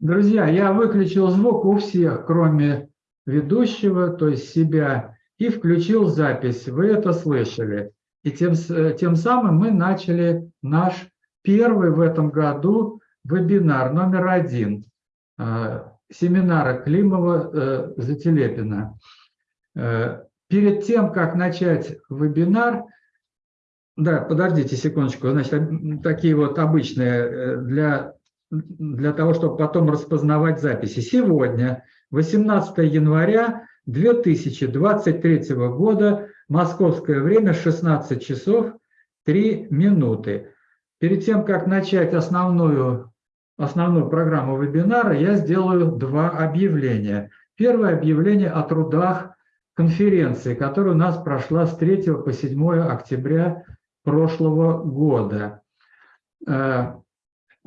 Друзья, я выключил звук у всех, кроме ведущего, то есть себя, и включил запись. Вы это слышали. И тем, тем самым мы начали наш первый в этом году вебинар номер один э, семинара Климова-Зателепина. Э, перед тем, как начать вебинар, да, подождите секундочку, значит, такие вот обычные э, для, для того, чтобы потом распознавать записи. Сегодня, 18 января 2023 года, московское время, 16 часов 3 минуты. Перед тем, как начать основную, основную программу вебинара, я сделаю два объявления. Первое объявление о трудах конференции, которая у нас прошла с 3 по 7 октября прошлого года.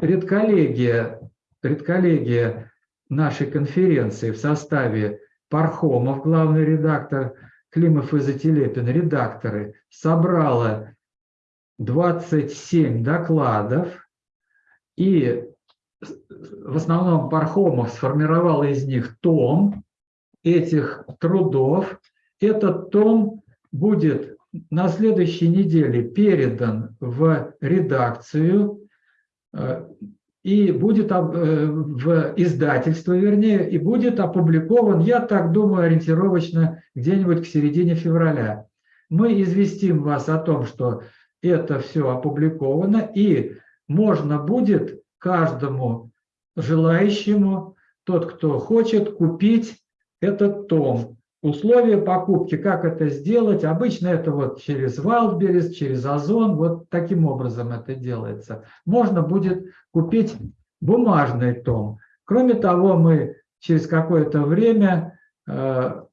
Редколлегия, редколлегия нашей конференции в составе Пархомов, главный редактор, Климов и Зателепин, редакторы, собрала 27 докладов, и в основном Пархомов сформировал из них том этих трудов. Этот том будет на следующей неделе передан в редакцию и будет э, в издательство, вернее, и будет опубликован, я так думаю, ориентировочно где-нибудь к середине февраля. Мы известим вас о том, что это все опубликовано, и можно будет каждому желающему, тот, кто хочет, купить этот том. Условия покупки, как это сделать, обычно это вот через Wildberries, через Озон, вот таким образом это делается. Можно будет купить бумажный том. Кроме того, мы через какое-то время э,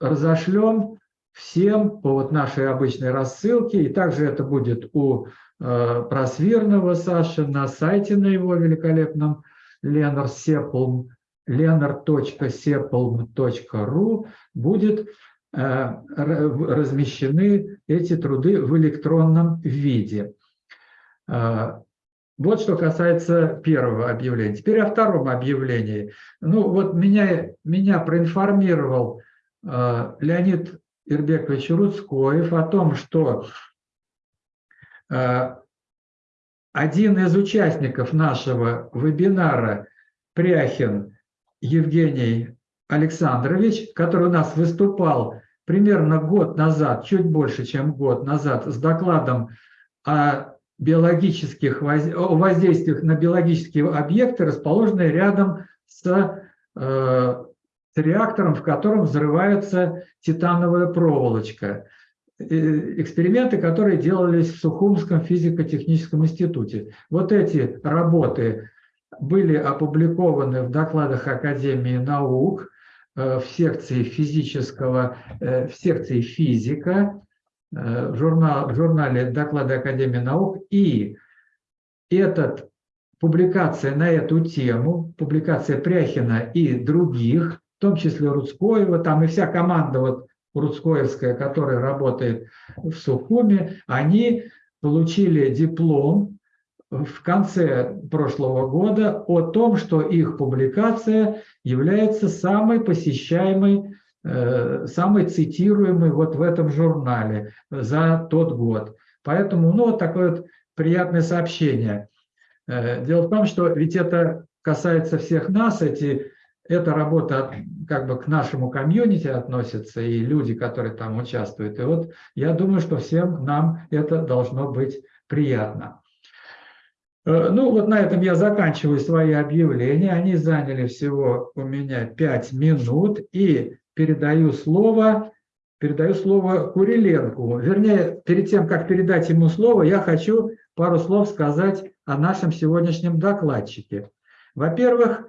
разошлем всем по вот нашей обычной рассылке, и также это будет у э, Просвирного Саши на сайте на его великолепном Ленар Сеплм, lenar.sepalm.ru будет э, размещены эти труды в электронном виде. Э, вот что касается первого объявления. Теперь о втором объявлении. Ну вот меня, меня проинформировал э, Леонид Ирбекович Рудскоев о том, что один из участников нашего вебинара, Пряхин Евгений Александрович, который у нас выступал примерно год назад, чуть больше, чем год назад, с докладом о биологических о воздействиях на биологические объекты, расположенные рядом с, э, с реактором, в котором взрывается титановая проволочка. Э, эксперименты, которые делались в Сухумском физико-техническом институте. Вот эти работы были опубликованы в докладах Академии наук э, в секции физического, э, в секции физика, э, в, журнал, в журнале «Доклады Академии наук». И этот, публикация на эту тему, публикация Пряхина и других, в том числе Рудскоева, там и вся команда вот Рудскоевская, которая работает в Сухуме, они получили диплом в конце прошлого года о том, что их публикация является самой посещаемой, э, самой цитируемой вот в этом журнале за тот год. Поэтому, ну, вот такое вот приятное сообщение. Э, дело в том, что ведь это касается всех нас, эти, эта работа как бы к нашему комьюнити относится, и люди, которые там участвуют. И вот я думаю, что всем нам это должно быть приятно. Э, ну, вот на этом я заканчиваю свои объявления. Они заняли всего у меня 5 минут. И передаю слово, передаю слово Куриленку. Вернее, перед тем, как передать ему слово, я хочу пару слов сказать о нашем сегодняшнем докладчике. Во-первых,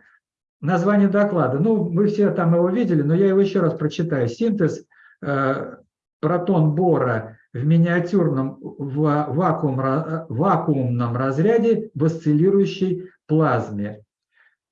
название доклада. Ну, вы все там его видели, но я его еще раз прочитаю. Синтез э, протон-бора в миниатюрном вакуум, вакуумном разряде в осциллирующей плазме.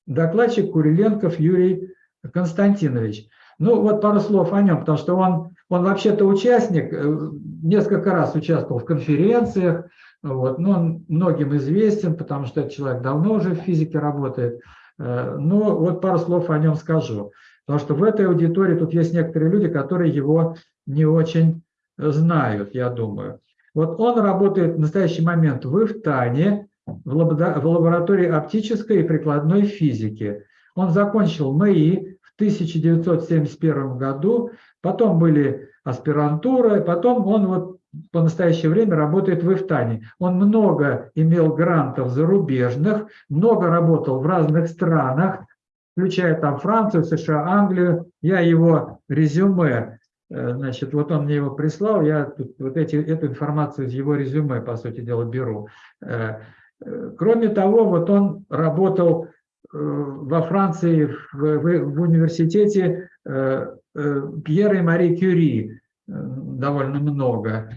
Докладчик Куриленков Юрий Константинович. Ну, вот пару слов о нем, потому что он, он вообще-то участник, э, несколько раз участвовал в конференциях, вот, но он многим известен, потому что этот человек давно уже в физике работает. Э, но вот пару слов о нем скажу. Потому что в этой аудитории тут есть некоторые люди, которые его не очень знают, я думаю. Вот он работает в настоящий момент в Ифтане, в лаборатории оптической и прикладной физики. Он закончил МАИ в 1971 году, потом были аспирантура, потом он вот по настоящее время работает в Ифтане. Он много имел грантов зарубежных, много работал в разных странах, включая там Францию, США, Англию. Я его резюме, значит, вот он мне его прислал, я тут вот эти, эту информацию из его резюме, по сути дела, беру. Э, э, кроме того, вот он работал во Франции в, в, в университете Пьера и Мари Кюри, довольно много.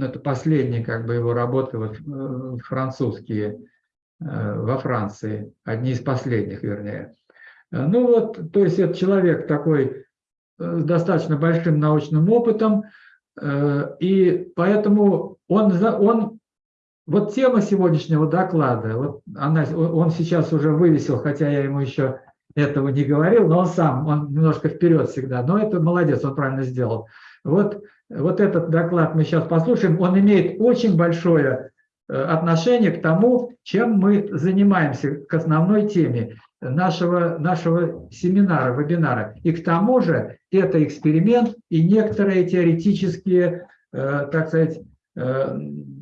Это последние как бы его работы вот, э, французские э, во Франции, одни из последних, вернее. Э, ну вот, то есть это человек такой с достаточно большим научным опытом, и поэтому он, он вот тема сегодняшнего доклада, вот она, он сейчас уже вывесил, хотя я ему еще этого не говорил, но он сам, он немножко вперед всегда, но это молодец, он правильно сделал. Вот, вот этот доклад мы сейчас послушаем, он имеет очень большое э, отношение к тому, чем мы занимаемся, к основной теме нашего, нашего семинара, вебинара. И к тому же это эксперимент и некоторые теоретические, э, так сказать, э,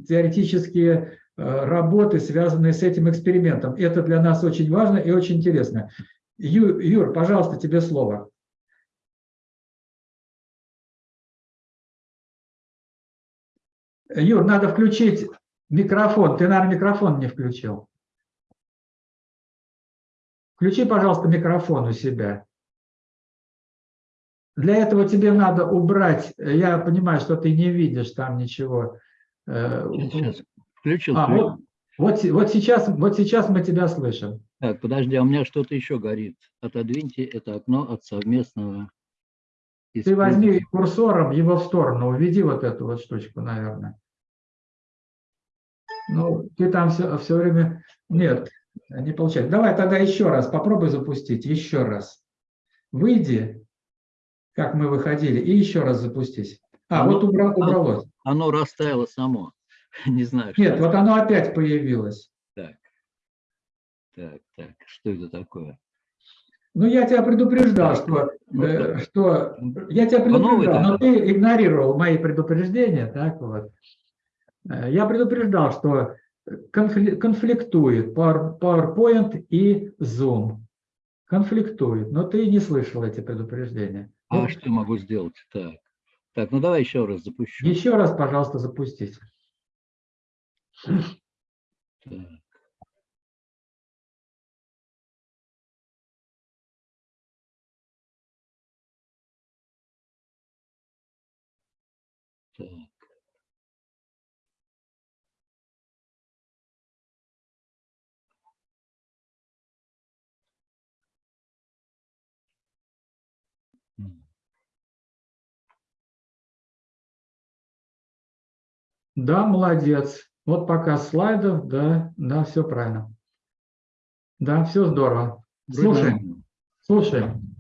теоретические работы, связанные с этим экспериментом. Это для нас очень важно и очень интересно. Юр, пожалуйста, тебе слово. Юр, надо включить микрофон. Ты, наверное, микрофон не включил. Включи, пожалуйста, микрофон у себя. Для этого тебе надо убрать, я понимаю, что ты не видишь там ничего. Э, сейчас, включил. А, вот, вот, вот, сейчас, вот сейчас мы тебя слышим. Так, подожди, а у меня что-то еще горит. Отодвиньте это окно от совместного ты возьми курсором его в сторону, уведи вот эту вот штучку, наверное. Ну, ты там все, все время... Нет, не получается. Давай тогда еще раз, попробуй запустить, еще раз. Выйди, как мы выходили, и еще раз запустись. А, оно, вот убра, убралось. Оно растаяло само. Не знаю. Нет, вот оно опять появилось. Так, так, так, что это такое? Ну, я тебя предупреждал, что, э, что я тебя предупреждал, но ты игнорировал мои предупреждения, так вот. Э, я предупреждал, что конфликтует PowerPoint и Zoom. Конфликтует, но ты не слышал эти предупреждения. А вот. что могу сделать? Так. так, ну давай еще раз запущу. Еще раз, пожалуйста, запустить. Так. Так. Да, молодец. Вот пока слайдов, да, да, все правильно. Да, все здорово. Слушаем, слушаем.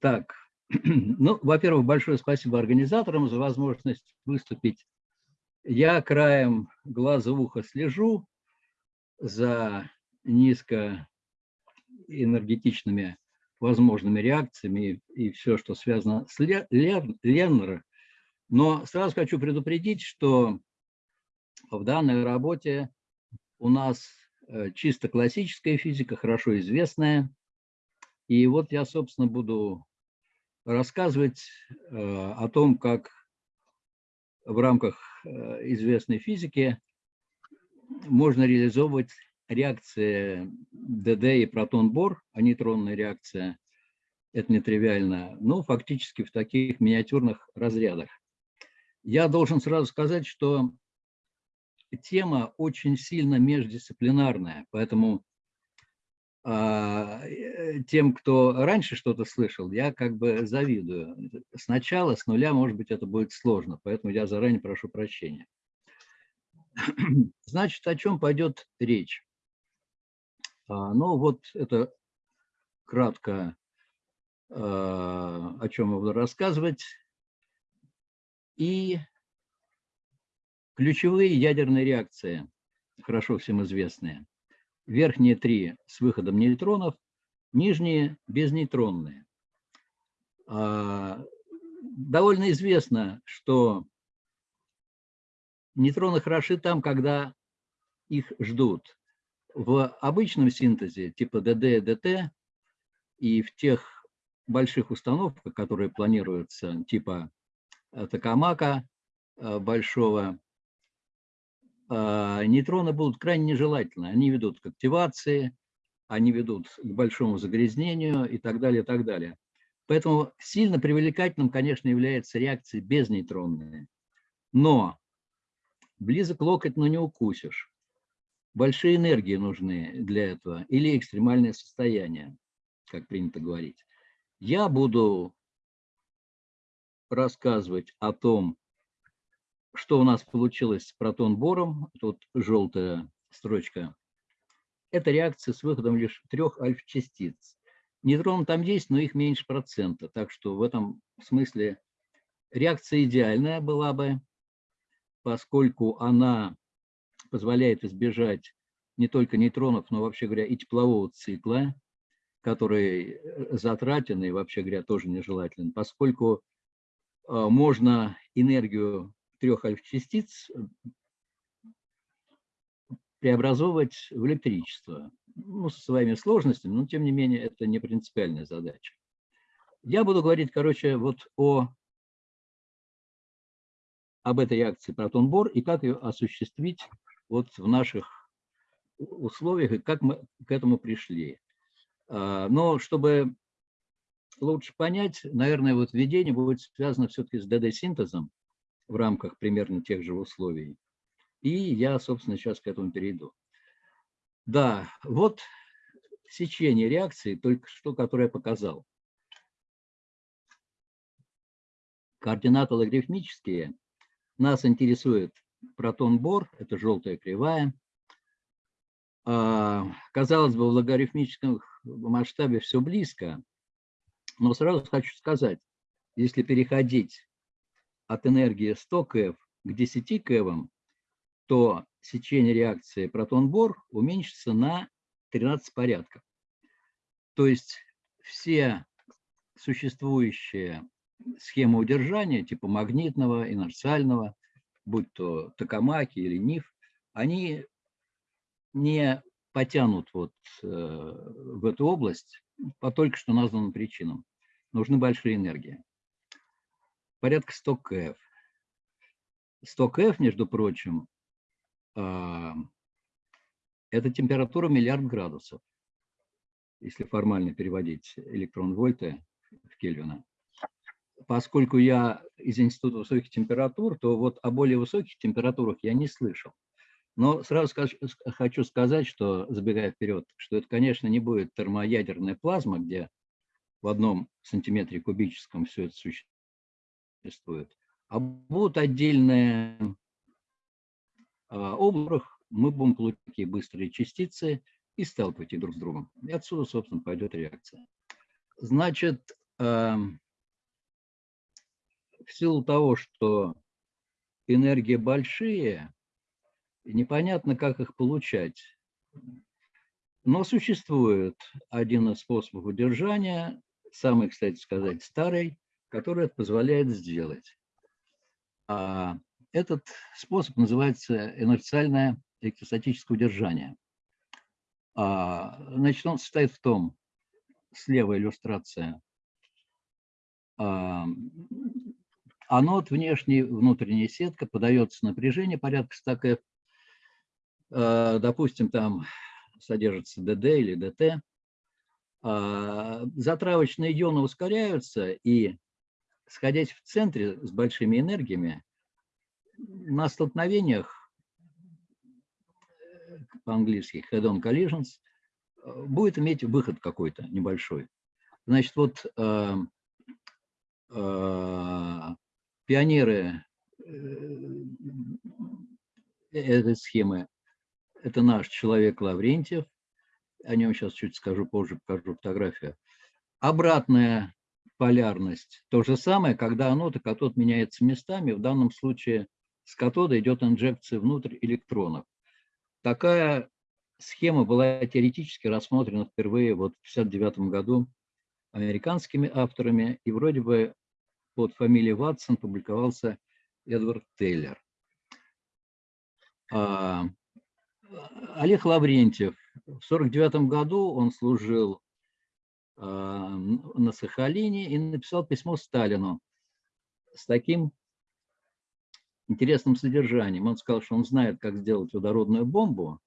Так, ну, во-первых, большое спасибо организаторам за возможность выступить. Я краем глаза уха слежу за низкоэнергетичными возможными реакциями и все, что связано с Леннером. Но сразу хочу предупредить, что в данной работе у нас э, чисто классическая физика, хорошо известная. И вот я, собственно, буду рассказывать э, о том, как в рамках э, известной физики можно реализовывать реакции ДД и протон-бор, а нейтронная реакция – это нетривиально, но фактически в таких миниатюрных разрядах. Я должен сразу сказать, что тема очень сильно междисциплинарная, поэтому а, э, тем, кто раньше что-то слышал, я как бы завидую. Сначала, с нуля, может быть, это будет сложно, поэтому я заранее прошу прощения. Значит, о чем пойдет речь? А, ну вот это кратко, а, о чем я буду рассказывать. И ключевые ядерные реакции, хорошо всем известные. Верхние три с выходом нейтронов, нижние безнейтронные. А, довольно известно, что нейтроны хороши там, когда их ждут. В обычном синтезе типа ДД, ДТ и в тех больших установках, которые планируются, типа Токамака э, большого, э, нейтроны будут крайне нежелательны. Они ведут к активации, они ведут к большому загрязнению и так далее, и так далее. Поэтому сильно привлекательным, конечно, является реакция безнейтронная. Но близок локоть, но не укусишь. Большие энергии нужны для этого или экстремальное состояние, как принято говорить. Я буду рассказывать о том, что у нас получилось с протон-бором. Тут желтая строчка. Это реакция с выходом лишь трех альфа-частиц. Нейтроны там есть, но их меньше процента. Так что в этом смысле реакция идеальная была бы, поскольку она позволяет избежать не только нейтронов, но вообще говоря и теплового цикла, который э, затратен и вообще говоря тоже нежелателен, поскольку можно энергию трех альфа-частиц э, преобразовывать в электричество. Ну, со своими сложностями, но тем не менее это не принципиальная задача. Я буду говорить, короче, вот о об этой реакции протон-бор и как ее осуществить вот в наших условиях и как мы к этому пришли. А, но чтобы лучше понять, наверное, вот введение будет связано все-таки с ДД-синтезом в рамках примерно тех же условий. И я, собственно, сейчас к этому перейду. Да, вот сечение реакции, только что, которое я показал. Координаты логарифмические нас интересует протон-бор, это желтая кривая. А, казалось бы, в логарифмическом масштабе все близко, но сразу хочу сказать, если переходить от энергии 100 КФ к 10 КФ, то сечение реакции протон-бор уменьшится на 13 порядков. То есть все существующие схемы удержания, типа магнитного, инерциального, будь то токамаки или НИФ, они не потянут вот э, в эту область по только что названным причинам. Нужны большие энергии. Порядка 100 КФ. 100 КФ, между прочим, э, это температура миллиард градусов, если формально переводить электрон-вольты в Кельвина поскольку я из Института высоких температур, то вот о более высоких температурах я не слышал. Но сразу скажу, хочу сказать, что, забегая вперед, что это, конечно, не будет термоядерная плазма, где в одном сантиметре кубическом все это существует, а будут отдельные а, области, мы будем получать такие быстрые частицы и сталкивать их друг с другом. И отсюда, собственно, пойдет реакция. Значит, эм, в силу того, что энергии большие, непонятно, как их получать. Но существует один из способов удержания, самый, кстати сказать, старый, который это позволяет сделать. А этот способ называется инерциальное электростатическое удержание. А, значит, он состоит в том, слева иллюстрация, а, анод, внешний, внутренняя сетка, подается напряжение порядка 100 кф. Э, допустим, там содержится ДД или ДТ. А, затравочные ионы ускоряются и, сходясь в центре с большими энергиями, на столкновениях, э, по-английски head-on collisions, э, будет иметь выход какой-то небольшой. Значит, вот Пионеры э, этой схемы – это наш человек Лаврентьев. о нем сейчас чуть скажу позже, покажу фотографию. Обратная полярность. То же самое, когда анод и катод меняются местами. В данном случае с катода идет инжекция внутрь электронов. Такая схема была теоретически рассмотрена впервые вот в 1959 году американскими авторами, и вроде бы под фамилией Ватсон публиковался Эдвард Тейлер. А, Олег Лаврентьев. В 1949 году он служил а, на Сахалине и написал письмо Сталину с таким интересным содержанием. Он сказал, что он знает, как сделать водородную бомбу,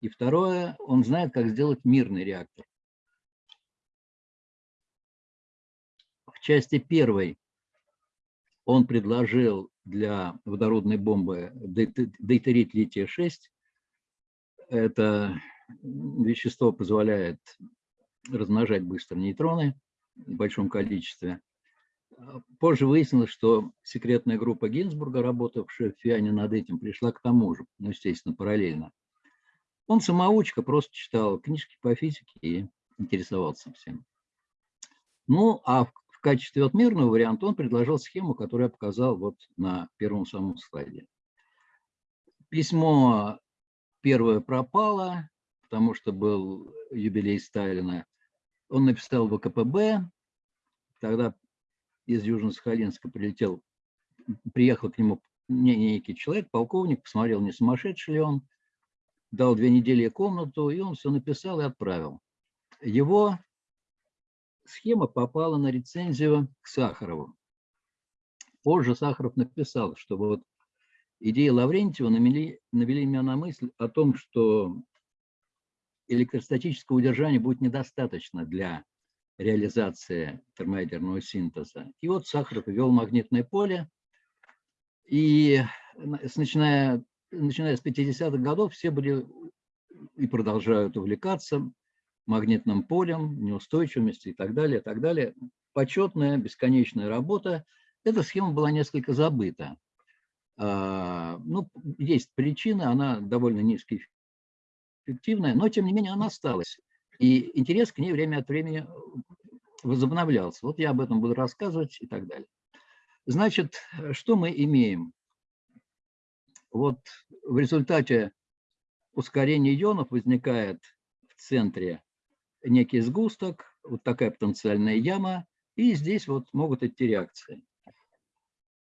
и второе, он знает, как сделать мирный реактор. В части первой он предложил для водородной бомбы дейтерит лития-6. Это вещество позволяет размножать быстро нейтроны в большом количестве. Позже выяснилось, что секретная группа Гинзбурга, работавшая в ФИАНе над этим, пришла к тому же, ну, естественно, параллельно. Он самоучка, просто читал книжки по физике и интересовался всем. Ну, а в качестве вот мирного варианта он предложил схему, которую я показал вот на первом самом слайде. Письмо первое пропало, потому что был юбилей Сталина. Он написал в ВКПБ, тогда из Южно-Сахалинска прилетел, приехал к нему некий человек, полковник, посмотрел, не сумасшедший ли он, дал две недели комнату, и он все написал и отправил. Его схема попала на рецензию к Сахарову. Позже Сахаров написал, что вот идеи Лаврентьева навели, навели меня на мысль о том, что электростатического удержания будет недостаточно для реализации термоядерного синтеза. И вот Сахаров ввел магнитное поле, и начиная, начиная с 50-х годов все были и продолжают увлекаться магнитным полем, неустойчивости и так далее, и так далее. Почетная, бесконечная работа. Эта схема была несколько забыта. А, ну, есть причины, она довольно низкоэффективная, но тем не менее она осталась. И интерес к ней время от времени возобновлялся. Вот я об этом буду рассказывать и так далее. Значит, что мы имеем? Вот в результате ускорения ионов возникает в центре некий сгусток, вот такая потенциальная яма, и здесь вот могут идти реакции.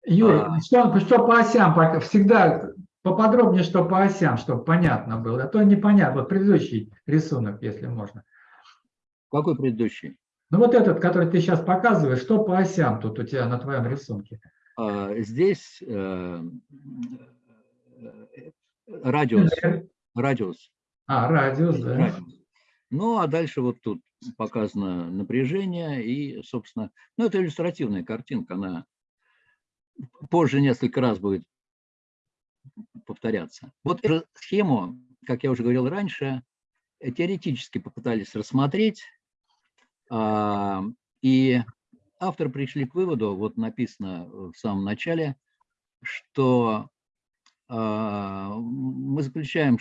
Юрий, а, что, что по осям, всегда поподробнее, что по осям, чтобы понятно было, а то непонятно. Вот предыдущий рисунок, если можно. Какой предыдущий? Ну вот этот, который ты сейчас показываешь, что по осям тут у тебя на твоем рисунке? А, здесь э, э радиус. Радиус. А, радиус, да. Радиус. Ну, а дальше вот тут показано напряжение и, собственно, ну, это иллюстративная картинка, она позже несколько раз будет повторяться. Вот эту схему, как я уже говорил раньше, теоретически попытались рассмотреть, а, и авторы пришли к выводу, вот написано в самом начале, что а, мы заключаем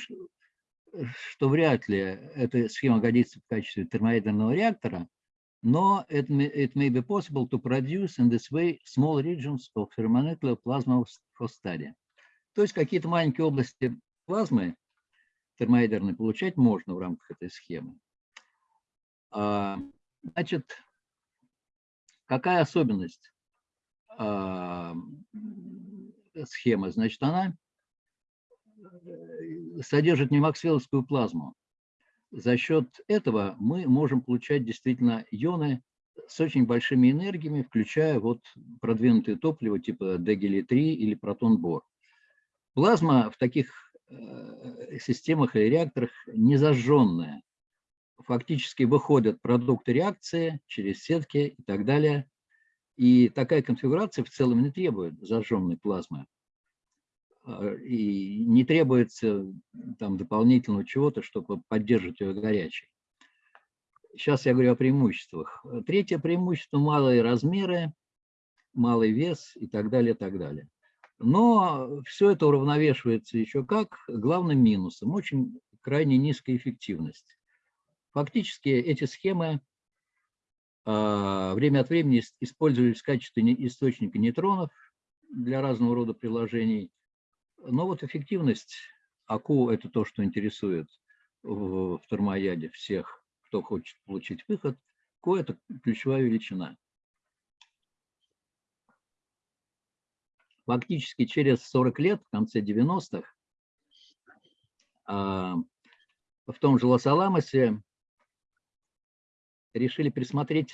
что вряд ли эта схема годится в качестве термоядерного реактора, но it may, it may be possible to produce in this way small regions of thermonuclear plasma for study. То есть какие-то маленькие области плазмы термоядерной получать можно в рамках этой схемы. А, значит, какая особенность а, схемы? Значит, она содержит не максвелловскую плазму. За счет этого мы можем получать действительно ионы с очень большими энергиями, включая вот продвинутые топлива типа Дегели-3 или протон-бор. Плазма в таких э, системах или реакторах не зажженная. Фактически выходят продукты реакции через сетки и так далее. И такая конфигурация в целом не требует зажженной плазмы. А, и не требуется там дополнительного чего-то, чтобы поддерживать ее горячей. Сейчас я говорю о преимуществах. Третье преимущество – малые размеры, малый вес и так далее, так далее. Но все это уравновешивается еще как главным минусом – очень крайне низкая эффективность. Фактически эти схемы а, время от времени использовались в качестве источника нейтронов для разного рода приложений. Но вот эффективность АКУ – это то, что интересует в термояде всех, кто хочет получить выход. КУ – это ключевая величина. Фактически через 40 лет, в конце 90-х, а, в том же Лос-Аламосе решили пересмотреть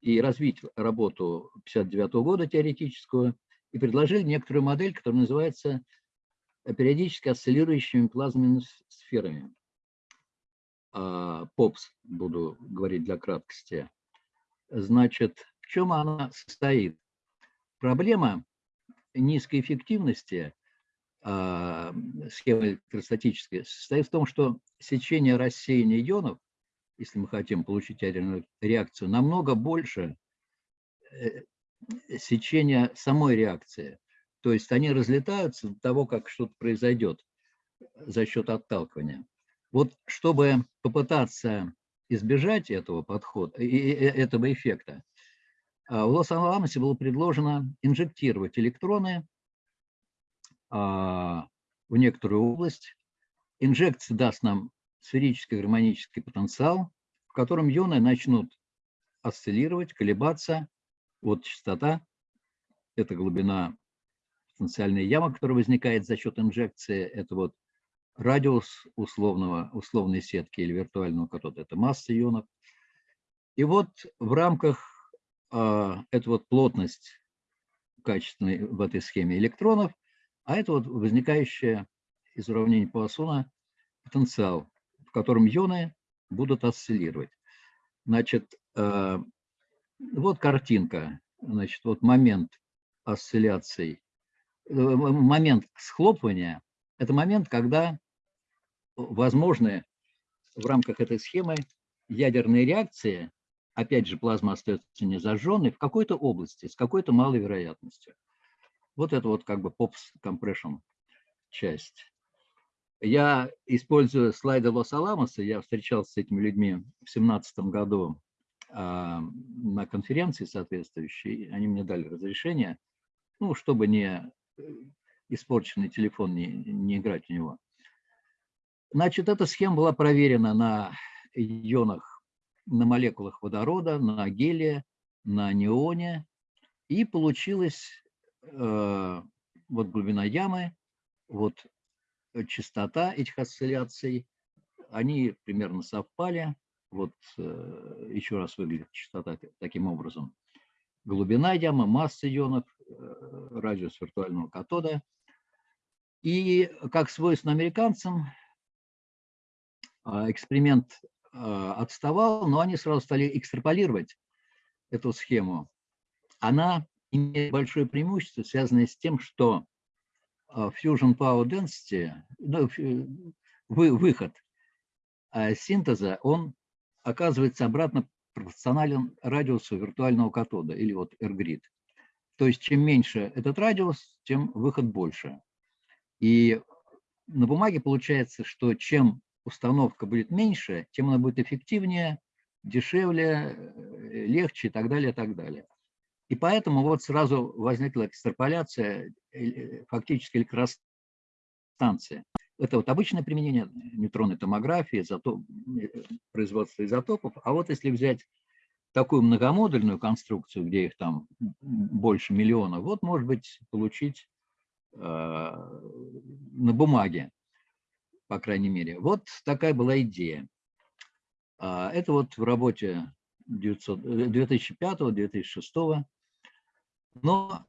и развить работу 59 -го года теоретическую и предложили некоторую модель, которая называется периодически осциллирующими плазменными сферами. ПОПС, буду говорить для краткости. Значит, в чем она состоит? Проблема низкой эффективности а, схемы электростатической состоит в том, что сечение рассеяния ионов если мы хотим получить ядерную реакцию, намного больше э, сечения самой реакции. То есть они разлетаются до того, как что-то произойдет за счет отталкивания. Вот чтобы попытаться избежать этого подхода, этого эффекта, а, в Лос-Аламосе было предложено инжектировать электроны а, в некоторую область. Инжекция даст нам сферический гармонический потенциал, в котором ионы начнут осциллировать, колебаться. Вот частота – это глубина потенциальной ямы, которая возникает за счет инжекции. Это вот радиус условного, условной сетки или виртуального катода – это масса ионов. И вот в рамках э, это вот плотность качественной в этой схеме электронов, а это вот возникающая из уравнения Пуассона потенциал в котором ионы будут осциллировать. Значит, э, вот картинка, значит, вот момент осцилляций, момент схлопывания – это момент, когда возможны в рамках этой схемы ядерные реакции, опять же, плазма остается не зажженной, в какой-то области, с какой-то малой вероятностью. Вот это вот как бы POPS compression часть. Я использую слайды Лос-Аламоса, я встречался с этими людьми в 2017 году а, на конференции соответствующей, они мне дали разрешение, ну, чтобы не э, испорченный телефон, не, не играть в него. Значит, эта схема была проверена на ионах, на молекулах водорода, на гелия, на неоне, и получилась э, вот глубина ямы, вот частота этих осцилляций, они примерно совпали. Вот э, еще раз выглядит частота таким образом. Глубина ямы, масса ионов, радиус виртуального катода. И как свойственно американцам, а, эксперимент отставал, но они сразу стали экстраполировать эту схему. Она имеет большое преимущество, связанное с тем, что а, fusion power density, ну, вы, выход а синтеза, он оказывается обратно пропорционален радиусу виртуального катода или вот R-grid. То есть чем меньше этот радиус, тем выход больше. И на бумаге получается, что чем установка будет меньше, тем она будет эффективнее, дешевле, э, легче и так далее, и так далее. И поэтому вот сразу возникла экстраполяция э, фактически электростанции. Это вот обычное применение нейтронной томографии, изотоп, э, производства изотопов. А вот если взять такую многомодульную конструкцию, где их там больше миллиона, вот может быть получить э, на бумаге, по крайней мере. Вот такая была идея. А, это вот в работе 2005-2006 но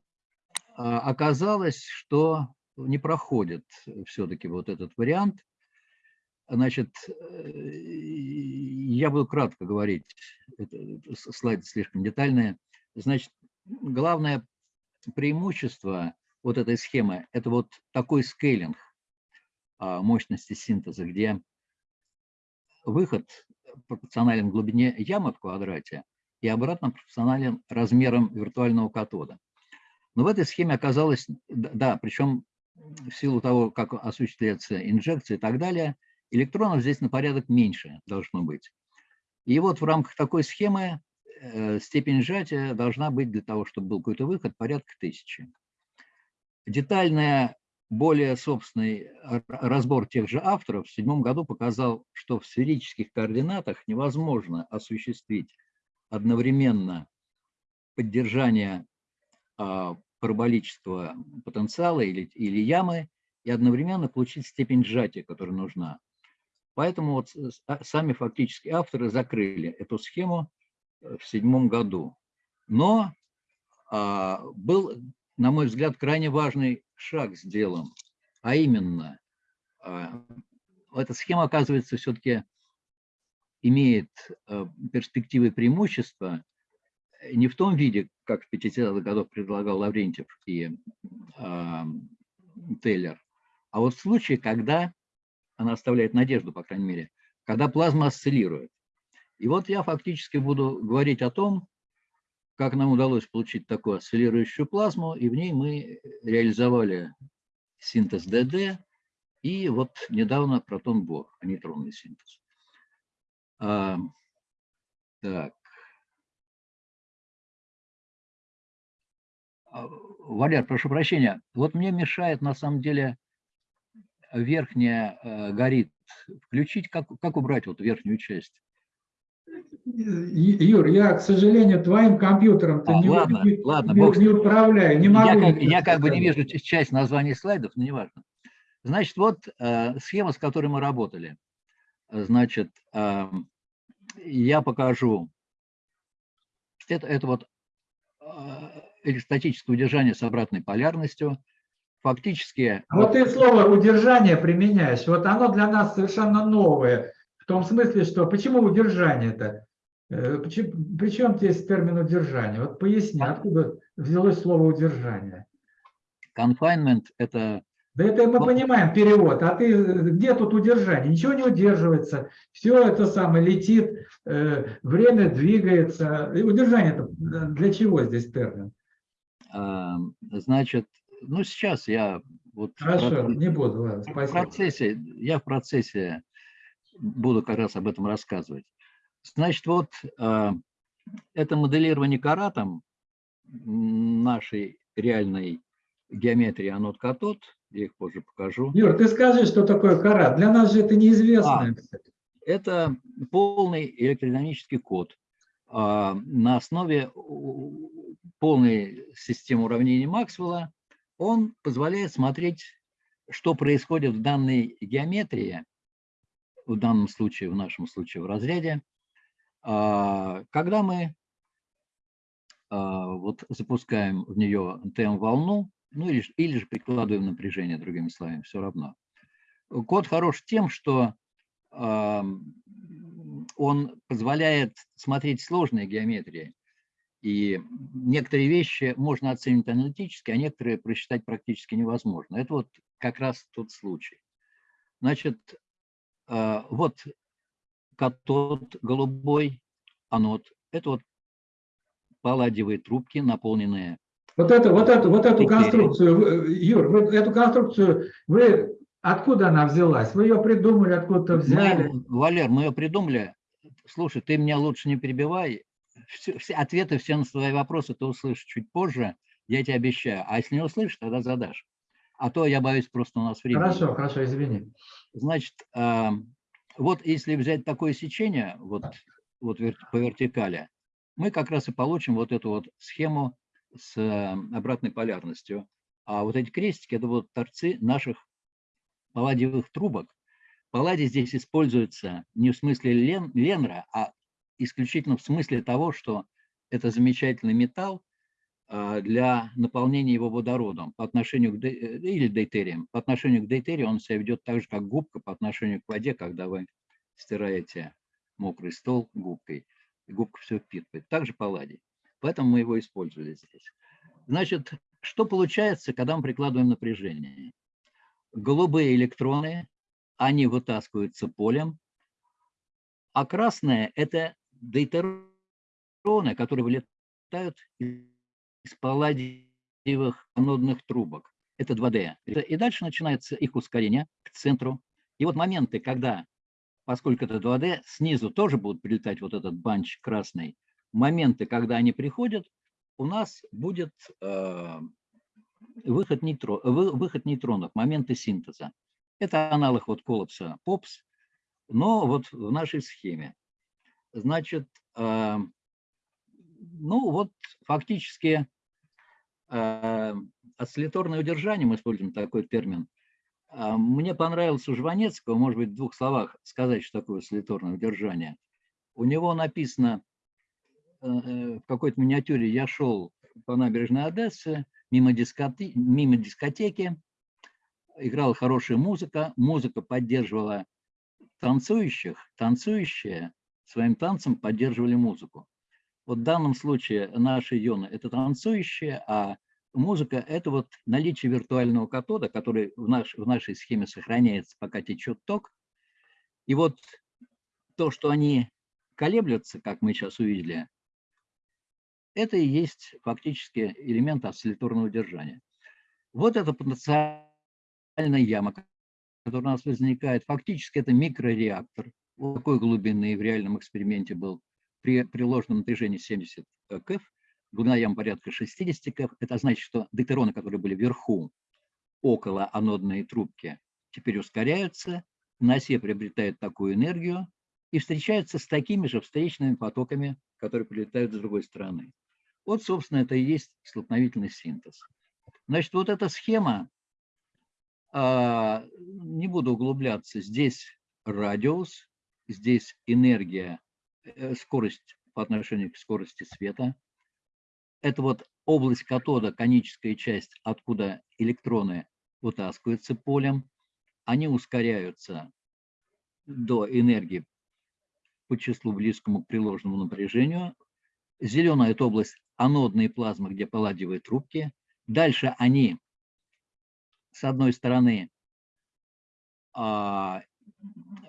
а, оказалось, что не проходит все-таки вот этот вариант. Значит, э, я буду кратко говорить, это, слайды слишком детальные. Значит, главное преимущество вот этой схемы – это вот такой скейлинг а, мощности синтеза, где выход пропорционален глубине ямы в квадрате, и обратно пропорционален размерам виртуального катода. Но в этой схеме оказалось, да, причем в силу того, как осуществляется инжекция и так далее, электронов здесь на порядок меньше должно быть. И вот в рамках такой схемы э, степень сжатия должна быть для того, чтобы был какой-то выход, порядка тысячи. Детальная, более собственный разбор тех же авторов в седьмом году показал, что в сферических координатах невозможно осуществить одновременно поддержание а, параболического потенциала или, или ямы и одновременно получить степень сжатия, которая нужна. Поэтому вот а, сами фактически авторы закрыли эту схему э, в седьмом году. Но а, был, на мой взгляд, крайне важный шаг сделан, а именно, а, эта схема, оказывается, все-таки имеет а, перспективы преимущества не в том виде, как в 50-х годах предлагал Лаврентьев и э, Тейлер, а вот в случае, когда она оставляет надежду, по крайней мере, когда плазма осциллирует. И вот я фактически буду говорить о том, как нам удалось получить такую осциллирующую плазму, и в ней мы реализовали синтез ДД и вот недавно протон-бор, а нейтронный синтез. А, так. А, Валер, прошу прощения, вот мне мешает на самом деле верхняя э, горит. Включить, как, как убрать вот верхнюю часть? Юр, я, к сожалению, твоим компьютером а, не, ладно, не, ладно, не, не управляю, не могу. Я, как, я как бы не вижу часть названий слайдов, но неважно. Значит, вот э, схема, с которой мы работали. Значит, э, я покажу. Это, это вот э, статическое удержание с обратной полярностью фактически... А вот ты слово «удержание» применяешь. Вот оно для нас совершенно новое. В том смысле, что почему удержание-то? Э, Причем здесь термин удержание? Вот поясни, откуда взялось слово удержание? Confinement – это... Да это мы понимаем, перевод. А ты где тут удержание? Ничего не удерживается. Все это самое летит, э, время двигается. И удержание -то для чего здесь термин? Значит, ну, сейчас я... Вот Хорошо, процессе, не буду, ладно, спасибо. В процессе, я в процессе буду как раз об этом рассказывать. Значит, вот э, это моделирование каратом нашей реальной геометрии анод-катод, я их позже покажу. Юр, ты скажи, что такое карат. Для нас же это неизвестно. А, это полный электродинамический код э, на основе полной системы уравнений Максвелла, он позволяет смотреть, что происходит в данной геометрии, в данном случае, в нашем случае в разряде, а, когда мы а, вот запускаем в нее ТМ-волну, ну или, или же прикладываем напряжение, другими словами, все равно. Код хорош тем, что он позволяет смотреть сложные геометрии и некоторые вещи можно оценить аналитически, а некоторые просчитать практически невозможно. Это вот как раз тот случай. Значит, а, вот катод голубой, анод. Это вот палладиевые трубки, наполненные. Вот эту, вот эту, вот эту конструкцию, Юр, вот эту конструкцию, вы откуда она взялась? Вы ее придумали, откуда-то взяли? Мы, Валер, мы ее придумали. Слушай, ты меня лучше не перебивай все, все ответы все на свои вопросы ты услышишь чуть позже, я тебе обещаю. А если не услышишь, тогда задашь. А то я боюсь, просто у нас время. Хорошо, хорошо, извини. Значит, э, вот если взять такое сечение, вот, вот по вертикали, мы как раз и получим вот эту вот схему с э, обратной полярностью. А вот эти крестики – это вот торцы наших палладиевых трубок. Палладий здесь используется не в смысле лен, ленра, а исключительно в смысле того, что это замечательный металл а, для наполнения его водородом по отношению к, э, или дейтерием. По отношению к дейтерию он себя ведет так же, как губка по отношению к воде, когда вы стираете мокрый стол губкой. И губка все впитывает. Также палладий. Поэтому мы его использовали здесь. Значит, что получается, когда мы прикладываем напряжение? Голубые электроны, они вытаскиваются полем, а красное – это дейтероны, которые вылетают из палладиевых анодных трубок. Это 2D. И дальше начинается их ускорение к центру. И вот моменты, когда поскольку это 2D, снизу тоже будут прилетать вот этот банч красный. Моменты, когда они приходят, у нас будет э, выход, нейтро, вы, выход нейтронов, моменты синтеза. Это аналог вот коллапса ПОПС, но вот в нашей схеме. Значит, э, ну вот фактически э, осцилляторное удержание, мы используем такой термин, а, мне понравилось у Жванецкого, может быть, в двух словах сказать, что такое осцилляторное удержание. У него написано э, э, в какой-то миниатюре «Я шел по набережной Одессы, мимо, дискоте... мимо дискотеки, играла хорошая музыка, музыка поддерживала танцующих, танцующие своим танцем поддерживали музыку. Вот в данном случае наши ионы – это танцующие, а музыка – это вот наличие виртуального катода, который в, наш, в нашей схеме сохраняется, пока течет ток. И вот то, что они колеблются, как мы сейчас увидели, это и есть фактически элемент осцилляторного удержания. Вот это потенциальная яма, которая у нас возникает. Фактически это микрореактор. Такой глубины в реальном эксперименте был при приложенном напряжении 70 КФ глубина ям порядка 60 кф. Это значит, что дейтероны, которые были вверху, около анодной трубки, теперь ускоряются, на осе приобретают такую энергию и встречаются с такими же встречными потоками, которые прилетают с другой стороны. Вот, собственно, это и есть столкновительный синтез. Значит, вот эта схема, а, не буду углубляться, здесь радиус, здесь энергия, э, скорость по отношению к скорости света, это вот область катода, коническая часть, откуда электроны вытаскиваются полем. Они ускоряются до энергии по числу близкому к приложенному напряжению. Зеленая – это область анодной плазмы, где палладиевые трубки. Дальше они, с одной стороны,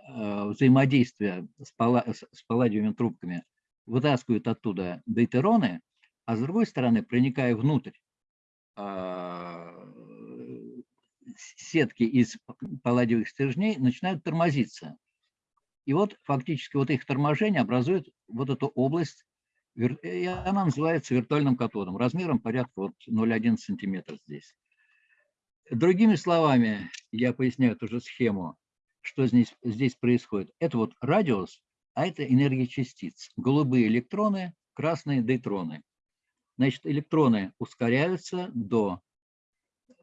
а, взаимодействия с, палладиевыми трубками вытаскивают оттуда дейтероны, а с другой стороны, проникая внутрь а, сетки из палладиевых стержней, начинают тормозиться. И вот фактически вот их торможение образует вот эту область, и она называется виртуальным катодом, размером порядка вот 0,1 сантиметр здесь. Другими словами, я поясняю эту же схему, что здесь, здесь происходит. Это вот радиус, а это энергия частиц. Голубые электроны, красные дейтроны. Значит, электроны ускоряются до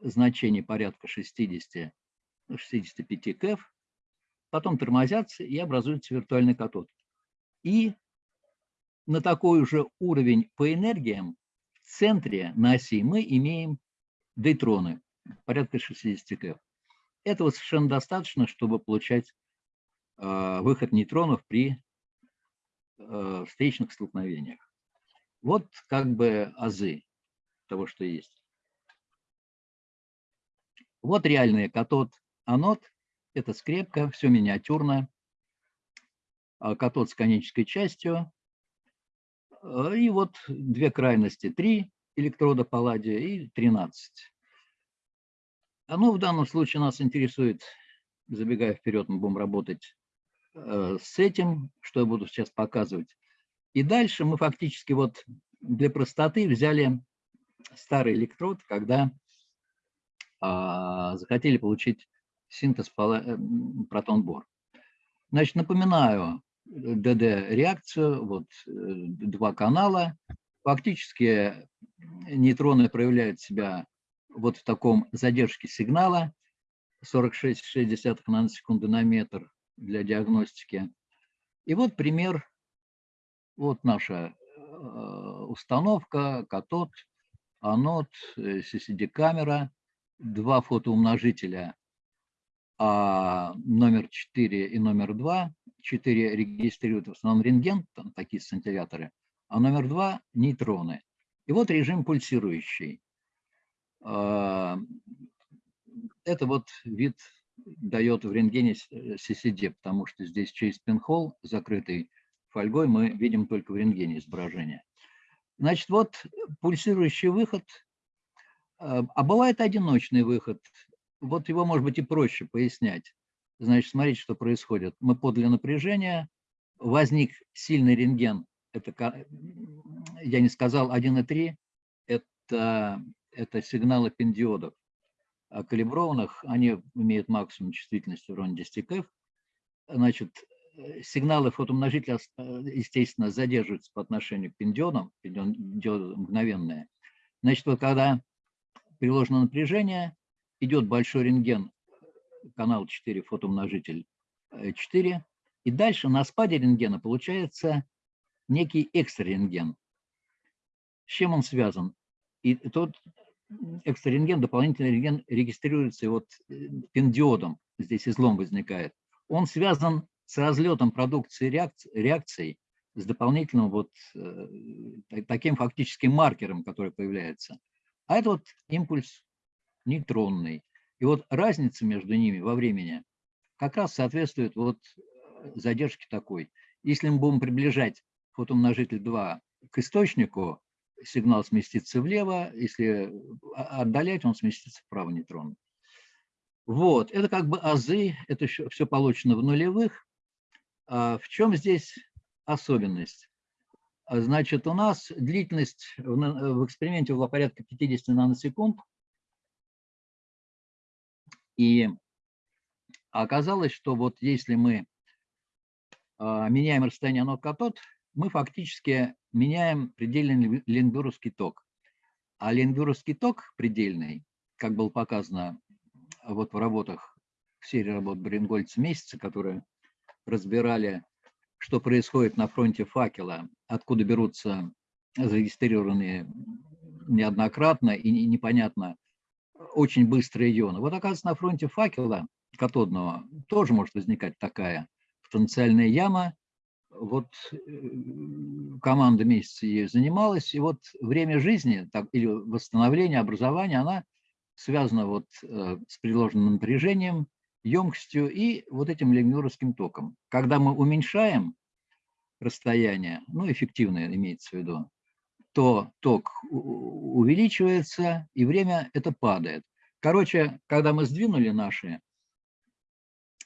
значений порядка 60-65 кф, потом тормозятся и образуется виртуальный катод. И на такой же уровень по энергиям в центре на оси мы имеем дейтроны, порядка 60 кф. Этого совершенно достаточно, чтобы получать э, выход нейтронов при э, встречных столкновениях. Вот как бы азы того, что есть. Вот реальный катод, анод. Это скрепка, все миниатюрно. А катод с конической частью. А, и вот две крайности. Три электрода палладия и 13. Оно в данном случае нас интересует, забегая вперед, мы будем работать э, с этим, что я буду сейчас показывать. И дальше мы фактически вот для простоты взяли старый электрод, когда а, захотели получить синтез э, протон-бор. Значит, напоминаю ДД-реакцию, вот э, два канала. Фактически нейтроны проявляют себя вот в таком задержке сигнала 46,6 наносекунды на метр для диагностики. И вот пример вот наша э, установка, катод, анод, э, CCD-камера, два фотоумножителя а номер 4 и номер 2. 4 регистрируют в основном рентген, там такие сцинтилляторы, а номер 2 – нейтроны. И вот режим пульсирующий. А, это вот вид дает в рентгене CCD, потому что здесь через пинхол закрытый фольгой мы видим только в рентгене изображение. Значит, вот пульсирующий выход, э, а бывает одиночный выход. Вот его, может быть, и проще пояснять. Значит, смотрите, что происходит. Мы подали напряжение, возник сильный рентген. Это, я не сказал, 1,3. Это, это сигналы пиндиодов калиброванных. Они имеют максимум чувствительности в районе 10 КФ. Значит, сигналы фотомножителя, естественно, задерживаются по отношению к пиндиодам, пиндиоды мгновенные. Значит, вот когда приложено напряжение, идет большой рентген, канал 4, фотоумножитель 4, э, и дальше на спаде рентгена получается некий экстрарентген. С чем он связан? И тот экстрарентген, дополнительный рентген регистрируется вот э, пиндиодом, здесь излом возникает. Он связан с разлетом продукции реакций, реакций с дополнительным вот э, таким фактическим маркером, который появляется. А это вот импульс нейтронный. И вот разница между ними во времени как раз соответствует вот э, задержке такой. Если мы будем приближать фотоумножитель 2 к источнику, сигнал сместится влево, если отдалять, он сместится вправо нейтрон. Вот, это как бы азы, это все получено в нулевых. А в чем здесь особенность? А, значит, у нас длительность в эксперименте была порядка 50 наносекунд. И оказалось, что вот если мы а, меняем расстояние нот-катод, мы фактически меняем предельный ленгуровский ток. А ленгуровский ток предельный, как было показано вот в работах, в серии работ Бренгольца месяца, которые разбирали что происходит на фронте факела, откуда берутся зарегистрированные неоднократно и непонятно очень быстрые ионы. Вот оказывается, на фронте факела катодного тоже может возникать такая потенциальная яма. Вот э, команда месяца ею занималась, и вот время жизни так, или восстановления, образования, она связана вот э, с приложенным напряжением, емкостью и вот этим лемюровским током. Когда мы уменьшаем расстояние, ну, эффективное имеется в виду, то ток увеличивается, и время это падает. Короче, когда мы сдвинули наши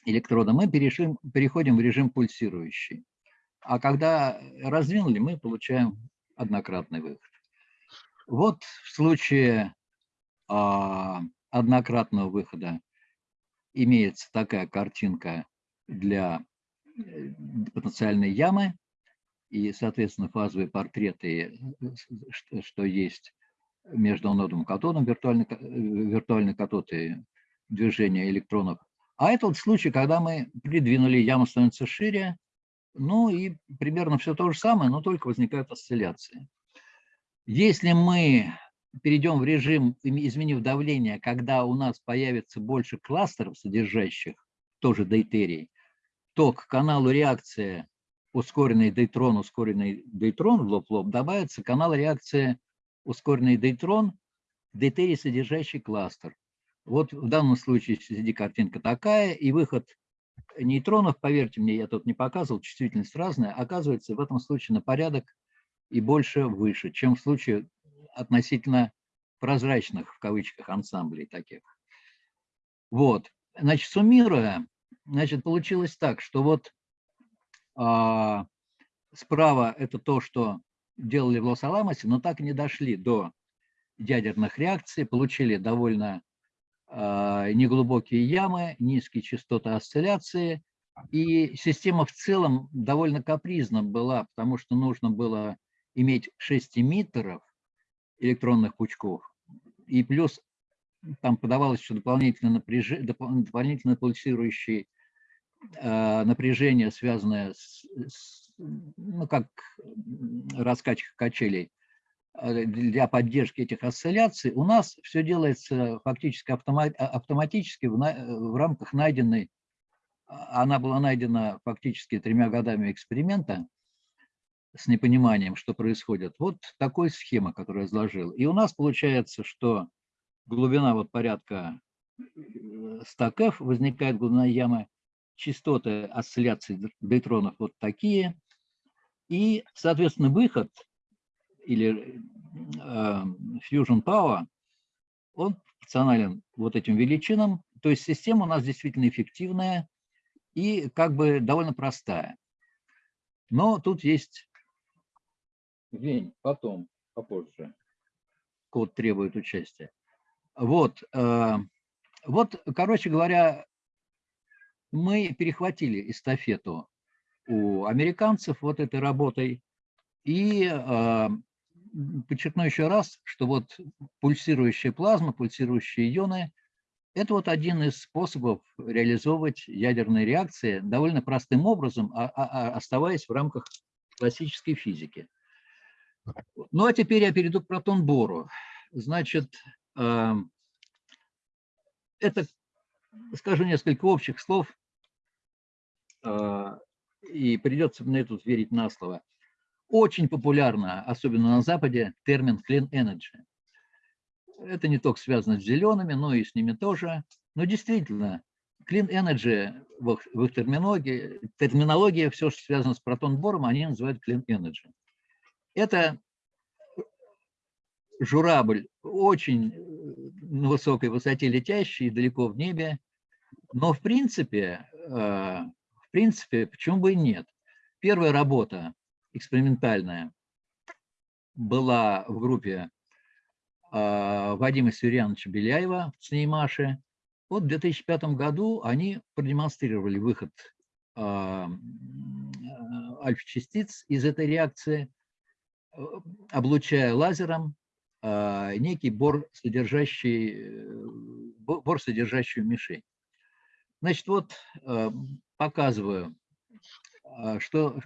электроды, мы перешли, переходим в режим пульсирующий. А когда раздвинули, мы получаем однократный выход. Вот в случае а, однократного выхода имеется такая картинка для э, потенциальной ямы и, соответственно, фазовые портреты, что, что есть между анодом катодом, виртуальный, виртуальный катод и движение электронов. А это вот случай, когда мы придвинули, яма становится шире, ну и примерно все то же самое, но только возникают осцилляции. Если мы перейдем в режим, изменив давление, когда у нас появится больше кластеров, содержащих тоже дейтерий, то к каналу реакции ускоренный дейтрон, ускоренный дейтрон в лоб-лоб добавится канал реакции ускоренный дейтрон, дейтерий, содержащий кластер. Вот в данном случае среди картинка такая, и выход нейтронов, поверьте мне, я тут не показывал, чувствительность разная, оказывается в этом случае на порядок и больше выше, чем в случае относительно прозрачных, в кавычках, ансамблей таких. Вот, значит, суммируя, значит, получилось так, что вот а, справа это то, что делали в Лос-Аламосе, но так и не дошли до ядерных реакций, получили довольно неглубокие ямы, низкие частоты осцилляции, и система в целом довольно капризна была, потому что нужно было иметь 6 эмиттеров, электронных пучков. И плюс там подавалось еще дополнительно, напряж... дополнительно пульсирующее э, напряжение, связанное с, с, ну, как раскачка качелей для поддержки этих осцилляций. У нас все делается фактически автомат, автоматически в, в рамках найденной, она была найдена фактически тремя годами эксперимента, с непониманием, что происходит. Вот такой схема, которую я изложил. И у нас получается, что глубина вот порядка 100 кф, возникает глубина ямы, частоты осцилляций дейтронов вот такие. И, соответственно, выход или э, fusion power, он пропорционален вот этим величинам. То есть система у нас действительно эффективная. и как бы довольно простая. Но тут есть Вень, потом, попозже. Код требует участия. Вот, э, вот, короче говоря, мы перехватили эстафету у американцев вот этой работой. И э, подчеркну еще раз, что вот пульсирующая плазма, пульсирующие ионы – это вот один из способов реализовывать ядерные реакции довольно простым образом, а, а, а оставаясь в рамках классической физики. Ну а теперь я перейду к протон-бору. Значит, э, это, скажу несколько общих слов, э, и придется мне тут верить на слово. Очень популярно, особенно на Западе, термин clean energy. Это не только связано с зелеными, но и с ними тоже. Но действительно, clean energy в их, терминологии, терминология, все, что связано с протон-бором, они называют clean energy. Это журавль очень на высокой высоте летящий, далеко в небе, но в принципе, э, в принципе, почему бы и нет? Первая работа экспериментальная была в группе э, Вадима Сюрьяновича Беляева в ЦНИМАШе. Вот в 2005 году они продемонстрировали выход э, альфа-частиц из этой реакции – облучая лазером а, некий бор, содержащий, э, бор, содержащую мишень. Значит, вот э, показываю, а, что,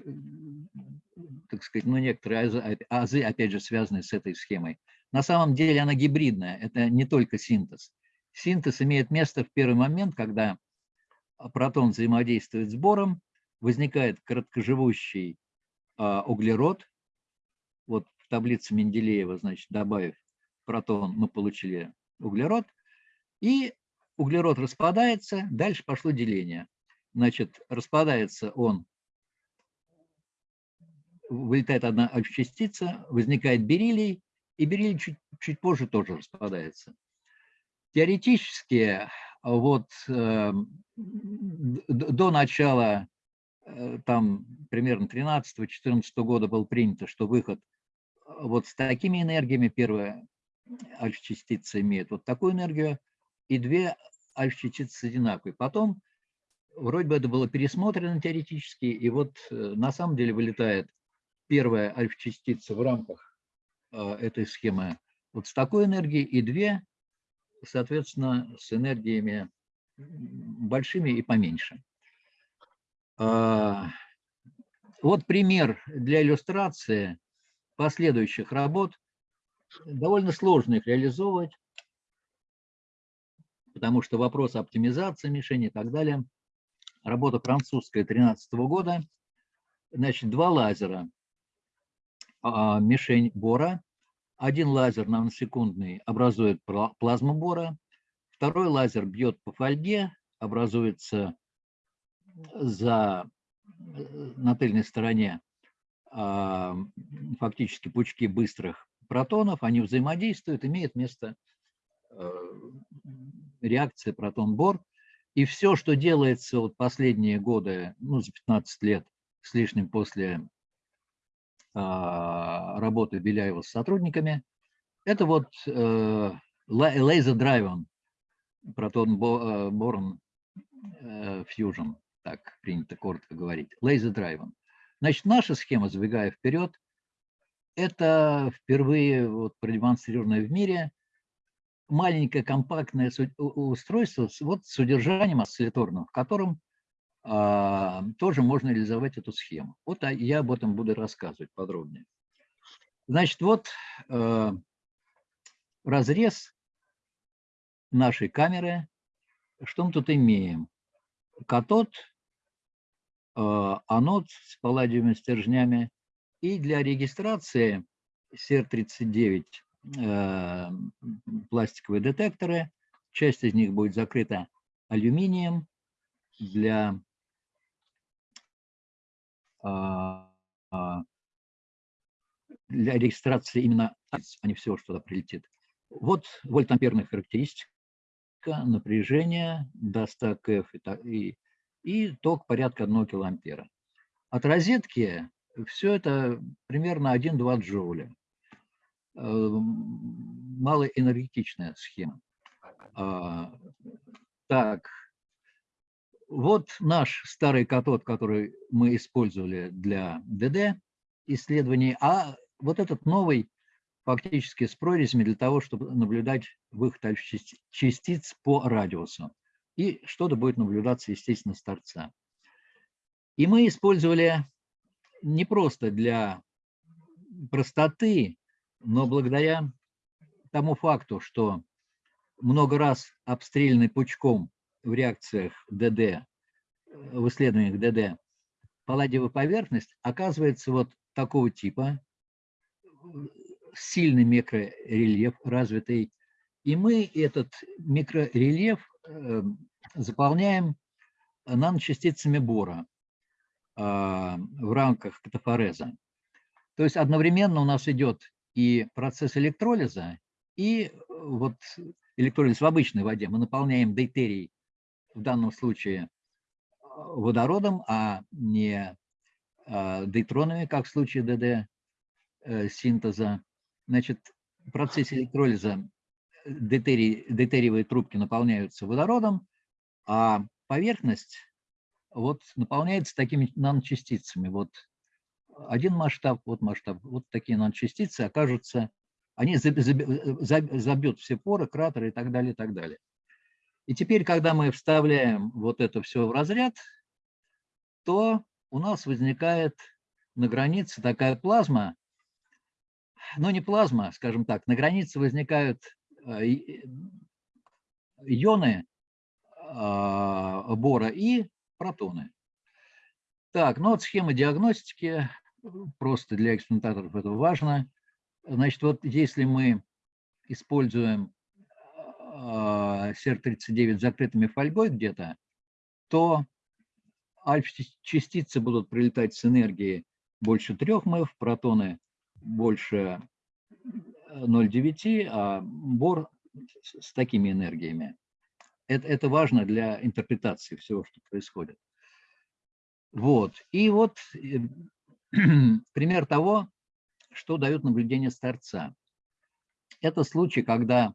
так сказать, ну, некоторые азы, опять же, связаны с этой схемой. На самом деле она гибридная, это не только синтез. Синтез имеет место в первый момент, когда протон взаимодействует с бором, возникает короткоживущий а, углерод, вот в таблице Менделеева, значит, добавив протон, мы получили углерод. И углерод распадается, дальше пошло деление. Значит, распадается он, вылетает одна частица, возникает бериллий, и бериллий чуть, чуть позже тоже распадается. Теоретически, вот э, до начала, э, там примерно 13-14 года был принято, что выход вот с такими энергиями первая альфа-частица имеет вот такую энергию, и две альфа-частицы одинаковые. Потом вроде бы это было пересмотрено теоретически, и вот э, на самом деле вылетает первая альфа-частица в рамках э, этой схемы вот с такой энергией, и две, соответственно, с энергиями большими и поменьше. А, вот пример для иллюстрации последующих работ. Довольно сложно их реализовывать, потому что вопрос оптимизации мишени и так далее. Работа французская 13 года. Значит, два лазера. А, мишень бора. Один лазер наносекундный образует плазму бора. Второй лазер бьет по фольге, образуется за, э, на тыльной стороне а, фактически пучки быстрых протонов, они взаимодействуют, имеет место э, реакция протон-бор. И все, что делается вот последние годы, ну, за 15 лет с лишним после работы Беляева с сотрудниками, это вот э, laser driven протон-борн э, fusion, так принято коротко говорить, laser driven. Значит, наша схема, забегая вперед, это впервые вот продемонстрированное в мире маленькое компактное устройство вот, с удержанием осцилляторным, в котором а, тоже можно реализовать эту схему. Вот а я об этом буду рассказывать подробнее. Значит, вот э, разрез нашей камеры. Что мы тут имеем? Катод Э, анод с палладиевыми стержнями. И для регистрации СЕР-39 э, пластиковые детекторы. Часть из них будет закрыта алюминием для а, а, для регистрации именно, а не все, что туда прилетит. Вот вольтамперная характеристика напряжения до 100 КФ и, и и ток порядка 1 килоампера. От розетки все это примерно 1-2 джоуля. Э, малоэнергетичная схема. А, так, вот наш старый катод, который мы использовали для ДД исследований, а вот этот новый фактически с прорезями для того, чтобы наблюдать выход частиц по радиусу. И что-то будет наблюдаться, естественно, с торца. И мы использовали не просто для простоты, но благодаря тому факту, что много раз обстрелянный пучком в реакциях ДД, в исследованиях ДД, палладиевая поверхность оказывается вот такого типа, сильный микрорельеф развитый, и мы этот микрорельеф э, заполняем наночастицами бора э, в рамках катафореза. То есть одновременно у нас идет и процесс электролиза, и вот электролиз в обычной воде. Мы наполняем дейтерий, в данном случае водородом, а не э, дейтронами, как в случае ДД синтеза. Значит, в процессе электролиза дейтерий, дейтериевые трубки наполняются водородом, а поверхность вот наполняется такими наночастицами. Вот один масштаб, вот масштаб, вот такие наночастицы окажутся, они забьют все поры, кратеры и так далее, и так далее. И теперь, когда мы вставляем вот это все в разряд, то у нас возникает на границе такая плазма, ну не плазма, скажем так, на границе возникают э, ионы а, бора и протоны. Так, ну вот схема диагностики, просто для экспериментаторов это важно. Значит, вот если мы используем а, СЕР-39 закрытыми фольгой где-то, то альфа-частицы будут прилетать с энергией больше 3 МФ, протоны больше 0,9, а бор с такими энергиями. Это, это важно для интерпретации всего, что происходит. Вот. И вот э, пример того, что дает наблюдение с торца. Это случай, когда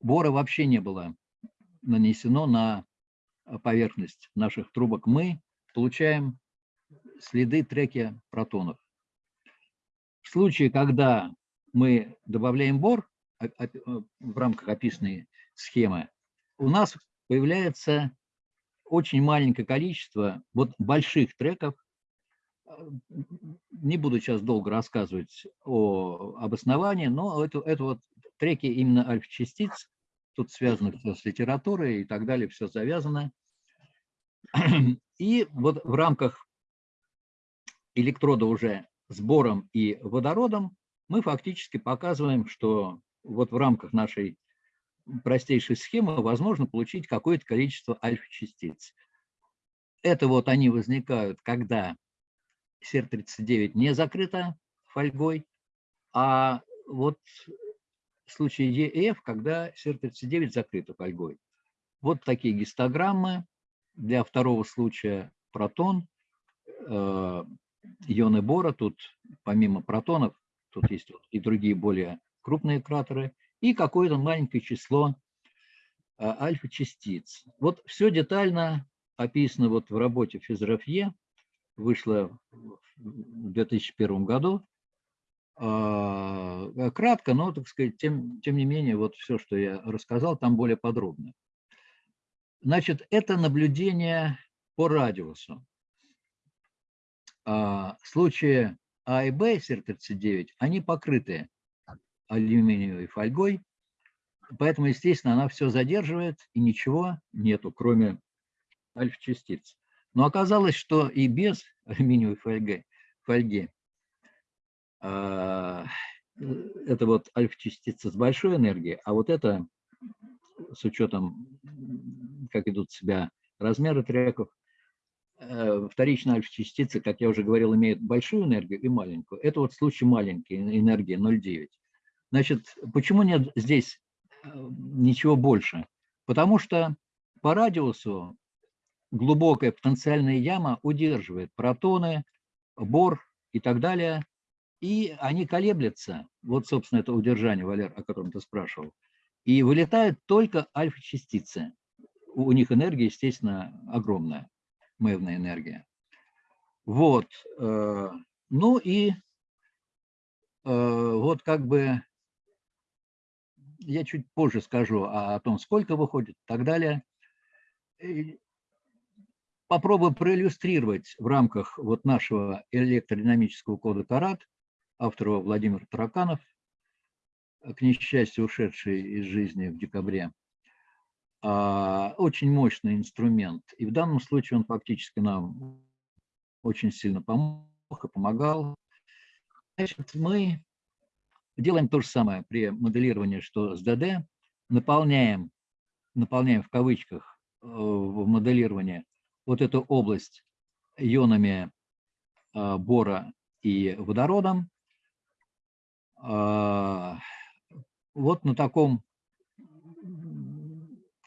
бора вообще не было нанесено на поверхность наших трубок. Мы получаем следы треки протонов. В случае, когда мы добавляем бор в рамках описанной схемы, у нас появляется очень маленькое количество вот больших треков. Не буду сейчас долго рассказывать о обосновании, но это, это вот треки именно альфа-частиц, тут связано все с литературой и так далее, все завязано. И вот в рамках электрода уже с бором и водородом мы фактически показываем, что вот в рамках нашей простейшей схемы возможно получить какое-то количество альфа-частиц. Это вот они возникают, когда СЕР-39 не закрыта фольгой, а вот случае ЕФ, когда СЕР-39 закрыта фольгой. Вот такие гистограммы. Для второго случая протон, э, ионы бора, тут помимо протонов, тут есть и другие более крупные кратеры, и какое-то маленькое число а, альфа-частиц. Вот все детально описано вот в работе Физрафье, вышло в 2001 году. А, кратко, но, так сказать, тем, тем не менее, вот все, что я рассказал, там более подробно. Значит, это наблюдение по радиусу. А, случаи А и Б, СР-39, они покрыты алюминиевой фольгой, поэтому, естественно, она все задерживает, и ничего нету, кроме альфа-частиц. Но оказалось, что и без алюминиевой фольги, фольги э, это вот альфа-частица с большой энергией, а вот это с учетом, как идут себя размеры треков, э, вторичная альфа-частица, как я уже говорил, имеет большую энергию и маленькую. Это вот случай маленькой энергии 0,9. Значит, почему нет здесь э, ничего больше? Потому что по радиусу глубокая потенциальная яма удерживает протоны, бор и так далее, и они колеблются. Вот, собственно, это удержание, Валер, о котором ты спрашивал. И вылетают только альфа-частицы. У них энергия, естественно, огромная, мэвная энергия. Вот. Э, ну и э, вот как бы я чуть позже скажу о, том, сколько выходит и так далее. Попробую проиллюстрировать в рамках вот нашего электродинамического кода Карат, автора Владимир Тараканов, к несчастью ушедший из жизни в декабре. А, очень мощный инструмент. И в данном случае он фактически нам очень сильно помог и помогал. Значит, мы делаем то же самое при моделировании, что с ДД. Наполняем, наполняем в кавычках э, в моделировании вот эту область ионами э, бора и водородом. А, вот на таком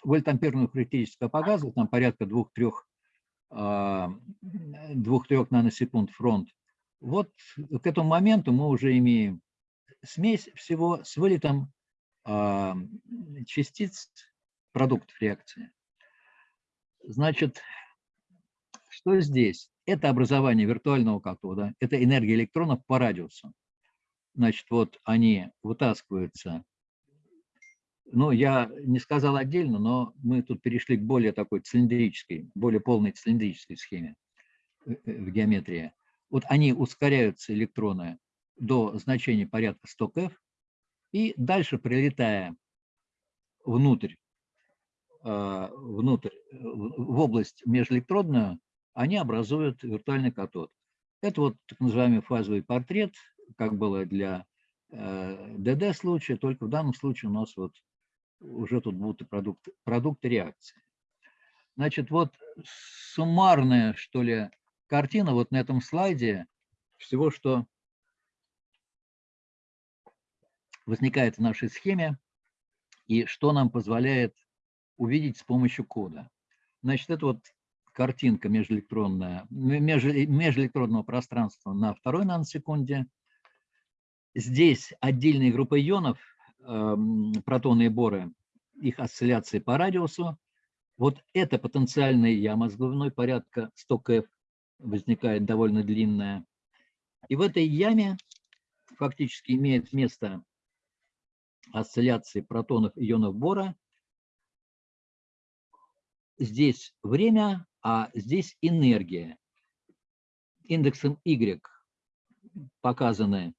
вольтамперную характеристику по там порядка 2-3 2-3 наносекунд фронт. Вот к этому моменту мы уже имеем смесь всего с вылетом э, частиц продуктов реакции. Значит, что здесь? Это образование виртуального катода, это энергия электронов по радиусу. Значит, вот они вытаскиваются ну, я не сказал отдельно, но мы тут перешли к более такой цилиндрической, более полной цилиндрической схеме э, э, в геометрии. Вот они ускоряются, электроны, до значения порядка 100 кф, и дальше, прилетая внутрь, э, внутрь, в область межэлектродную, они образуют виртуальный катод. Это вот так называемый фазовый портрет, как было для ДД случая, только в данном случае у нас вот уже тут будут продукты, продукты реакции. Значит, вот суммарная, что ли, картина вот на этом слайде всего, что возникает в нашей схеме и что нам позволяет увидеть с помощью кода. Значит, это вот картинка межэлектронная, межэлектродного пространства на второй наносекунде. Здесь отдельные группы ионов – Эм, протоны и боры, их осцилляции по радиусу. Вот эта потенциальная яма с глубиной порядка 100 кф возникает довольно длинная. И в этой яме фактически имеет место осцилляции протонов и ионов бора. Здесь время, а здесь энергия. Индексом Y показаны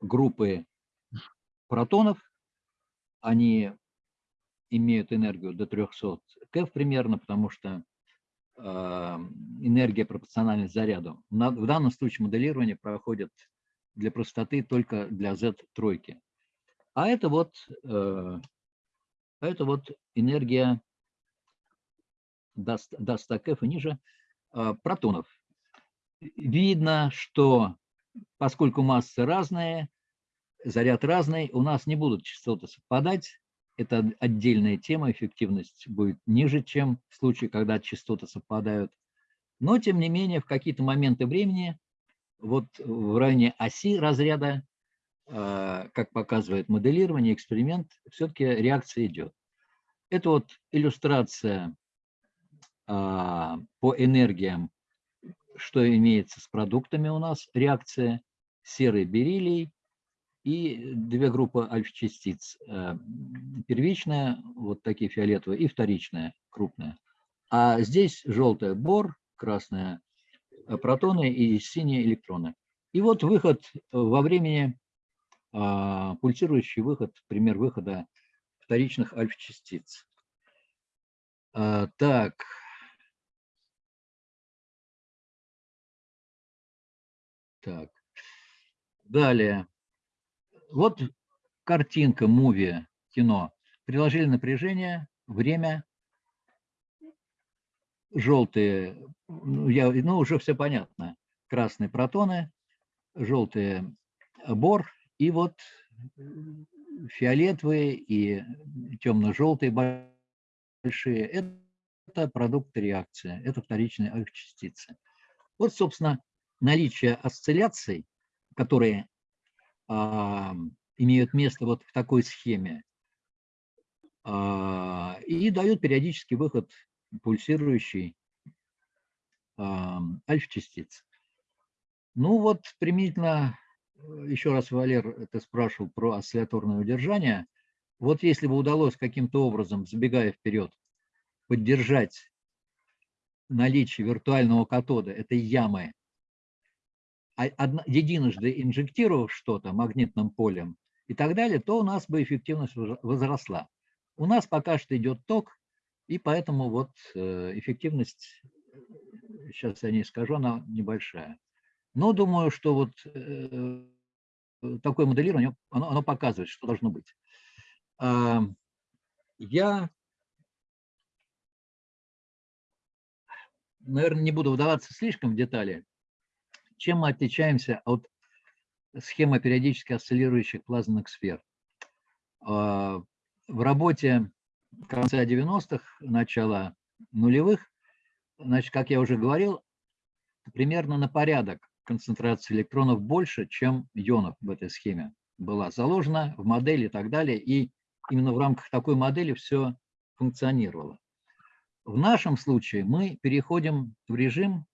группы протонов, они имеют энергию до 300 КФ примерно, потому что э, энергия пропорциональна заряду. В данном случае моделирование проходит для простоты только для Z3. А это вот, э, это вот энергия до, до 100 КФ и ниже э, протонов. Видно, что поскольку массы разные, заряд разный, у нас не будут частоты совпадать. Это отдельная тема, эффективность будет ниже, чем в случае, когда частоты совпадают. Но, тем не менее, в какие-то моменты времени, вот в районе оси разряда, а, как показывает моделирование, эксперимент, все-таки реакция идет. Это вот иллюстрация а, по энергиям, что имеется с продуктами у нас, реакция серый бериллий, и две группы альфа-частиц. Э, первичная, вот такие фиолетовые, и вторичная, крупная. А здесь желтая бор, красная э, протоны и синие электроны. И вот выход во времени, а, пульсирующий выход, пример выхода вторичных альфа-частиц. А, так. Так. Далее. Вот картинка, муви, кино. Приложили напряжение, время, желтые, ну, я, ну уже все понятно, красные протоны, желтые бор и вот фиолетовые и темно-желтые большие. Это продукт реакции, это вторичные альфа-частицы. Вот, собственно, наличие осцилляций, которые а, имеют место вот в такой схеме, а, и дают периодический выход пульсирующий а, альфа-частиц. Ну вот, применительно, еще раз, Валер, ты спрашивал про осцилляторное удержание. Вот если бы удалось каким-то образом, забегая вперед, поддержать наличие виртуального катода, этой ямы, а единожды инжектировав что-то магнитным полем и так далее, то у нас бы эффективность возросла. У нас пока что идет ток, и поэтому вот э, эффективность, сейчас я не скажу, она небольшая. Но думаю, что вот э, такое моделирование, оно, оно показывает, что должно быть. Я, наверное, не буду вдаваться слишком в детали. Чем мы отличаемся от схемы периодически осциллирующих плазменных сфер? в работе конца 90-х, начала нулевых, значит, как я уже говорил, примерно на порядок концентрация электронов больше, чем ионов в этой схеме была заложена в модели и так далее, и именно в рамках такой модели все функционировало. В нашем случае мы переходим в режим,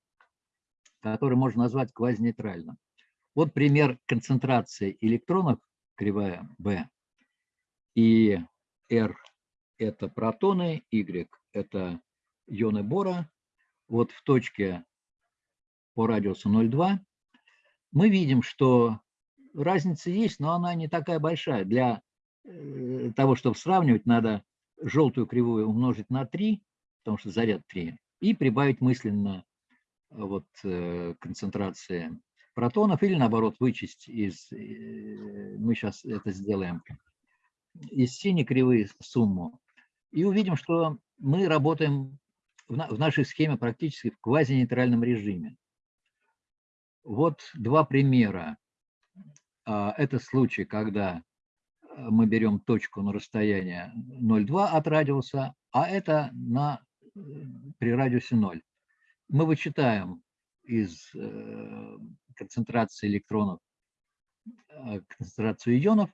который можно назвать квазинейтральным. Вот пример концентрации электронов, кривая B, и R – это протоны, Y – это ионы бора. Вот в точке по радиусу 0,2 мы видим, что разница есть, но она не такая большая. Для э, того, чтобы сравнивать, надо желтую кривую умножить на 3, потому что заряд 3, и прибавить мысленно вот, э, концентрации протонов, или наоборот вычесть из, э, мы сейчас это сделаем, из синей кривые сумму, и увидим, что мы работаем в, на, в нашей схеме практически в квазинейтральном режиме. Вот два примера. А, это случай, когда мы берем точку на расстояние 0,2 от радиуса, а это на, при радиусе 0. Мы вычитаем из э, концентрации электронов э, концентрацию ионов,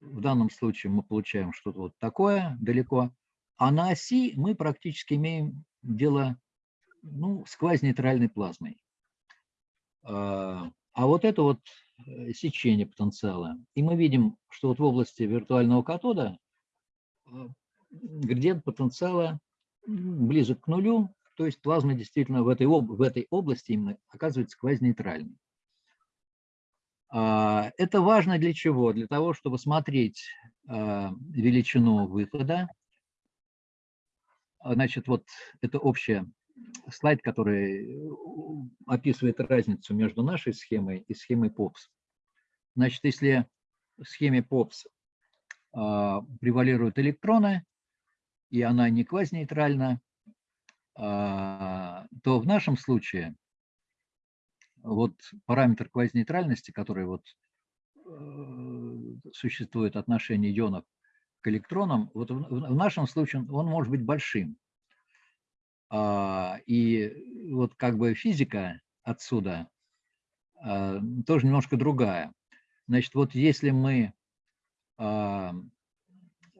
в данном случае мы получаем что-то вот такое далеко. А на оси мы практически имеем дело ну, с квазинейтральной плазмой. А, а вот это вот э, сечение потенциала. И мы видим, что вот в области виртуального катода э, градиент потенциала близок к нулю, то есть плазма действительно в этой, в этой области именно оказывается квазинейтральной. А, это важно для чего? Для того, чтобы смотреть а, величину выхода. Значит, вот это общий слайд, который описывает разницу между нашей схемой и схемой POPS. Значит, если в схеме а, превалируют электроны, и она не квазинейтральна, то в нашем случае вот параметр квазинейтральности, который вот э, существует отношение ионов к электронам, вот в, нашем случае он может быть большим. А, и вот как бы физика отсюда а, тоже немножко другая. Значит, вот если мы а,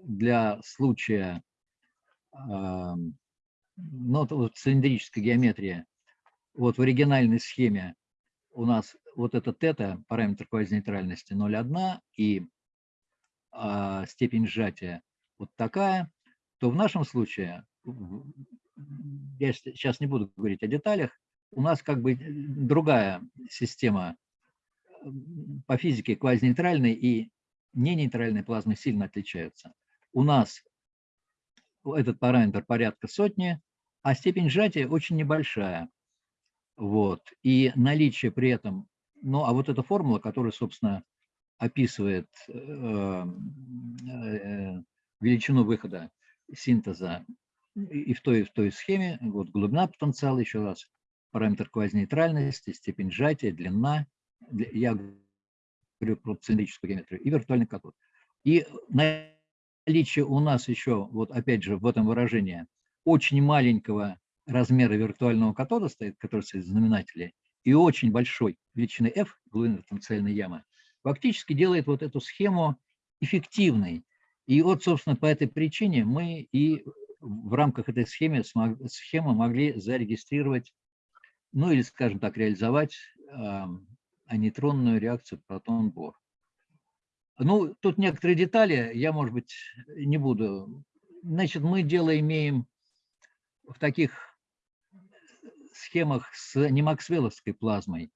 для случая а, ну, вот цилиндрической геометрии, вот в оригинальной схеме у нас вот это тета, параметр квазинейтральности 0,1 и а, степень сжатия вот такая, то в нашем случае, я сейчас не буду говорить о деталях, у нас как бы другая система по физике квазинейтральной и ненейтральной плазмы сильно отличаются. У нас этот параметр порядка сотни, а степень сжатия очень небольшая. Вот. И наличие при этом, ну, а вот эта формула, которая, собственно, описывает э, э, величину выхода синтеза и в той, и в той схеме, вот глубина потенциала, еще раз, параметр квазинейтральности, степень сжатия, длина, я говорю про цилиндрическую геометрию, и виртуальный катод. И наличие у нас еще, вот опять же, в этом выражении очень маленького размера виртуального катода стоит, который стоит в знаменателе, и очень большой величины f, глубины потенциальной ямы, фактически делает вот эту схему эффективной. И вот, собственно, по этой причине мы и в рамках этой схемы, схемы могли зарегистрировать, ну или, скажем так, реализовать э, анейтронную реакцию протон-бор. Ну, тут некоторые детали, я, может быть, не буду. Значит, мы дело имеем в таких схемах с немаксвелловской плазмой.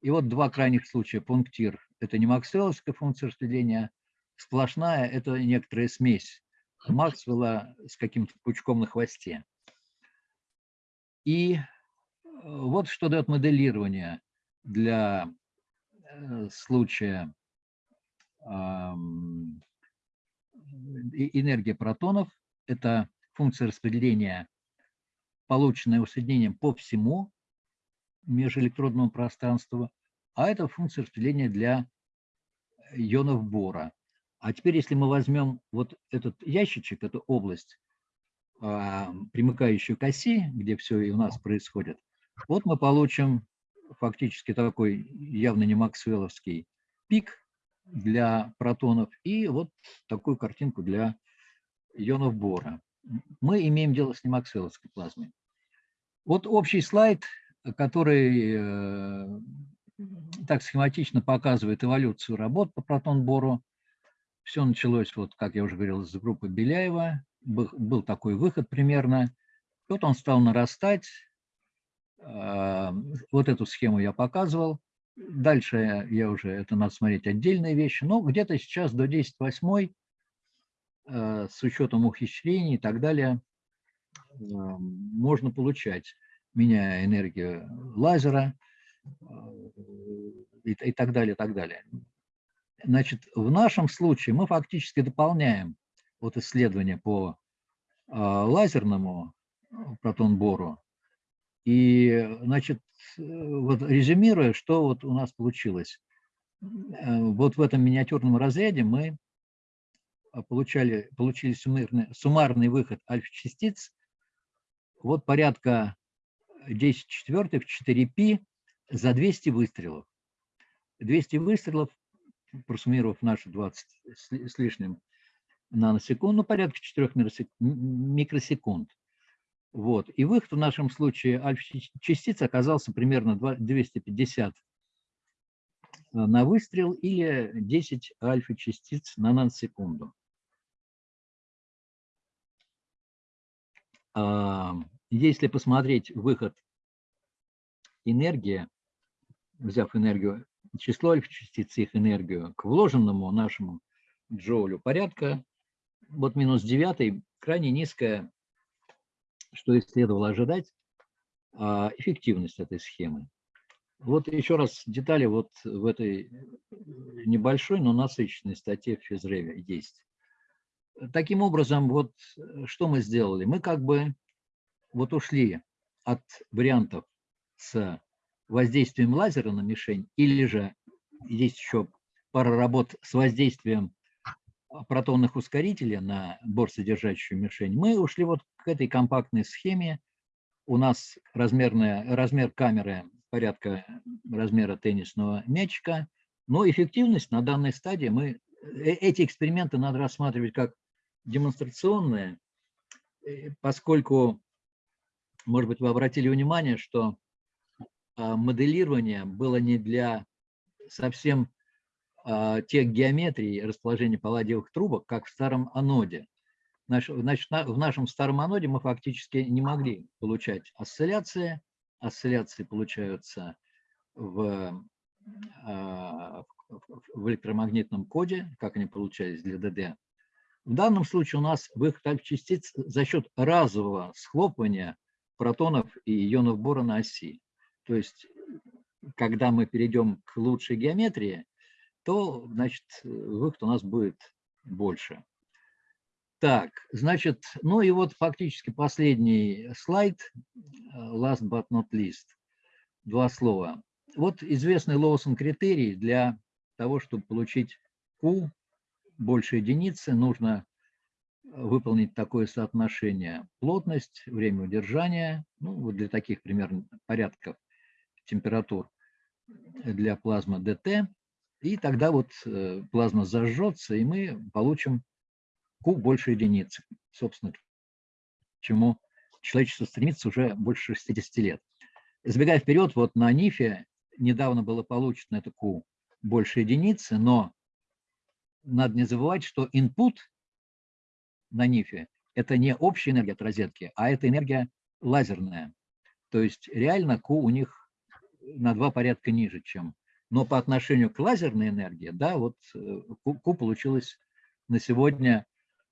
И вот два крайних случая. Пунктир – это не максвелловская функция распределения, сплошная – это некоторая смесь Максвелла с каким-то пучком на хвосте. И э, вот что дает моделирование для э, случая энергия протонов. Это функция распределения, полученная усоединением по всему межэлектродному пространству, а это функция распределения для ионов бора. А теперь, если мы возьмем вот этот ящичек, эту область, а, примыкающую к оси, где все и у нас происходит, вот мы получим фактически такой явно не максвелловский пик для протонов и вот такую картинку для ионов бора. Мы имеем дело с немаксвелловской плазмой. Вот общий слайд, который э, так схематично показывает эволюцию работ по протон-бору. Все началось, вот, как я уже говорил, с группы Беляева. Был, такой выход примерно. Вот он стал нарастать. Э, вот эту схему я показывал. Дальше я уже, это надо смотреть отдельные вещи. Но где-то сейчас до 10.8 э, с учетом ухищрений и так далее э, можно получать, меняя энергию лазера, и, и так далее, и так далее. Значит, в нашем случае мы фактически дополняем вот исследование по э, лазерному протон-бору. И, значит, вот резюмируя, что вот у нас получилось. Э, вот в этом миниатюрном разряде мы получали, получили суммарный, суммарный выход альфа-частиц вот порядка 10 четвертых, 4π за 200 выстрелов. 200 выстрелов, просуммировав наши 20 с лишним наносекунд, ну, порядка 4 микросекунд. Вот. И выход в нашем случае альфа-частиц оказался примерно 250 на выстрел или 10 альфа-частиц на наносекунду. Если посмотреть выход энергии, взяв энергию, число альфа-частиц их энергию к вложенному нашему джоулю порядка, вот минус 9, крайне низкая, что и следовало ожидать, а, эффективность этой схемы. Вот еще раз детали вот в этой небольшой, но насыщенной статье в физреве есть. Таким образом, вот что мы сделали? Мы как бы вот ушли от вариантов с воздействием лазера на мишень, или же есть еще пара работ с воздействием протонных ускорителей на борсодержащую мишень, мы ушли вот к этой компактной схеме. У нас размерная, размер камеры порядка размера теннисного мячика, но эффективность на данной стадии мы... Э, эти эксперименты надо рассматривать как демонстрационные, э, поскольку, может быть, вы обратили внимание, что а, моделирование было не для совсем а, тех геометрий расположения палладиевых трубок, как в старом аноде. Значит, в нашем старом аноде мы фактически не могли получать осцилляции. Осцилляции получаются в, а, в электромагнитном коде, как они получались для ДД. В данном случае у нас выход частиц за счет разового схлопывания протонов и ионов бора на оси. То есть, когда мы перейдем к лучшей геометрии, то, значит, выход у нас будет больше. Так, значит, ну и вот фактически последний слайд, last but not least, два слова. Вот известный Лоусон критерий для того, чтобы получить Q больше единицы, нужно выполнить такое соотношение. Плотность, время удержания, ну, вот для таких примерно порядков температур для плазмы ДТ, и тогда вот э, плазма зажжется, и мы получим Q больше единицы, собственно, к чему человечество стремится уже больше 60 лет. Забегая вперед, вот на НИФе недавно было получено это Q больше единицы, но надо не забывать, что input на НИФе – это не общая энергия от розетки, а это энергия лазерная. То есть реально Q у них на два порядка ниже, чем. Но по отношению к лазерной энергии, да, вот Q э, получилось на сегодня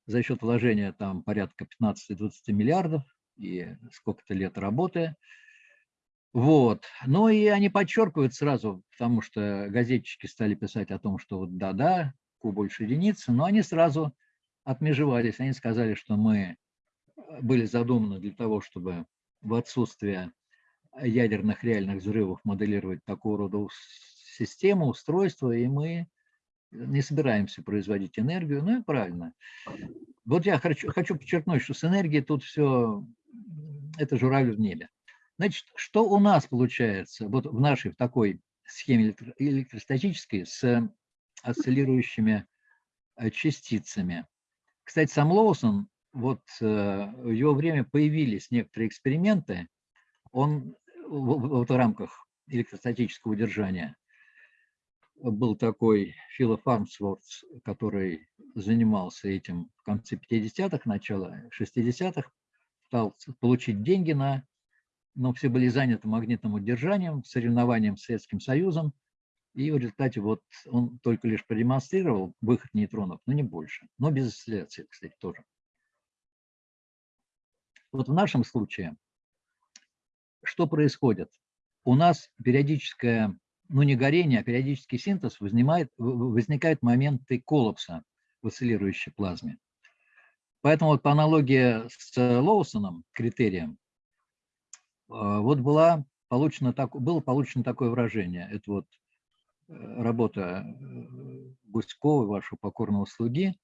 за счет вложения там порядка 15-20 миллиардов и сколько-то лет работы. Вот. Ну и они подчеркивают сразу, потому что газетчики стали писать о том, что вот да-да, Q больше единицы, но они сразу отмежевались. Они сказали, что мы э, были задуманы для того, чтобы в отсутствие ядерных реальных взрывов моделировать такого рода систему, устройство, и мы не собираемся производить энергию. Ну и правильно. Вот я хочу, хочу подчеркнуть, что с энергией тут все, это журавль в небе. Значит, что у нас получается вот в нашей в такой схеме электростатической с осциллирующими э, частицами? Кстати, сам Лоусон, вот э, в его время появились некоторые эксперименты, он в, в рамках электростатического удержания был такой Фило Фармсворт, который занимался этим в конце 50-х, начало 60-х, пытался получить деньги на, но все были заняты магнитным удержанием, соревнованием с Советским Союзом, и в результате вот он только лишь продемонстрировал выход нейтронов, но не больше. Но без осцилляции, кстати, тоже. Вот в нашем случае что происходит? У нас периодическое, ну не горение, а периодический синтез возникает, возникают моменты коллапса в осциллирующей плазме. Поэтому вот по аналогии с Лоусоном, критерием, а, вот была получено так, было получено такое выражение. Это вот работа э, Гуськова, вашего покорного слуги,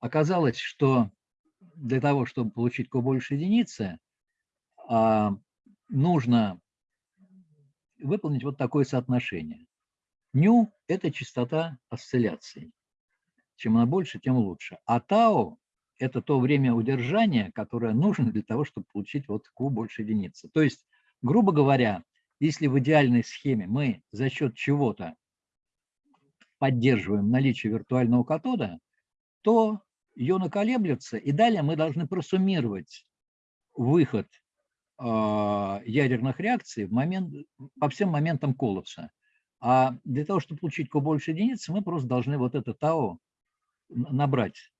оказалось, что для того, чтобы получить больше единицы, а, нужно выполнить вот такое соотношение. Ню – это частота осцилляций. Чем она больше, тем лучше. А тау – это то время удержания, которое нужно для того, чтобы получить вот Q больше единицы. То есть, грубо говоря, если в идеальной схеме мы за счет чего-то поддерживаем наличие виртуального катода, то ионы колеблются, и далее мы должны просуммировать выход э, ядерных реакций в момент, по всем моментам коллапса. А для того, чтобы получить Q больше единицы, мы просто должны вот это ТАО набрать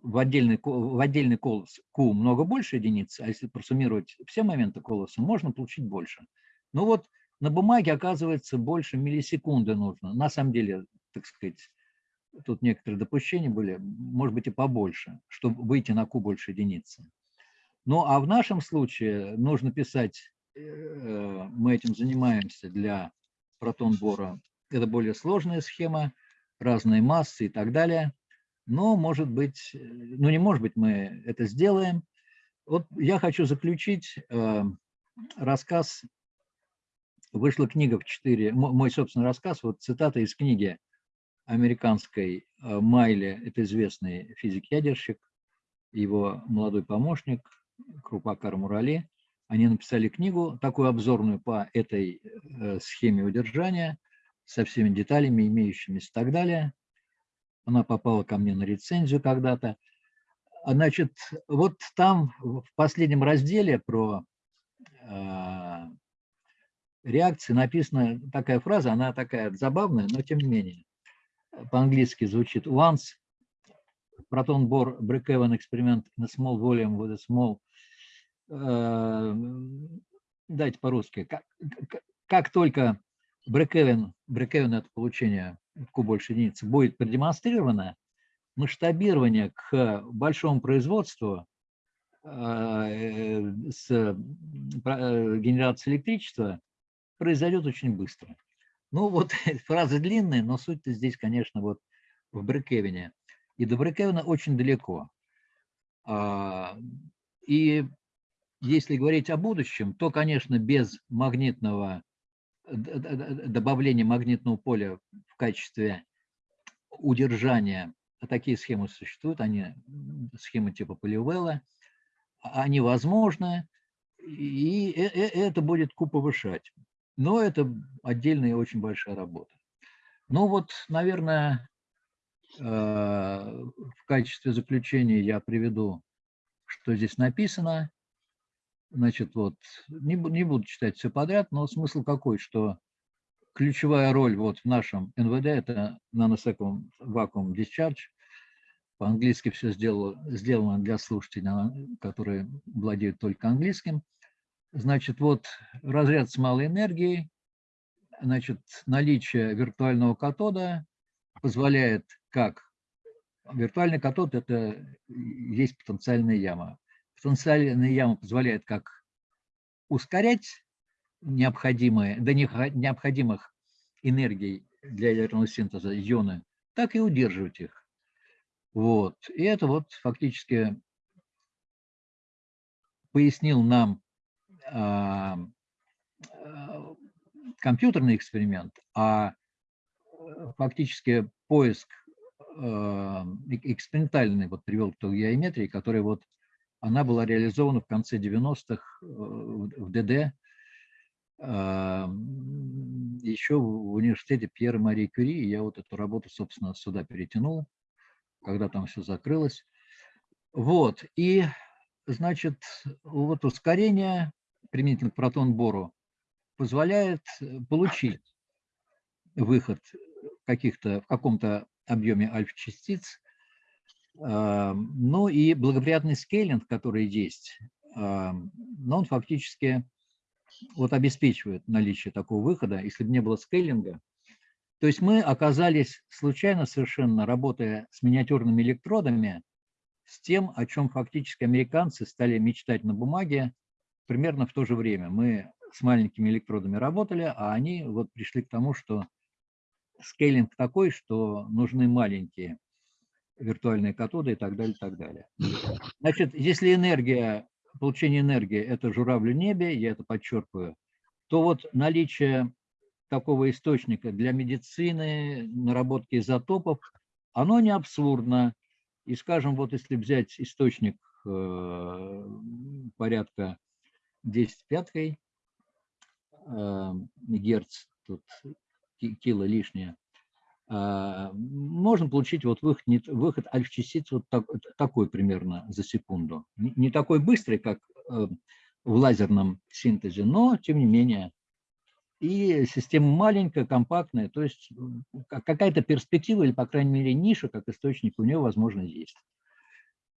в отдельный, в отдельный колос Q много больше единиц, а если просуммировать все моменты колоса, можно получить больше. Ну вот на бумаге оказывается больше миллисекунды нужно. На самом деле, так сказать, тут некоторые допущения были, может быть и побольше, чтобы выйти на Q больше единицы. Ну а в нашем случае нужно писать, э, мы этим занимаемся для протон-бора, это более сложная схема, разные массы и так далее. Но, может быть, ну не может быть, мы это сделаем. Вот я хочу заключить э, рассказ Вышла книга в 4, мой собственный рассказ, вот цитата из книги американской э, Майли, это известный физик-ядерщик, его молодой помощник Крупакар Мурали. Они написали книгу, такую обзорную по этой э, схеме удержания, со всеми деталями, имеющимися и так далее. Она попала ко мне на рецензию когда-то. Значит, вот там в последнем разделе про э, реакции написана такая фраза, она такая забавная, но тем не менее. По-английски звучит once proton bore break-even experiment in a small volume with a small... Э, дайте по-русски. Как, как только break-even, break-even это получение Q больше единицы, будет продемонстрировано, масштабирование к большому производству э, с э, генерацией электричества произойдет очень быстро. Ну вот фраза длинная, но суть-то здесь, конечно, вот в Брекевине. И до Брекевина очень далеко. А, и если говорить о будущем, то, конечно, без магнитного добавления магнитного поля в качестве удержания, а такие схемы существуют, они схемы типа Поливелла, они возможны, и э, э, это будет Q повышать. Но это отдельная и очень большая работа. Ну вот, наверное, э, в качестве заключения я приведу, что здесь написано. Значит, вот, не, не буду читать все подряд, но смысл какой, что ключевая роль вот в нашем НВД – это nanosecond vacuum discharge. По-английски все сделано, сделано для слушателей, которые владеют только английским. Значит, вот разряд с малой энергией, значит, наличие виртуального катода позволяет как виртуальный катод – это есть потенциальная яма. Потенциальная яма позволяет как ускорять необходимые, до необходимых энергий для ядерного синтеза ионы, так и удерживать их. Вот. И это вот фактически пояснил нам компьютерный эксперимент, а э, фактически поиск а, экспериментальный вот привел к той геометрии, которая вот она была реализована в конце 90-х э, в ДД, еще в университете Пьера Марии Кюри, я вот эту работу, собственно, сюда перетянул, когда там все закрылось. Вот, и, значит, вот ускорение применительно к протон-бору, позволяет э, получить выход каких-то в каком-то объеме альфа-частиц. А, ну и благоприятный скейлинг, который есть, а, но он фактически вот обеспечивает наличие такого выхода. Если бы не было скейлинга, то есть мы оказались случайно совершенно, работая с миниатюрными электродами, с тем, о чем фактически американцы стали мечтать на бумаге примерно в то же время. Мы с маленькими электродами работали, а они вот пришли к тому, что скейлинг такой, что нужны маленькие виртуальные катоды и так далее, и так далее. Значит, если энергия, получение энергии – это журавль в небе, я это подчеркиваю, то вот наличие такого источника для медицины, наработки изотопов, оно не абсурдно. И, скажем, вот если взять источник э, порядка 10 пяткой э, герц, тут кило лишнее, э, можно получить вот выход, выход альфа-частиц вот так, такой примерно за секунду. Не такой быстрый, как э, в лазерном синтезе, но тем не менее. И система маленькая, компактная, то есть какая-то перспектива или, по крайней мере, ниша, как источник у нее, возможно, есть.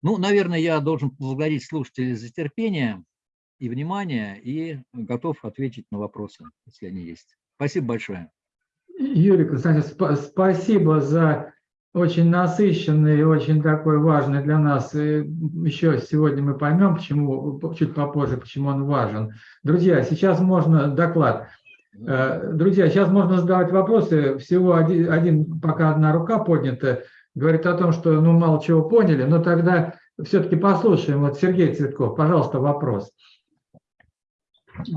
Ну, наверное, я должен поблагодарить слушателей за терпение и внимание, и готов ответить на вопросы, если они есть. Спасибо большое. Юрий Константинович, сп спасибо за очень насыщенный и очень такой важный для нас. И еще сегодня мы поймем, почему, чуть попозже, почему он важен. Друзья, сейчас можно доклад. Э, друзья, сейчас можно задавать вопросы. Всего один, один пока одна рука поднята, говорит о том, что ну мало чего поняли, но тогда все-таки послушаем. Вот Сергей Цветков, пожалуйста, вопрос.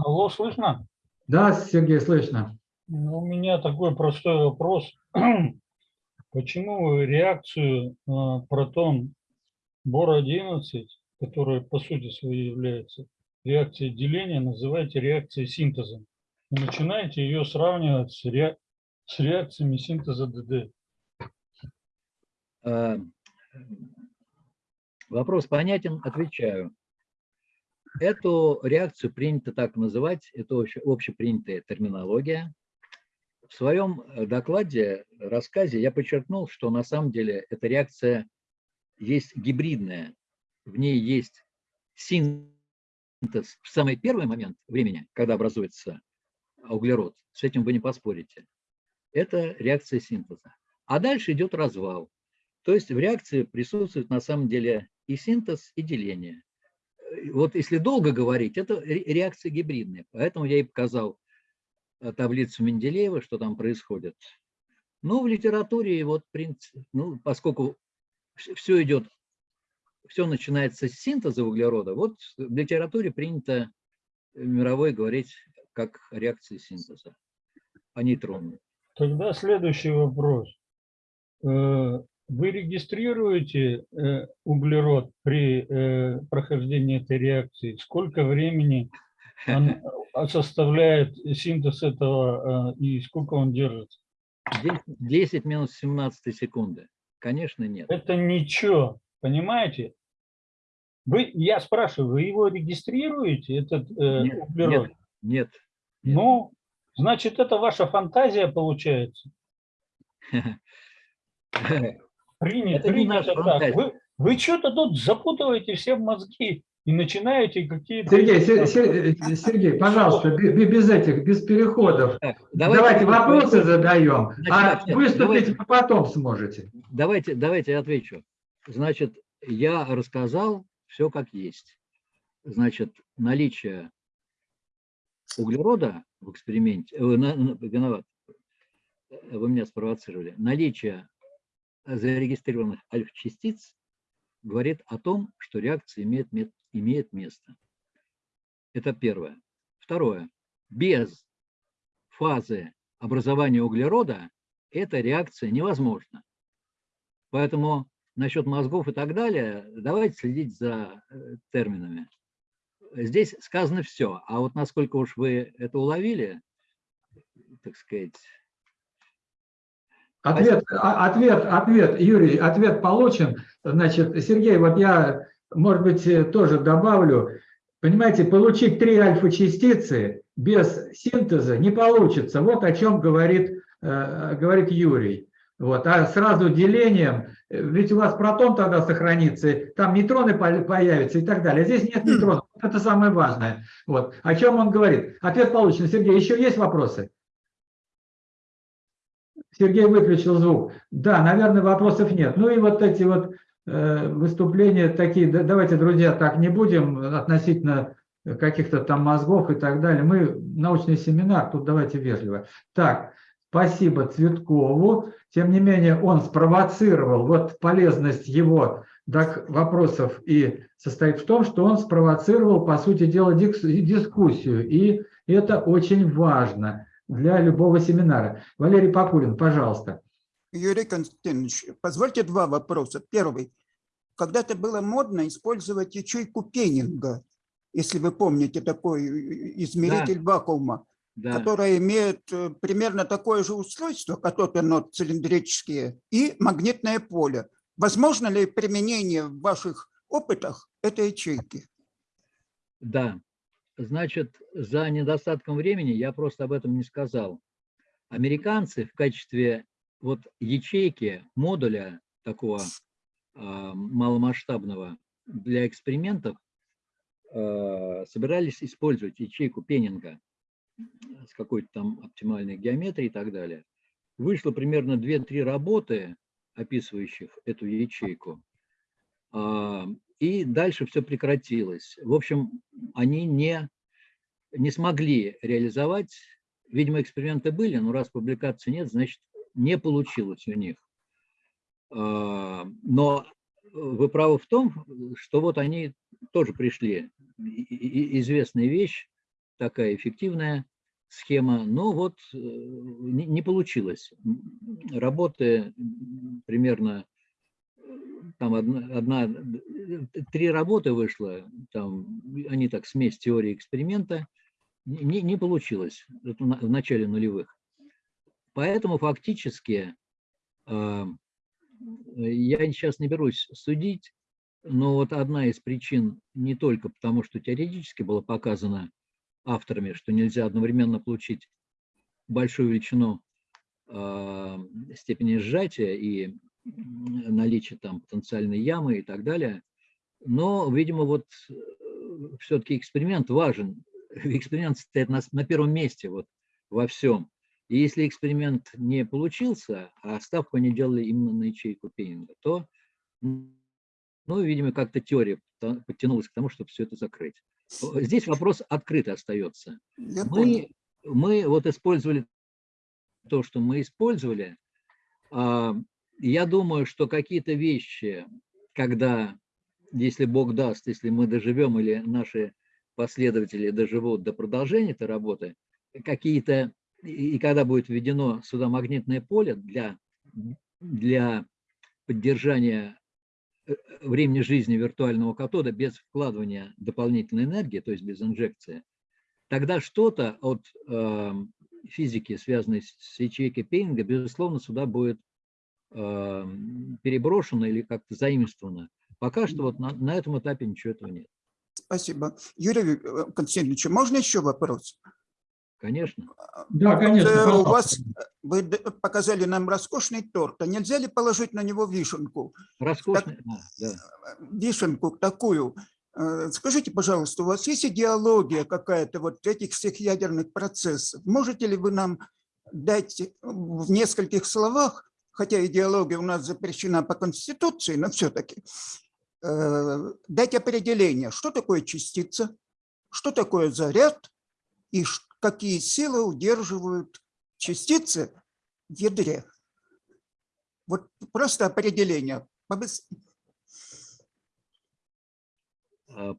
Алло, слышно? Да, Сергей, слышно. Ну, у меня такой простой вопрос. Почему реакцию на протон бор-11, которая по сути своей является реакцией деления, называете реакцией синтеза? И начинаете ее сравнивать с, ре... с реакциями синтеза ДД. Э, вопрос понятен, отвечаю. Эту реакцию принято так называть, это общепринятая терминология. В своем э, докладе, рассказе я подчеркнул, что на самом деле эта реакция есть гибридная. В ней есть синтез в самый первый момент времени, когда образуется углерод. С этим вы не поспорите. Это реакция синтеза. А дальше идет развал. То есть в реакции присутствует на самом деле и синтез, и деление вот если долго говорить, это реакция гибридная. Поэтому я и показал э, таблицу Менделеева, что там происходит. Но в литературе, вот, ну, поскольку все идет все начинается с синтеза углерода, вот в литературе принято мировой говорить как реакции синтеза, а нейтронные. Тогда следующий вопрос. Э, вы регистрируете э, углерод при э, прохождении этой реакции? Сколько времени он составляет синтез этого и сколько он держится? 10 минус 17 секунды. Конечно, нет. Это ничего, понимаете? Вы, я спрашиваю, вы его регистрируете, этот э, нет, углерод? Нет, нет. Ну, значит, это ваша фантазия получается. Принято, Это принято так. Вы, вы что-то тут запутываете все мозги и начинаете какие-то... Сергей, Се- Се- Сергей, пожалуйста, бе- бе- без этих, без переходов. Так, Давайте, вопросы задаем, а Значит, нет, выступить давайте. потом сможете. Давайте, давайте я отвечу. Значит, я рассказал все как есть. Значит, наличие углерода в эксперименте, э, на- на- виноват, вы меня спровоцировали, наличие зарегистрированных альфа-частиц говорит о том, что реакция имеет, имеет место. Это первое. Второе. Без фазы образования углерода эта реакция невозможна. Поэтому насчет мозгов и так далее, давайте следить за э, терминами. Здесь сказано все, а вот насколько уж вы это уловили, так сказать, Ответ, а- ответ, ответ, Юрий, ответ получен. Значит, Сергей, вот я, может быть, э, тоже добавлю. Понимаете, получить три альфа-частицы без синтеза не получится. Вот о чем говорит, э, говорит Юрий. Вот. А сразу делением, э, ведь у вас протон тогда сохранится, там нейтроны по- появятся и так далее. Здесь нет нейтронов. Это самое важное. Вот. О чем он говорит? Ответ получен. Сергей, еще есть вопросы? Сергей выключил звук. Да, наверное, вопросов нет. Ну и вот эти вот э, выступления такие, да- давайте, друзья, так не будем относительно каких-то там мозгов и так далее. Мы научный семинар, тут давайте вежливо. Так, спасибо Цветкову. Тем не менее, он спровоцировал, вот полезность его так, вопросов и состоит в том, что он спровоцировал, по сути дела, дискуссию. И это очень важно для любого семинара. Валерий Покулин, пожалуйста. Юрий Константинович, позвольте два вопроса. Первый. Когда-то было модно использовать ячейку Пеннинга, если вы помните такой измеритель вакуума, да. которая имеет э, примерно такое же устройство, катод-анод цилиндрические, и магнитное поле. Возможно ли применение в ваших опытах этой ячейки? Да, значит, за недостатком времени я просто об этом не сказал. Американцы в качестве вот ячейки, модуля такого а, маломасштабного для экспериментов а, собирались использовать ячейку Пеннинга с какой-то там оптимальной геометрией и так далее. Вышло примерно 2-3 работы, описывающих эту ячейку. И дальше все прекратилось. В общем, они не, не смогли реализовать. Видимо, эксперименты были, но раз публикации нет, значит, не получилось у них. А, Но вы правы в том, что вот они тоже пришли. Известная вещь, такая эффективная схема, но вот э, не получилось. Работы примерно там одна, одна- три работы вышло, там, они так, смесь теории эксперимента, не, не получилось это в начале нулевых. Поэтому фактически э, я сейчас не берусь судить, но вот одна из причин не только потому, что теоретически было показано авторами, что нельзя одновременно получить большую величину э, степени сжатия и наличие там потенциальной ямы и так далее. Но, видимо, вот все-таки эксперимент важен. Эксперимент стоит на, на первом месте вот во всем. И если эксперимент не получился, а ставку они делали именно на ячейку Пеннинга, то, ну, видимо, как-то теория подтянулась к тому, чтобы все это закрыть. Здесь вопрос открытый остается. Я понял. Мы, мы вот использовали то, что мы использовали. Я думаю, что какие-то вещи, когда если Бог даст, если мы доживем или наши последователи доживут до продолжения этой работы, какие-то, и когда будет введено сюда магнитное поле для, для поддержания э, времени жизни виртуального катода без вкладывания дополнительной энергии, то есть без инжекции, тогда что-то от э, физики, связанной с ячейкой Пейнга, безусловно, сюда будет э, переброшено или как-то заимствовано. Пока что вот на, на этом этапе ничего этого нет. Спасибо. Юрий э, Константинович, можно еще вопрос? Конечно. Да, конечно. Вот, э, У пожалуйста. вас, вы д- показали нам роскошный торт, а нельзя ли положить на него вишенку? Роскошный. А, да. Вишенку такую. Э, Скажите, пожалуйста, у вас есть идеология какая-то вот этих всех ядерных процессов? Можете ли вы нам дать в нескольких словах, хотя идеология у нас запрещена по Конституции, но все-таки, дать определение, что такое частица, что такое заряд и какие силы удерживают частицы в ядре. Вот просто определение. А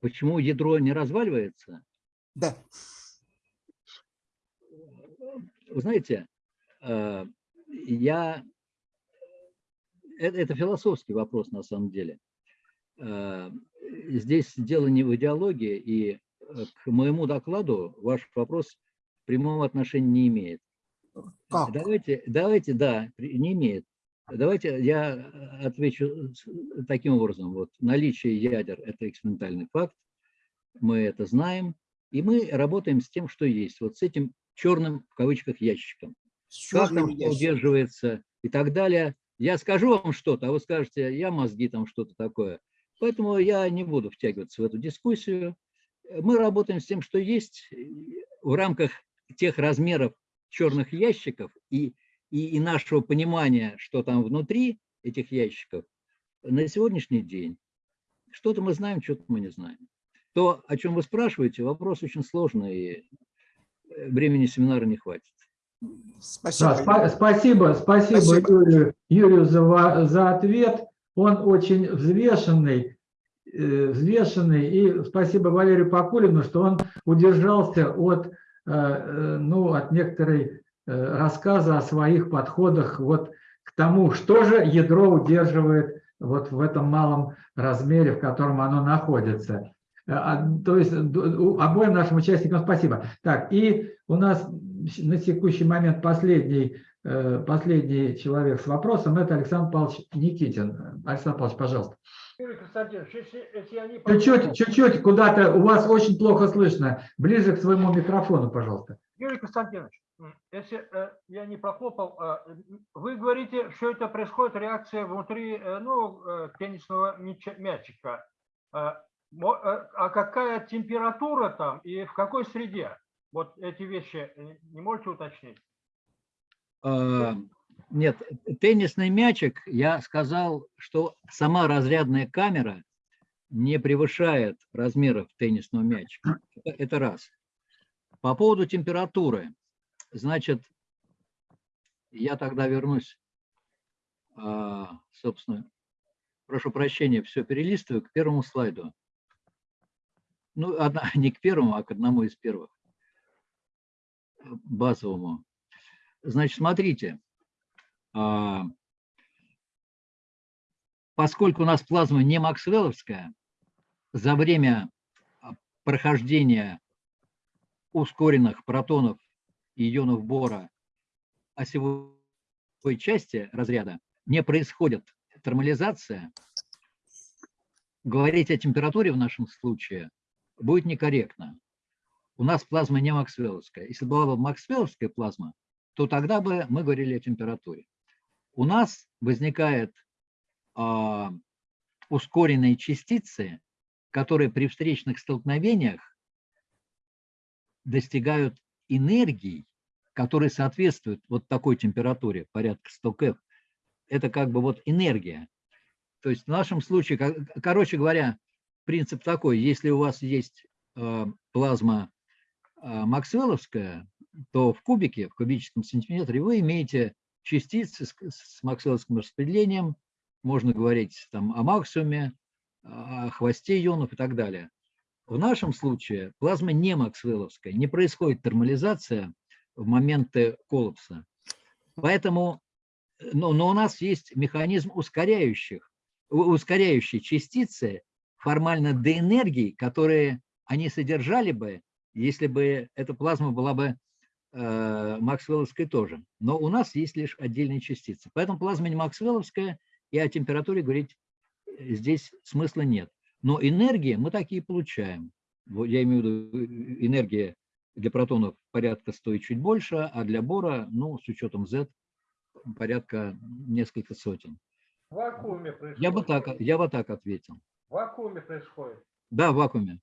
Почему ядро не разваливается? Да. Вы знаете, э, я... Это, это философский вопрос на самом деле. Э, Здесь дело не в идеологии, и э, к моему докладу ваш вопрос прямого отношения не имеет. Как? Давайте, давайте, да, не имеет. Давайте я э, отвечу таким образом. Вот наличие ядер – это экспериментальный факт, мы это знаем, и мы работаем с тем, что есть, вот с этим черным, в кавычках, ящиком. С Как там ящиком. удерживается и так далее. Я скажу вам что-то, а вы скажете, я мозги там что-то такое. Поэтому я не буду втягиваться в эту дискуссию. Мы работаем с тем, что есть в рамках тех размеров черных ящиков и, и, и нашего понимания, что там внутри этих ящиков на сегодняшний день. Что-то мы знаем, что-то мы не знаем. То, о чем вы спрашиваете, вопрос очень сложный, и э, времени семинара не хватит. Да, Спасибо. спа- спасибо, спасибо, Спасибо. Юрию, Юрию за, за ответ. Он очень взвешенный, э, взвешенный. И спасибо Валерию Покулину, что он удержался от, э, э, ну, от некоторой э, рассказа о своих подходах вот к тому, что же ядро удерживает вот в этом малом размере, в котором оно находится. Э, а, То есть у- обоим нашим участникам спасибо. Так, и у нас на текущий момент последний, э, последний человек с вопросом – это Александр Павлович Никитин. Александр Павлович, пожалуйста. Чуть-чуть, чуть-чуть куда-то, у вас очень плохо слышно. Ближе к своему микрофону, пожалуйста. Юрий Константинович, если э, я не прохлопал, э, м, вы говорите, что это происходит реакция внутри э, ну, э, теннисного мячика. Э, а какая температура там и в какой среде? Вот эти вещи э, не можете уточнить? А, Нет, теннисный мячик, я сказал, что сама разрядная камера не превышает размеров теннисного мячика. Это, это раз. По поводу температуры, значит, я тогда вернусь, а, собственно, прошу прощения, все перелистываю к первому слайду. Ну, одна- не к первому, а к одному из первых, э, базовому. Значит, смотрите, а, поскольку у нас плазма не максвелловская, за время а, прохождения ускоренных протонов и ионов бора осевой части разряда не происходит термализация, говорить о температуре в нашем случае будет некорректно. У нас плазма не максвелловская. Если была бы максвелловская плазма, то тогда бы мы говорили о температуре. У нас возникает а, ускоренные частицы, которые при встречных столкновениях достигают энергий, которые соответствуют вот такой температуре, порядка 100 кэп. Это как бы вот энергия. То есть в нашем случае, ко- короче говоря, принцип такой, если у вас есть э, плазма э, максвелловская, то в кубике, в кубическом сантиметре вы имеете частицы с, с максвелловским распределением, можно говорить там о максимуме, о хвосте ионов и так далее. В нашем случае плазма не максвелловская, не происходит термализация в моменты коллапса. Поэтому, но, но у нас есть механизм ускоряющих, у- ускоряющей частицы формально до энергии, которые они содержали бы, если бы эта плазма была бы э, максвелловской тоже. Но у нас есть лишь отдельные частицы. Поэтому плазма не максвелловская, и о температуре говорить э, здесь смысла нет. Но энергии мы такие получаем. Я имею в виду э, энергия для протонов порядка стоит чуть больше, а для бора, ну, с учетом Z, порядка несколько сотен. В вакууме происходит. Я бы так, я бы так ответил. В вакууме происходит. Да, в вакууме.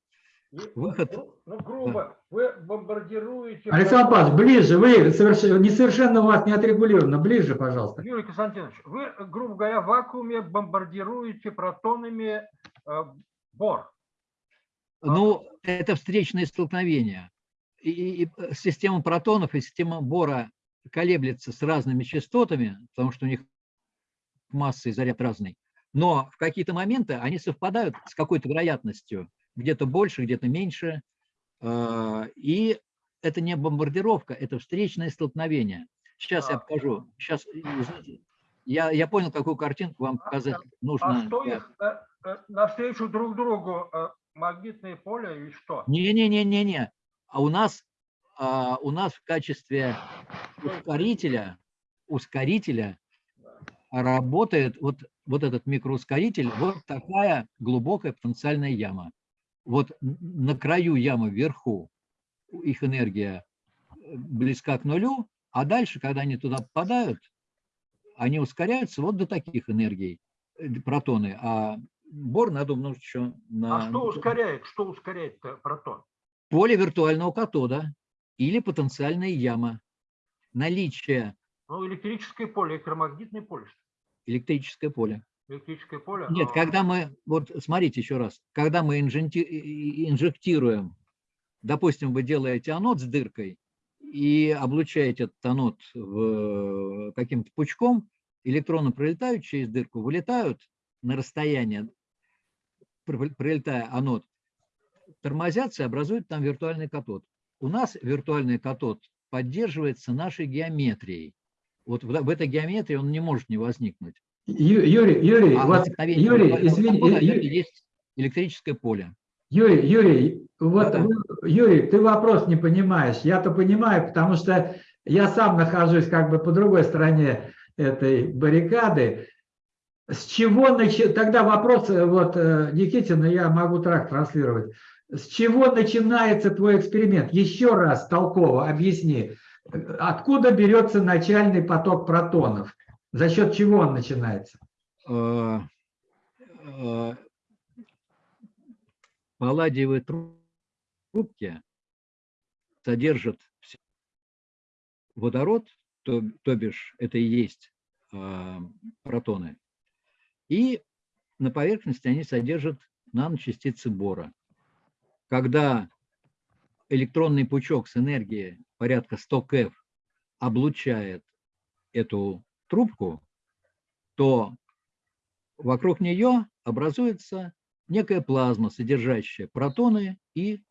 И, Выход- Ну, ну, грубо, вы бомбардируете... Александр Павлович, ближе, вы совершенно, несовершенно у вас не отрегулировано, ближе, пожалуйста. Юрий Константинович, вы, грубо говоря, в вакууме бомбардируете протонами э, бор. Ну, это встречные столкновения. И, и- и, система протонов и система бора колеблется с разными частотами, потому что у них масса и заряд разный. Но в какие-то моменты они совпадают с какой-то вероятностью, где-то больше, где-то меньше. А, И это не бомбардировка, это встречное столкновение. Сейчас я А. покажу. Сейчас, я, я понял, какую картинку вам показать нужно. А что их э, э, навстречу друг другу э, магнитные поля и что? Не-не-не-не-не. А у нас, а, у нас в качестве ускорителя, ускорителя работает вот, вот этот микроускоритель, вот такая глубокая потенциальная яма. Вот на краю ямы вверху их энергия э, близка к нулю, а дальше, когда они туда попадают, они ускоряются вот до таких энергий, э, протоны. А бор надо умножить еще на... А что ускоряет? Что ускоряет протон? поле виртуального катода или потенциальная яма. Наличие Ну, электрическое поле, электромагнитное поле. Электрическое поле. Электрическое поле. Нет, а, когда мы, вот смотрите еще раз, когда мы инжектируем, допустим, вы делаете анод с дыркой и облучаете этот анод в- каким-то пучком, электроны пролетают через дырку, вылетают на расстояние, пр- пролетая анод, тормозятся и образуют там виртуальный катод. У нас виртуальный катод поддерживается нашей геометрией. Вот в, в этой геометрии он не может не возникнуть. Ю- Юрий, Юрий, А возникновение Юрий, извини, катода Ю- это и есть электрическое поле. Юрий, Юрий, вот, вы- Юрий, ты вопрос не понимаешь. Я-то понимаю, потому что я сам нахожусь как бы по другой стороне этой баррикады. С чего начи... Тогда вопрос, э, вот, э, Никитина, я могу трак транслировать. С чего начинается твой эксперимент? Еще раз толково объясни. Откуда берется начальный поток протонов? За счет чего он начинается? Э, э, Палладиевые тру- трубки содержат водород, то, то бишь это и есть э, протоны, и на поверхности они содержат наночастицы бора. Когда электронный пучок с энергией порядка 100 КФ облучает эту трубку, то вокруг нее образуется некая плазма, содержащая протоны и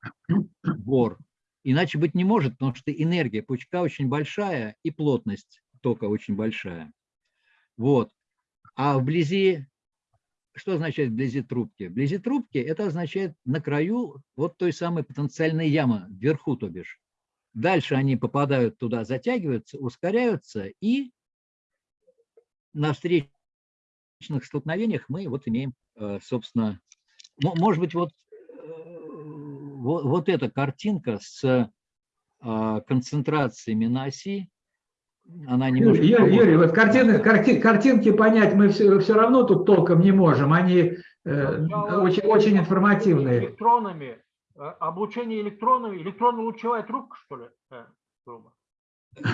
бор. Иначе быть не может, потому что энергия пучка очень большая и плотность тока очень большая. Вот. А вблизи, что означает вблизи трубки? Вблизи трубки это означает на краю вот той самой потенциальной ямы, вверху, то бишь. Дальше они попадают туда, затягиваются, ускоряются, и на встречных столкновениях мы вот имеем, э, собственно, мо- может быть, вот, э, вот, вот эта картинка с а, концентрациями на оси, она немножко... Юрий. Юрий, вот картины, карти- картинки понять мы все, все равно тут толком не можем. Они э, очень, очень информативные. Электронами, э, облучение электронами, электронно-лучевая трубка, что ли? э?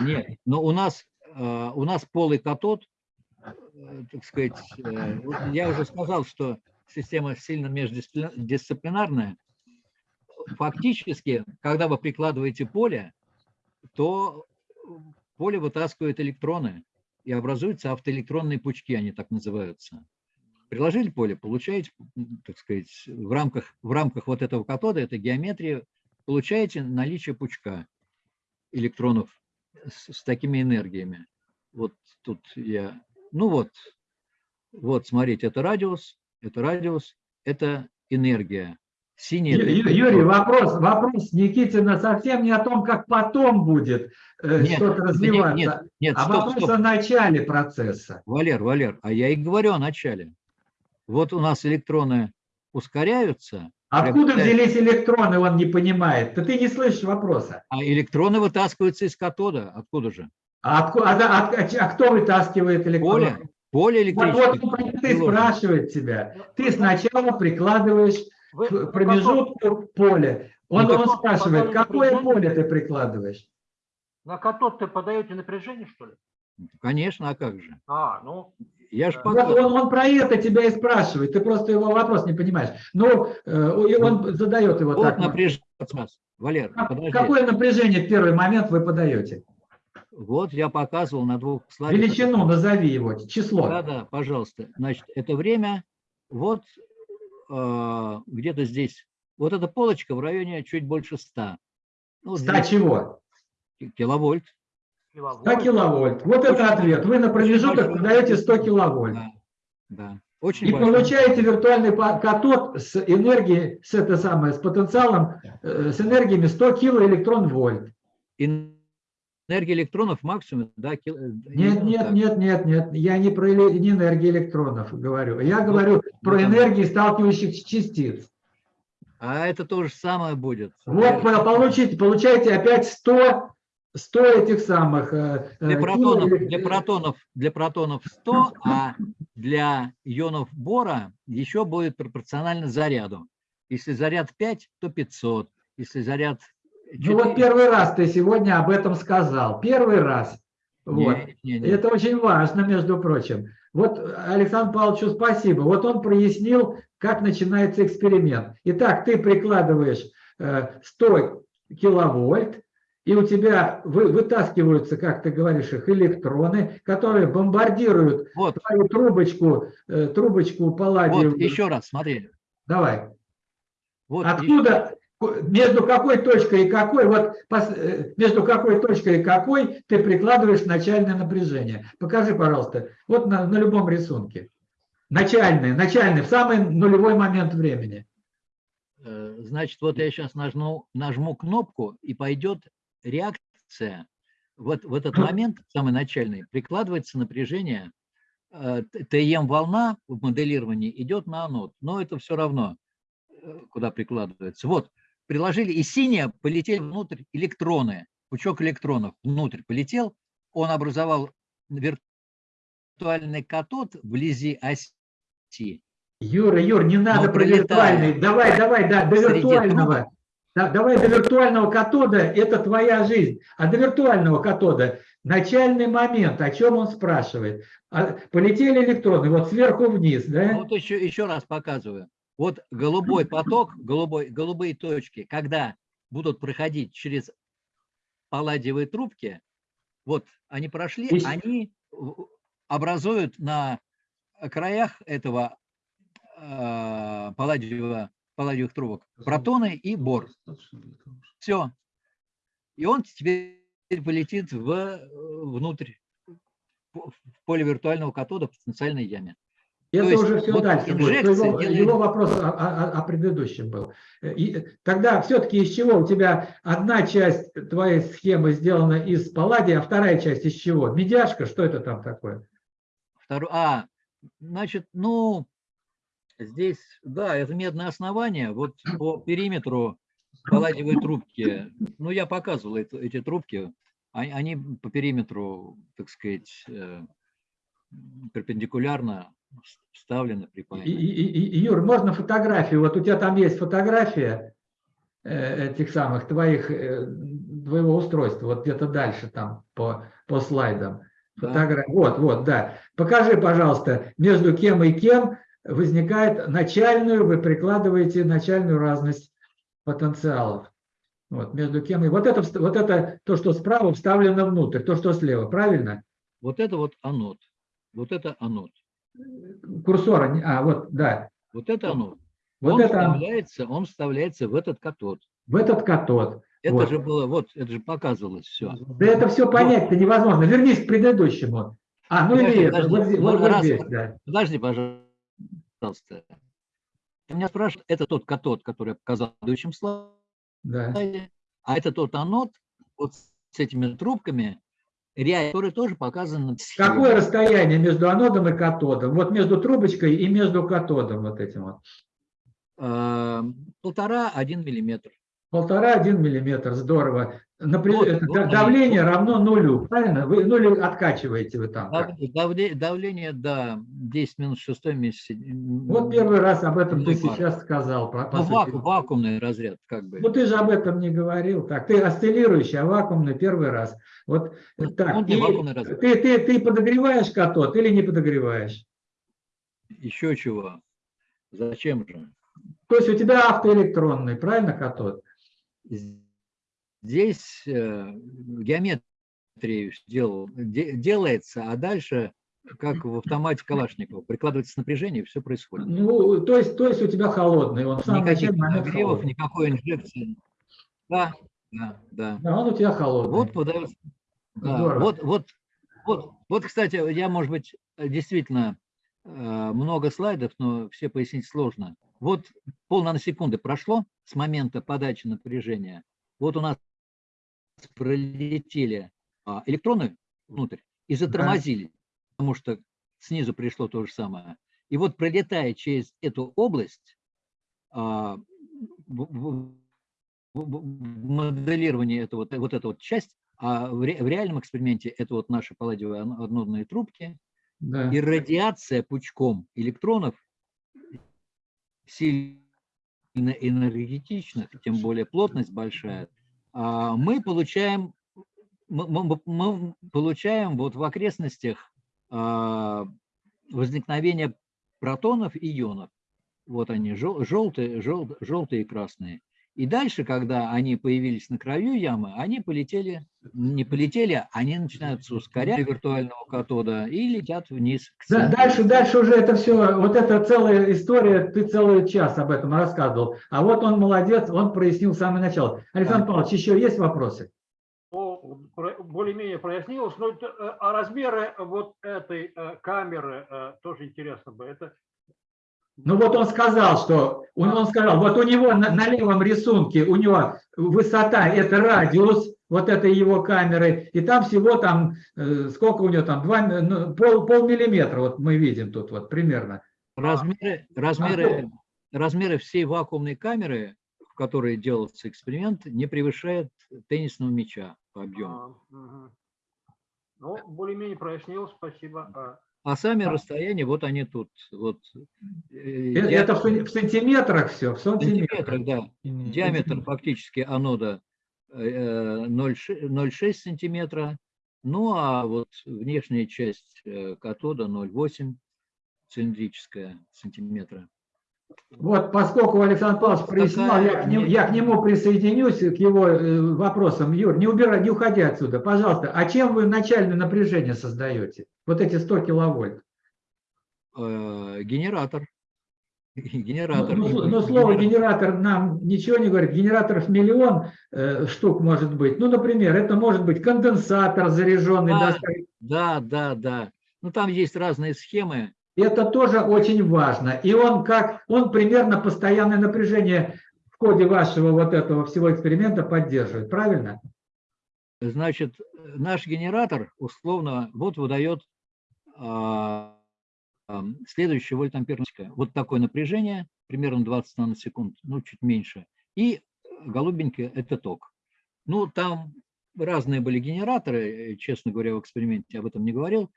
Нет, но у нас, э, у нас полый катод, так сказать, я уже сказал, что система сильно междисциплинарная. Фактически, когда вы прикладываете поле, то поле вытаскивает электроны и образуются автоэлектронные пучки, они так называются. приложили поле, получаете, так сказать, в рамках, в рамках вот этого катода, этой геометрии, получаете наличие пучка электронов с, с такими энергиями. Вот тут я, ну вот, вот, смотрите, это радиус, это радиус, это энергия. Синий Ю- Юрий, вопрос, вопрос Никитина совсем не о том, как потом будет э, Нет, что-то развиваться, нет, нет, а стоп, вопрос стоп. о начале процесса. Валер, Валер, а я и говорю о начале. Вот у нас электроны ускоряются, Откуда приобретают- взялись электроны, он не понимает. Да ты не слышишь вопроса. а электроны вытаскиваются из катода. Откуда же? А, а да- а- а кто вытаскивает электроны? Поле, поле Вот, электрическое. вот и приложено. спрашивает тебя. Ты сначала прикладываешь Вы каком- промежутку поле. Он, Ну, он так- спрашивает, какое поле ты прикладываешь? На катод ты подаете напряжение, что ли? Конечно, а как же? А, ну, Я же Вот он, он про это тебя и спрашивает, ты просто его вопрос не понимаешь. Ну, э, и он задает его Вот так. напряжение. Валер, Как- подожди. Какое напряжение в первый момент вы подаете? Вот я показывал на двух слайдах. Величину назови его, число. Да, да, пожалуйста. Значит, это время вот где-то здесь. Вот эта полочка в районе чуть больше 100. Ну, вот 100 здесь чего? киловольт. 100 киловольт. Вот это Очень ответ. Вы на промежуток подаете 100 киловольт. Да, да. Очень И большой. получаете виртуальный катод с энергией, с это самое, с потенциалом, э, с энергиями 100 килоэлектрон вольт. Энергия электронов максимум, да, кил- э, Нет, ну, нет, так. нет, нет, нет. Я не про не энергию электронов говорю. Я говорю про вот оно. энергии сталкивающихся частиц. А это то же самое будет. Вот по- получите, получаете опять 100, 100 этих самых. э, э, Для протонов, для протонов, для протонов 100, а для ионов бора еще будет пропорционально заряду. Если заряд 5, то 500. Если заряд Ну вот 4, первый раз ты сегодня об этом сказал. Первый раз. Вот. не, не, не. Это очень важно, между прочим. Вот Александру Павловичу спасибо. Вот он прояснил, как начинается эксперимент. Итак, ты прикладываешь э, 100 киловольт, и у тебя вы- вытаскиваются, как ты говоришь, их электроны, которые бомбардируют Вот, твою трубочку, э, трубочку палладиевую. вот еще раз, смотри. Давай. Вот Откуда, ку- между какой точкой и какой, вот э, между какой точкой и какой ты прикладываешь начальное напряжение? Покажи, пожалуйста, вот на, на любом рисунке. Начальное, начальное, в самый нулевой момент времени. Э, Значит, вот я сейчас нажму, нажму кнопку, и пойдет реакция. Вот в этот момент, самый начальный, прикладывается напряжение. э, ТМ-волна в моделировании идет на анод, но это все равно, куда прикладывается. Вот, приложили, и синие полетели внутрь электроны, пучок электронов внутрь полетел, он образовал виртуальный катод вблизи оси. Юра, Юр, не надо про виртуальный. Давай, давай, да, до виртуального. Да, давай до виртуального катода, это твоя жизнь. А до виртуального катода начальный момент, о чем он спрашивает. А, полетели электроны, вот сверху вниз, да? Вот еще, еще раз показываю. Вот голубой поток, голубой, голубые точки, когда будут проходить через палладиевые трубки, вот они прошли, Есть. они образуют на краях этого э, палладиевого, палладиевых трубок протоны и бор. Все. И он теперь полетит в, э, внутрь, в поле виртуального катода в потенциальной яме. Это есть уже все вот дальше будет. Его, делает- его вопрос о, о- о предыдущем был. И тогда все-таки из чего? У тебя одна часть твоей схемы сделана из палладия, а вторая часть из чего? Медяшка? Что это там такое? Второе, а, значит, ну, здесь, да, это медное основание. Вот по периметру палладиевой трубки, ну, я показывал это- эти трубки, а- они по периметру, так сказать, э, перпендикулярно вс- вставлены, И, Юр, можно фотографию? Вот у тебя там есть фотография э, этих самых твоих, э, твоего устройства, вот где-то дальше там по, по слайдам. Да. Фотогра- Вот, вот, да. Покажи, пожалуйста, между кем и кем возникает начальную, вы прикладываете начальную разность потенциалов. Вот, между кем и... Вот это, вот это то, что справа вставлено внутрь, то, что слева, правильно? Вот это вот анод. Вот это анод. Курсора, а вот, да, Вот это оно. вот он, это вставляется, он вставляется в этот катод. в этот катод. Это Вот. же было, вот, это же показывалось все. Да это все понять-то невозможно. Вернись к предыдущему. А, ну Подожди, или это, подожди. вот, здесь- вот- здесь, да. Подожди, пожалуйста. Ты меня спрашиваешь, это тот катод, который я показал в предыдущем да. слайде, а это тот анод вот с этими трубками, ряд, который тоже показан. Какое расстояние между анодом и катодом? Вот между трубочкой и между катодом вот этим вот. А, Полтора-один миллиметр. Полтора-один миллиметр, здорово. Напри- Вот, это вот давление равно нулю, правильно? Вы нулю откачиваете вы там. Дав- давле- Давление, да, 10 минус 6 месяц. Вот первый раз об этом ты Ну, сейчас сказал. по- по Ну, ваку- вакуумный разряд, как бы. Ну ты же об этом не говорил. Так, ты осциллирующий, а вакуумный первый раз. Вот Ну, так. он не вакуумный разряд. ты, ты, ты подогреваешь катод или не подогреваешь? Еще чего? Зачем же? То есть у тебя автоэлектронный, правильно, катод? Здесь э, геометрия сделал, де- делается, а дальше, как в автомате Калашникова, прикладывается напряжение, и все происходит. Ну, то есть, то есть у тебя холодный, он в самом Никаких нагревов, никакой инжекции. Да, да, да. Да, он у тебя холодный. Вот подается. Да, вот, вот, вот, вот, кстати, я, может быть, действительно э, много слайдов, но все пояснить сложно. Вот полнаносекунды прошло с момента подачи напряжения. Вот у нас пролетели а, электроны внутрь и затормозили, потому что снизу пришло то же самое. И вот пролетая через эту область, а, в- моделировании это вот, вот эта вот часть, а в, ре- в реальном эксперименте это вот наши палладиевые анодные трубки, Да. и радиация пучком электронов сильно энергетичных, тем более плотность большая, а, мы получаем, мы, мы- получаем вот в окрестностях а, возникновение протонов и ионов. Вот они, жел- желтые, жел- желтые и красные. И дальше, когда они появились на краю ямы, они полетели, не полетели, они начинаются ускорять виртуального катода и летят вниз. к Да, дальше, дальше уже это все, вот это целая история, ты целый час об этом рассказывал. А вот он молодец, он прояснил с самого начала. Александр Да. Павлович, еще есть вопросы? Ну, более-менее прояснилось. Но это, э, а размеры вот этой э, камеры э, тоже интересно бы. Это Ну вот он сказал, что он, он сказал, вот у него на, на левом рисунке, у него высота это радиус вот этой его камеры, и там всего там, э, сколько у него там, два, ну, пол, полмиллиметра, вот мы видим тут вот примерно. Размеры, размеры, размеры всей вакуумной камеры, в которой делался эксперимент, не превышают теннисного мяча по объему. а, мгм. Ну, более-менее прояснилось, спасибо. А, А сами расстояния, вот они тут. Вот, э, Э, Это в, сантиметрах все, в сантиметрах. сантиметрах, да. Диаметр фактически анода э, 0,6 0,6 сантиметра. Ну, а вот внешняя часть э, катода 0,8 цилиндрическая сантиметра. Вот, поскольку Александр Павлович прояснял, я к, нему, я к нему присоединюсь, к его э, вопросам. Юр, не убирай, не уходи отсюда, пожалуйста. А чем вы начальное напряжение создаете? Вот эти 100 киловольт. Э, Генератор. Ну, Генератор. ну, Генератор. ну, слово генератор нам ничего не говорит. Генераторов миллион э, штук может быть. Ну, например, это может быть конденсатор заряженный. Да. до 100 Да, да, да. Ну, там есть разные схемы. Это тоже очень важно. И он как, он примерно постоянное напряжение в ходе вашего вот этого всего эксперимента поддерживает, правильно? Значит, наш генератор условно вот выдает а, ам, следующее вольтамперное. Вот такое напряжение, примерно 20 наносекунд, ну, чуть меньше. И голубенькое – это ток. Ну, там разные были генераторы, э, честно говоря, в эксперименте об этом не говорил.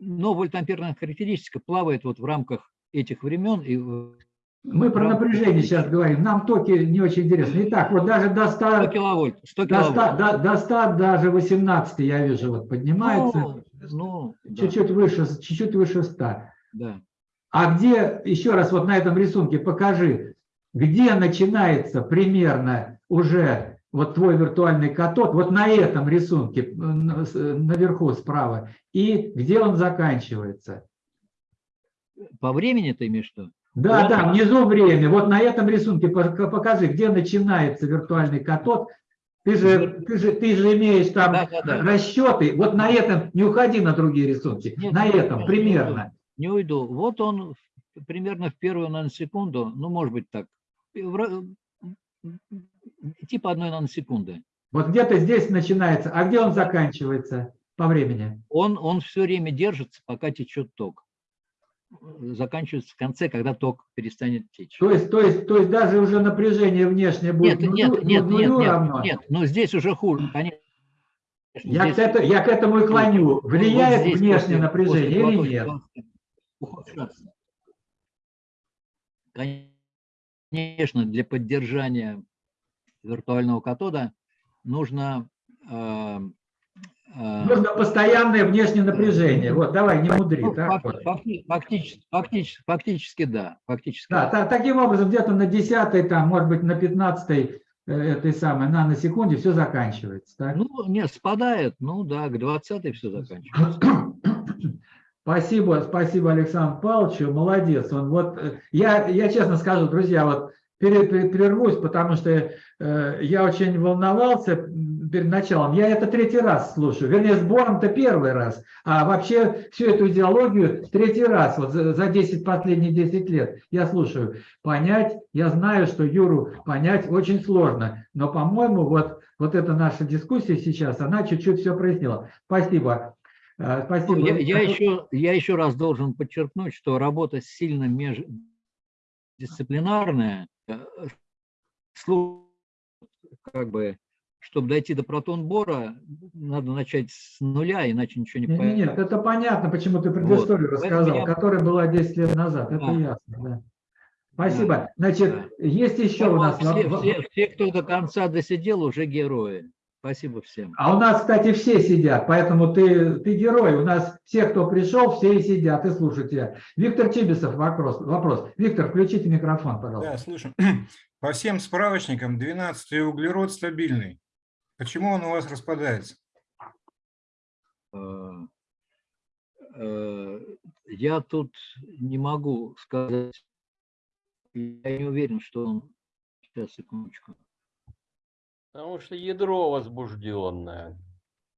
Но вольтамперная характеристика плавает вот в рамках этих времен. И Мы про напряжение сейчас говорим. Нам токи не очень интересны. Итак, вот даже до 100, 100 киловольт. 100 до 100, киловольт. до, до 100 даже 18 я вижу, вот поднимается. Ну, ну, да, Чуть-чуть выше, чуть-чуть выше 100. да. А где, еще раз вот на этом рисунке покажи, где начинается примерно уже вот твой виртуальный катод, вот на этом рисунке, э, с- наверху справа, и где он заканчивается? По времени ты имеешь виду? Да, Вот. да, внизу время. Вот на этом рисунке пока- покажи, где начинается виртуальный катод. Ты же, ты же, ты же имеешь там Да, да, да. расчеты. Вот на этом, не уходи на другие рисунки, Нет, на этом нет, примерно. Не уйду. Вот он примерно в первую наносекунду, ну, может быть так, типа одной наносекунды. Вот где-то здесь начинается, а где он заканчивается по времени? Он, он все время держится, пока течет ток. Заканчивается в конце, когда ток перестанет течь. То есть, то есть, то есть даже уже напряжение внешнее будет Нет, нет, нулю- нет, нулю нет, равно? нет, нет, но здесь уже хуже, конечно. Я, Здесь к это- я к этому и клоню. вот- вот Влияет здесь внешнее после- напряжение после или нет? ухудшаться. Конечно, для поддержания виртуального катода нужно э, э, Нужно постоянное внешнее напряжение. Вот, давай, не мудри. ну, так фак- вот. факти- фактически, фактически, фактически да, фактически. Да, та- таким образом, где-то на 10 там, может быть, на 15 э, этой самой наносекунде все заканчивается. так? Ну, не, спадает, ну да, к 20 все заканчивается. Спасибо, спасибо Александру Павловичу, молодец. Он вот, э, я, я честно скажу, друзья, вот прервусь, потому что э, я очень волновался перед началом. Я это третий раз слушаю, вернее, сбором-то первый раз, а вообще всю эту идеологию третий раз, вот за, за 10 последних 10 лет я слушаю. Понять, я знаю, что Юру понять очень сложно, но, по-моему, вот, вот эта наша дискуссия сейчас, она чуть-чуть все прояснила. Спасибо. Э, Спасибо. Я, я еще, я еще раз должен подчеркнуть, что работа сильно междисциплинарная, слу- как бы, чтобы дойти до протон-бора, надо начать с нуля, иначе ничего не Нет, понятно. нет, это понятно, почему ты предысторию Вот. Рассказал, я- которая была 10 лет назад. Это Да. ясно, да. Спасибо. Значит, есть еще у нас... все, все, все, кто до конца досидел, уже герои. Спасибо всем. А у нас, кстати, все сидят, поэтому ты, ты герой. У нас все, кто пришел, все и сидят и слушают тебя. Виктор Чибисов, вопрос. вопрос. Виктор, включите микрофон, пожалуйста. Да, слышу. По всем справочникам 12 углерод стабильный. Почему он у вас распадается? Э, э, Я тут не могу сказать, я не уверен, что он... Сейчас, секундочку. Потому что ядро возбужденное,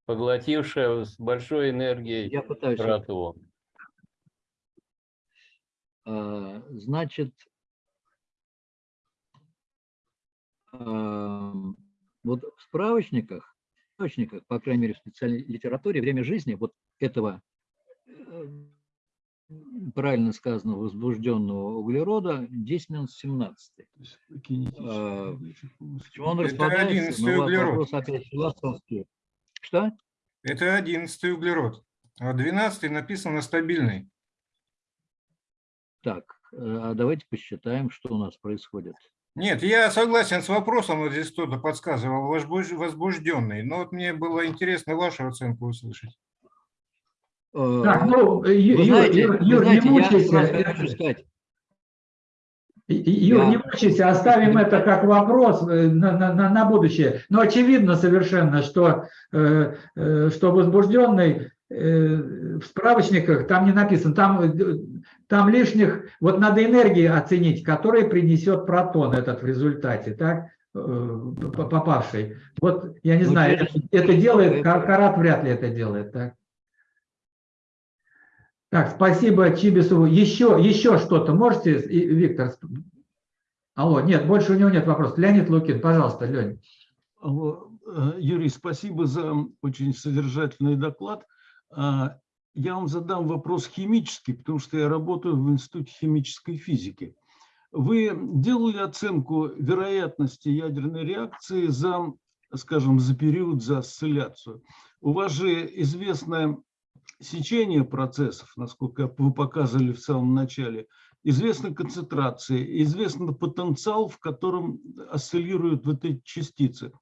поглотившее с большой энергией Я пытаюсь... протон. А, Значит, ам, вот в справочниках, в справочниках, по крайней мере, в специальной литературе, время жизни вот этого, э, правильно сказано, возбужденного углерода 10 минус 17. А, Почему он Это распадается? 11 Ну, углерод. вопрос опять философский. Что? Это 11 углерод. А 12 написано стабильный. Так, э, а давайте посчитаем, что у нас происходит. Нет, я согласен с вопросом, вот здесь кто-то подсказывал, возбуж- возбужденный. Но вот мне было интересно вашу оценку услышать. Э, Так, ну, Ю- Вы Юр, знаете, Юр, вы Юр, знаете, не мучайся. хочу сказать, Юр, Я- не мучайся, оставим это как вопрос э, на, на- на- на будущее. Но очевидно совершенно, что, э, э, что возбужденный э, в справочниках там не написано, там, э, там лишних, вот надо энергии оценить, которые принесет протон этот в результате, так, э, попавший. Вот, я не Ну, знаю, это, это делает, это- Кар- Карат вряд ли это делает, так. Так, спасибо Чибисову. Еще, еще что-то можете, Виктор? Алло, нет, больше у него нет вопросов. Леонид Лукин, пожалуйста. Алло, э, Юрий, спасибо за очень содержательный доклад. А, Я вам задам вопрос химический, потому что я работаю в Институте химической физики. Вы делали оценку вероятности ядерной реакции за, скажем, за период, за осцилляцию? У вас же известное сечение процессов, насколько вы показывали в самом начале, известна концентрация, известен потенциал, в котором осциллируют вот эти частицы.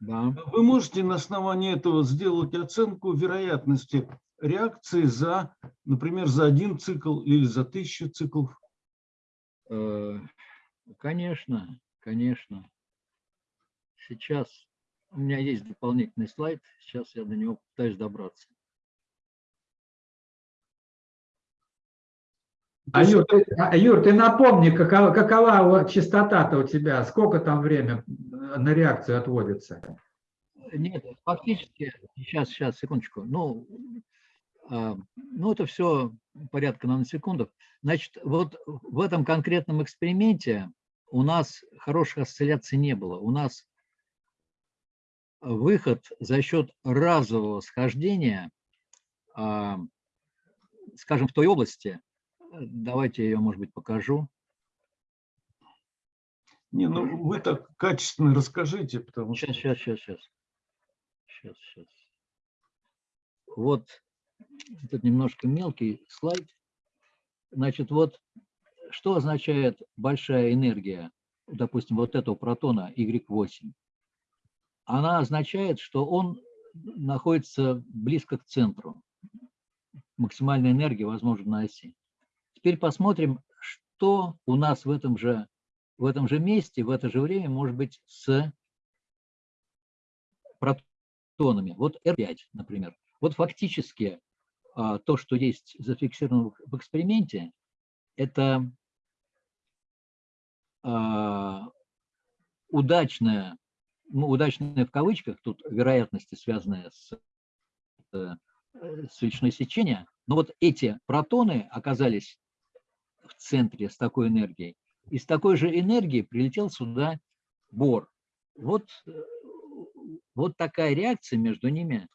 да. Вы можете на основании этого сделать оценку вероятности реакции за, например, за один цикл или за тысячу циклов? Э, Конечно, конечно. Сейчас у меня есть дополнительный слайд, сейчас я до него пытаюсь добраться. А Юр, ты, а, Юр, ты напомни, какова, какова частота-то у тебя, сколько там время на реакцию отводится? Нет, фактически, сейчас, сейчас, секундочку. Ну, а, ну это все порядка наносекундов. Значит, вот в этом конкретном эксперименте у нас хороших осцилляций не было. У нас выход за счет разового схождения, а, скажем, в той области, давайте я ее, может быть, покажу. Не, ну вы так качественно расскажите, потому что... Сейчас, сейчас, сейчас, сейчас. Сейчас, сейчас. Вот этот немножко мелкий слайд. Значит, вот что означает большая энергия, допустим, вот этого протона Y8? Она означает, что он находится близко к центру. Максимальная энергия, возможно, на оси. Теперь посмотрим, что у нас в этом же, в этом же месте, в это же время может быть с протонами. Вот R5, например. Вот фактически а, то, что есть зафиксировано в эксперименте, это а, удачная, ну, удачная в кавычках, тут вероятности, связанные с, э, с величиной сечения, но вот эти протоны оказались в центре с такой энергией. И с такой же энергией прилетел сюда Бор. Вот, э, вот такая реакция между ними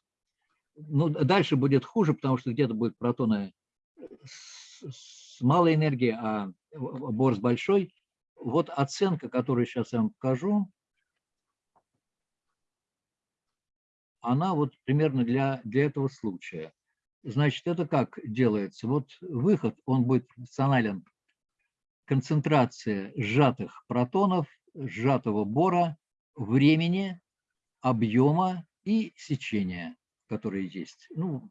ну, дальше будет хуже, потому что где-то будут протоны с, с малой энергией, а бор с большой. Вот оценка, которую сейчас я вам покажу, она вот примерно для, для этого случая. Значит, это как делается? Вот выход, он будет функционален. Концентрация сжатых протонов, сжатого бора, времени, объема и сечения которые есть. Ну,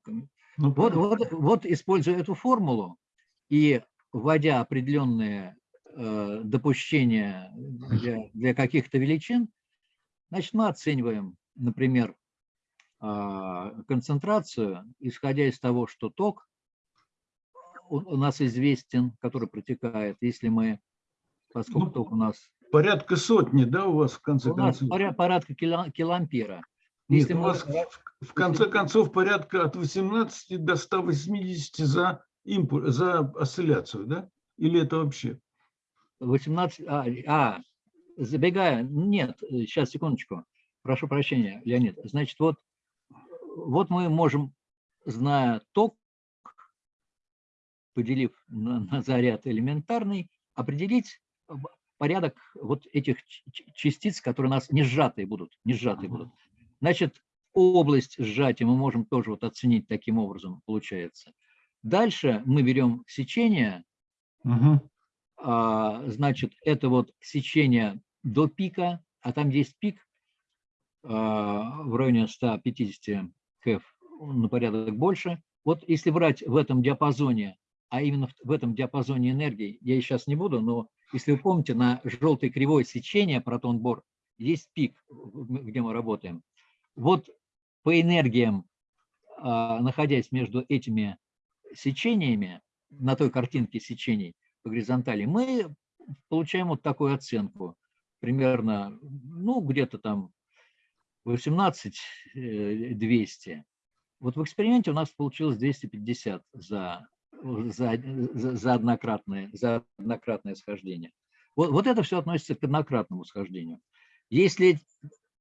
ну вот, вот, вот используя эту формулу и вводя определенные э, допущения для, для каких-то величин, значит, мы оцениваем, например, концентрацию, исходя из того, что ток у, нас известен, который протекает, если мы, поскольку ну, ток у нас... Порядка сотни, да, у вас в конце у концов? У нас порядка килоампера. Нет, Если у вас в конце концов порядка от 18 до 180 за, импульс, за осцилляцию, да? Или это вообще? 18, а, а, забегая, нет, сейчас, секундочку, прошу прощения, Леонид. Значит, вот, вот мы можем, зная ток, поделив на, на заряд элементарный, определить порядок вот этих частиц, которые у нас не сжатые будут, не сжатые будут. Значит, область сжатия мы можем тоже вот оценить таким образом, получается. Дальше мы берем сечение, угу. а, значит, это вот сечение до пика, а там есть пик а, в районе 150 кф, на порядок больше. Вот если брать в этом диапазоне, а именно в, этом диапазоне энергии, я сейчас не буду, но если вы помните, на желтой кривой сечения протон-бор есть пик, где мы работаем. Вот по энергиям, а, находясь между этими сечениями, на той картинке сечений по горизонтали, мы получаем вот такую оценку. Примерно, ну, где-то там 18-200. Э, вот в эксперименте у нас получилось 250 за, за, за, однократное, за однократное схождение. Вот, вот это все относится к однократному схождению. Если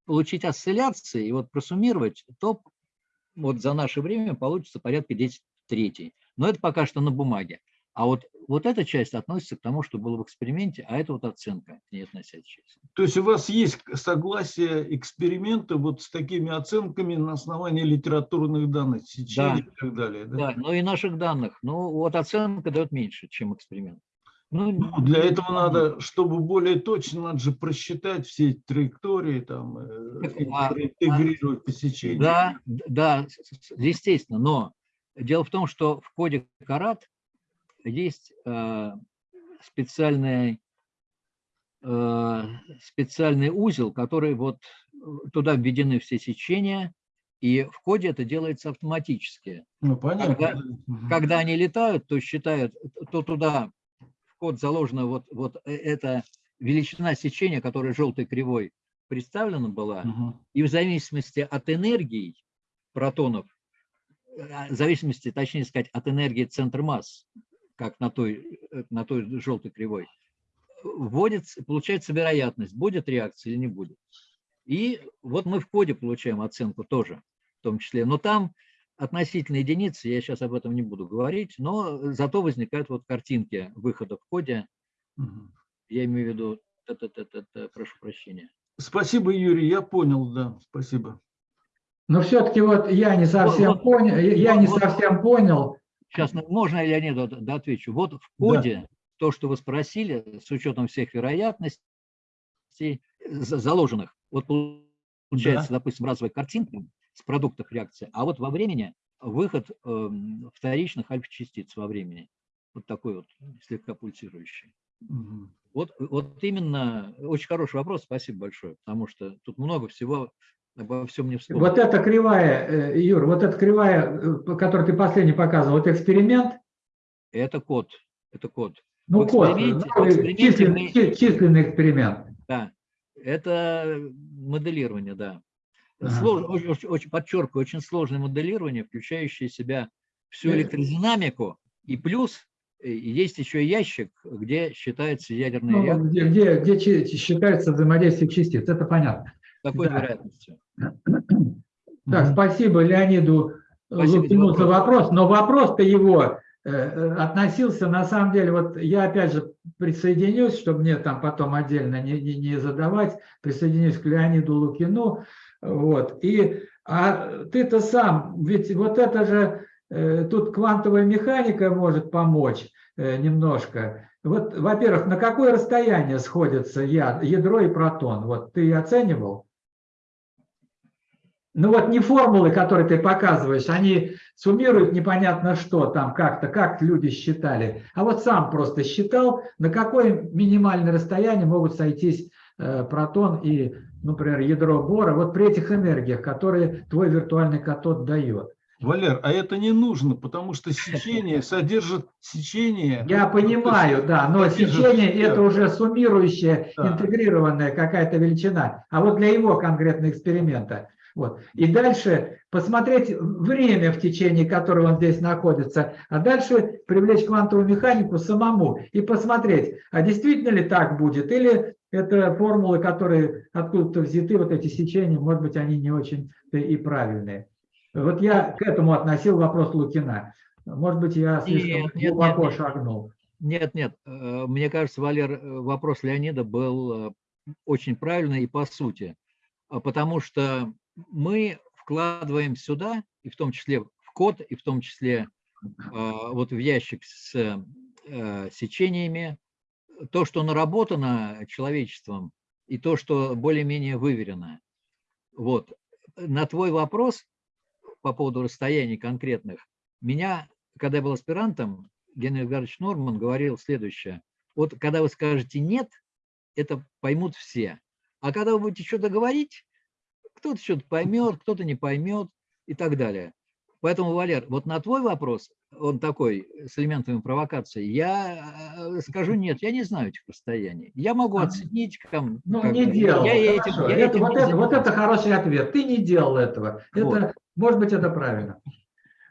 получить осцилляции и вот просуммировать, то вот за наше время получится порядка 10 третий. Но это пока что на бумаге. А вот, вот эта часть относится к тому, что было в эксперименте, а это вот оценка к ней относящаяся. То есть у вас есть согласие эксперимента вот с такими оценками на основании литературных данных, сечений да. и так далее? Да? да, ну и наших данных. Ну вот оценка дает меньше, чем эксперимент. Ну, ну, для этого надо, чтобы более точно, надо же просчитать все траектории, там, э, а, интегрировать посечение. Да, да, естественно, но дело в том, что в коде Карат есть э, специальный, э, специальный узел, который вот туда введены все сечения, И в коде это делается автоматически. Ну, понятно. Когда-. Когда они летают, то считают, то туда в код заложена вот, вот э- эта величина сечения, которая желтой кривой представлена была, Мгм. и в зависимости от энергии протонов, э, в зависимости, точнее сказать, от энергии центра масс, как на той, э, на той желтой кривой, вводится, получается вероятность, будет реакция или не будет. И вот мы в коде получаем оценку тоже, в том числе. Но там относительно единицы, я сейчас об этом не буду говорить, но зато возникают вот картинки выхода в коде. Я имею в виду, та-та-та-та-та, прошу прощения. Спасибо, Юрий, я понял, да, спасибо. Но все-таки вот я не совсем вот- понял, я не вот- совсем понял. Сейчас ну, можно я не да, отвечу? Вот в коде то, что вы спросили, с учетом всех вероятностей за- заложенных, вот получается, допустим, разовая картинка с продуктов реакции, а вот во времени выход эм, вторичных альфа-частиц во времени. Вот такой вот слегка пульсирующий. Мгм. Вот, вот именно очень хороший вопрос, спасибо большое, потому что тут много всего, обо всем не вспомнил. Вот эта кривая, э, Юр, вот эта кривая, э, которую ты последний показывал, вот эксперимент, Это код, это код. ну В код, эксперименте численный, мы- численный эксперимент. Да, это моделирование, да. Ага. Слож- очень, очень- подчеркиваю, очень сложное моделирование, включающее в себя всю Э. электродинамику, и плюс есть еще ящик, где считается ядерная Ну, реакция где, где, где чи- считается взаимодействие частиц, это понятно. С такой да. вероятностью. Так, спасибо Леониду Спасибо за Лукину за вопрос. но вопрос-то его э, э, относился, на самом деле, вот я опять же присоединюсь, чтобы мне там потом отдельно не, не, не задавать, присоединюсь к Леониду Лукину, вот, и а ты-то сам, ведь вот это же, э, тут квантовая механика может помочь э, немножко. Вот, во-первых, на какое расстояние сходятся ядро и протон? Вот ты оценивал? Ну вот не формулы, которые ты показываешь, они суммируют непонятно что там как-то, как люди считали. А вот сам просто считал, на какое минимальное расстояние могут сойтись э, протон и, например, ядро бора, вот при этих энергиях, которые твой виртуальный катод дает. Валер, а это не нужно, потому что сечение содержит сечение. Я понимаю, да, но сечение это уже суммирующая, Да. интегрированная какая-то величина. А вот для его конкретного эксперимента. Вот. И дальше посмотреть время, в течение которого он здесь находится, а дальше привлечь квантовую механику самому и посмотреть, а действительно ли так будет, или это формулы, которые откуда-то взяты, вот эти сечения, может быть, они не очень и правильные. Вот я к этому относил вопрос Лукина. Может быть, я слишком Нет, нет, глубоко нет, нет. шагнул. Нет, нет, э, мне кажется, Валер, э, вопрос Леонида был э, очень правильный и по сути, А потому что мы вкладываем сюда, и в том числе в код, и в том числе э, вот в ящик с э, сечениями, то, что наработано человечеством, и то, что более-менее выверено. Вот. На твой вопрос по поводу расстояний конкретных, меня, когда я был аспирантом, Генрих Эдгарович Норман говорил следующее. Вот когда вы скажете «нет», это поймут все. А когда вы будете что-то говорить, кто-то что-то поймет, кто-то не поймет и так далее. Поэтому, Валер, вот на твой вопрос, он такой, с элементами провокации, я э, скажу нет, я не знаю этих расстояний. Я могу А, оценить, там, Ну, не бы, делал. я этим- Хорошо. я Это- этим вот, не это, вот это хороший ответ. Ты не делал этого. Вот. Это, может быть, это правильно.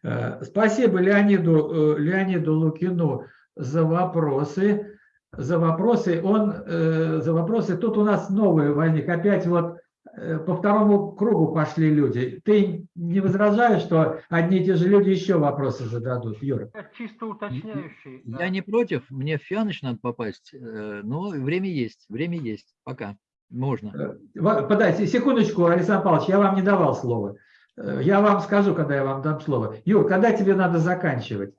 Э, Спасибо Леониду, э, Леониду Лукину за вопросы. За вопросы. Он э, за вопросы. Тут у нас новый возник. Опять вот э, по второму кругу пошли люди. Ты не возражаешь, что одни и те же люди еще вопросы зададут, Юра? Это чисто уточняющий. да. Я не против, мне в Фианыч надо попасть, э, но время есть, время есть, пока, можно. Э, Подайте секундочку, Александр Павлович, я вам не давал слова. Э, Я вам скажу, когда я вам дам слово. Юр, когда тебе надо заканчивать?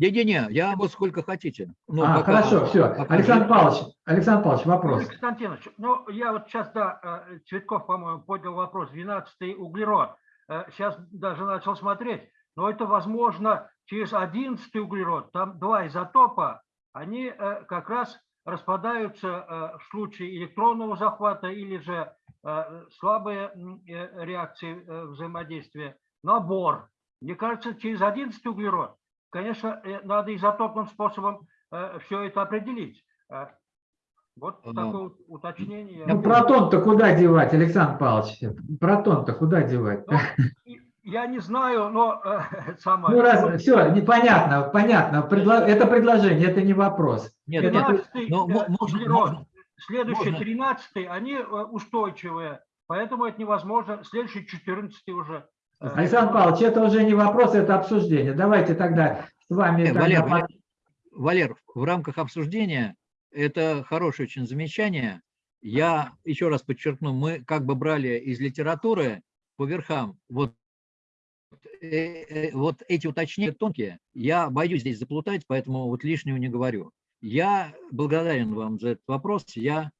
Не-не-не, я вот сколько хотите. Ну, а, пока- хорошо, все. пока Александр Павлович, Александр Павлович, вопрос. Юрий Константинович, ну, я вот сейчас, да, э, Цветков, по-моему, поднял вопрос, 12-й углерод. Сейчас даже начал смотреть, но это возможно через 11-й углерод. Там два изотопа, они э, как раз распадаются э, в случае электронного захвата или же э, слабые э, реакции э, взаимодействия на бор. Мне кажется, через 11 углерод, конечно, э, надо изотопным способом все это определить. Э, Вот А, такое уточнение. Ну, протон-то куда девать, Александр Павлович? Протон-то куда девать? Ну, Я не знаю, но э, самое... Ну, раз, все, непонятно, понятно. Предло- Это предложение, это не вопрос. Нет, Это- нет, 13 ну, мо- можно- можно- следующий можно. 13 они э, устойчивые, поэтому это невозможно. Следующий 14 уже. Александр Павлович, это уже не вопрос, это обсуждение. Давайте тогда с вами... Э, тогда Валер, Валер, Валер, в рамках обсуждения это хорошее очень замечание. Я еще раз подчеркну, мы как бы брали из литературы по верхам. Вот, э, э, вот эти уточнения тонкие. Я боюсь здесь заплутать, поэтому вот лишнего не говорю. Я благодарен вам за этот вопрос. Я,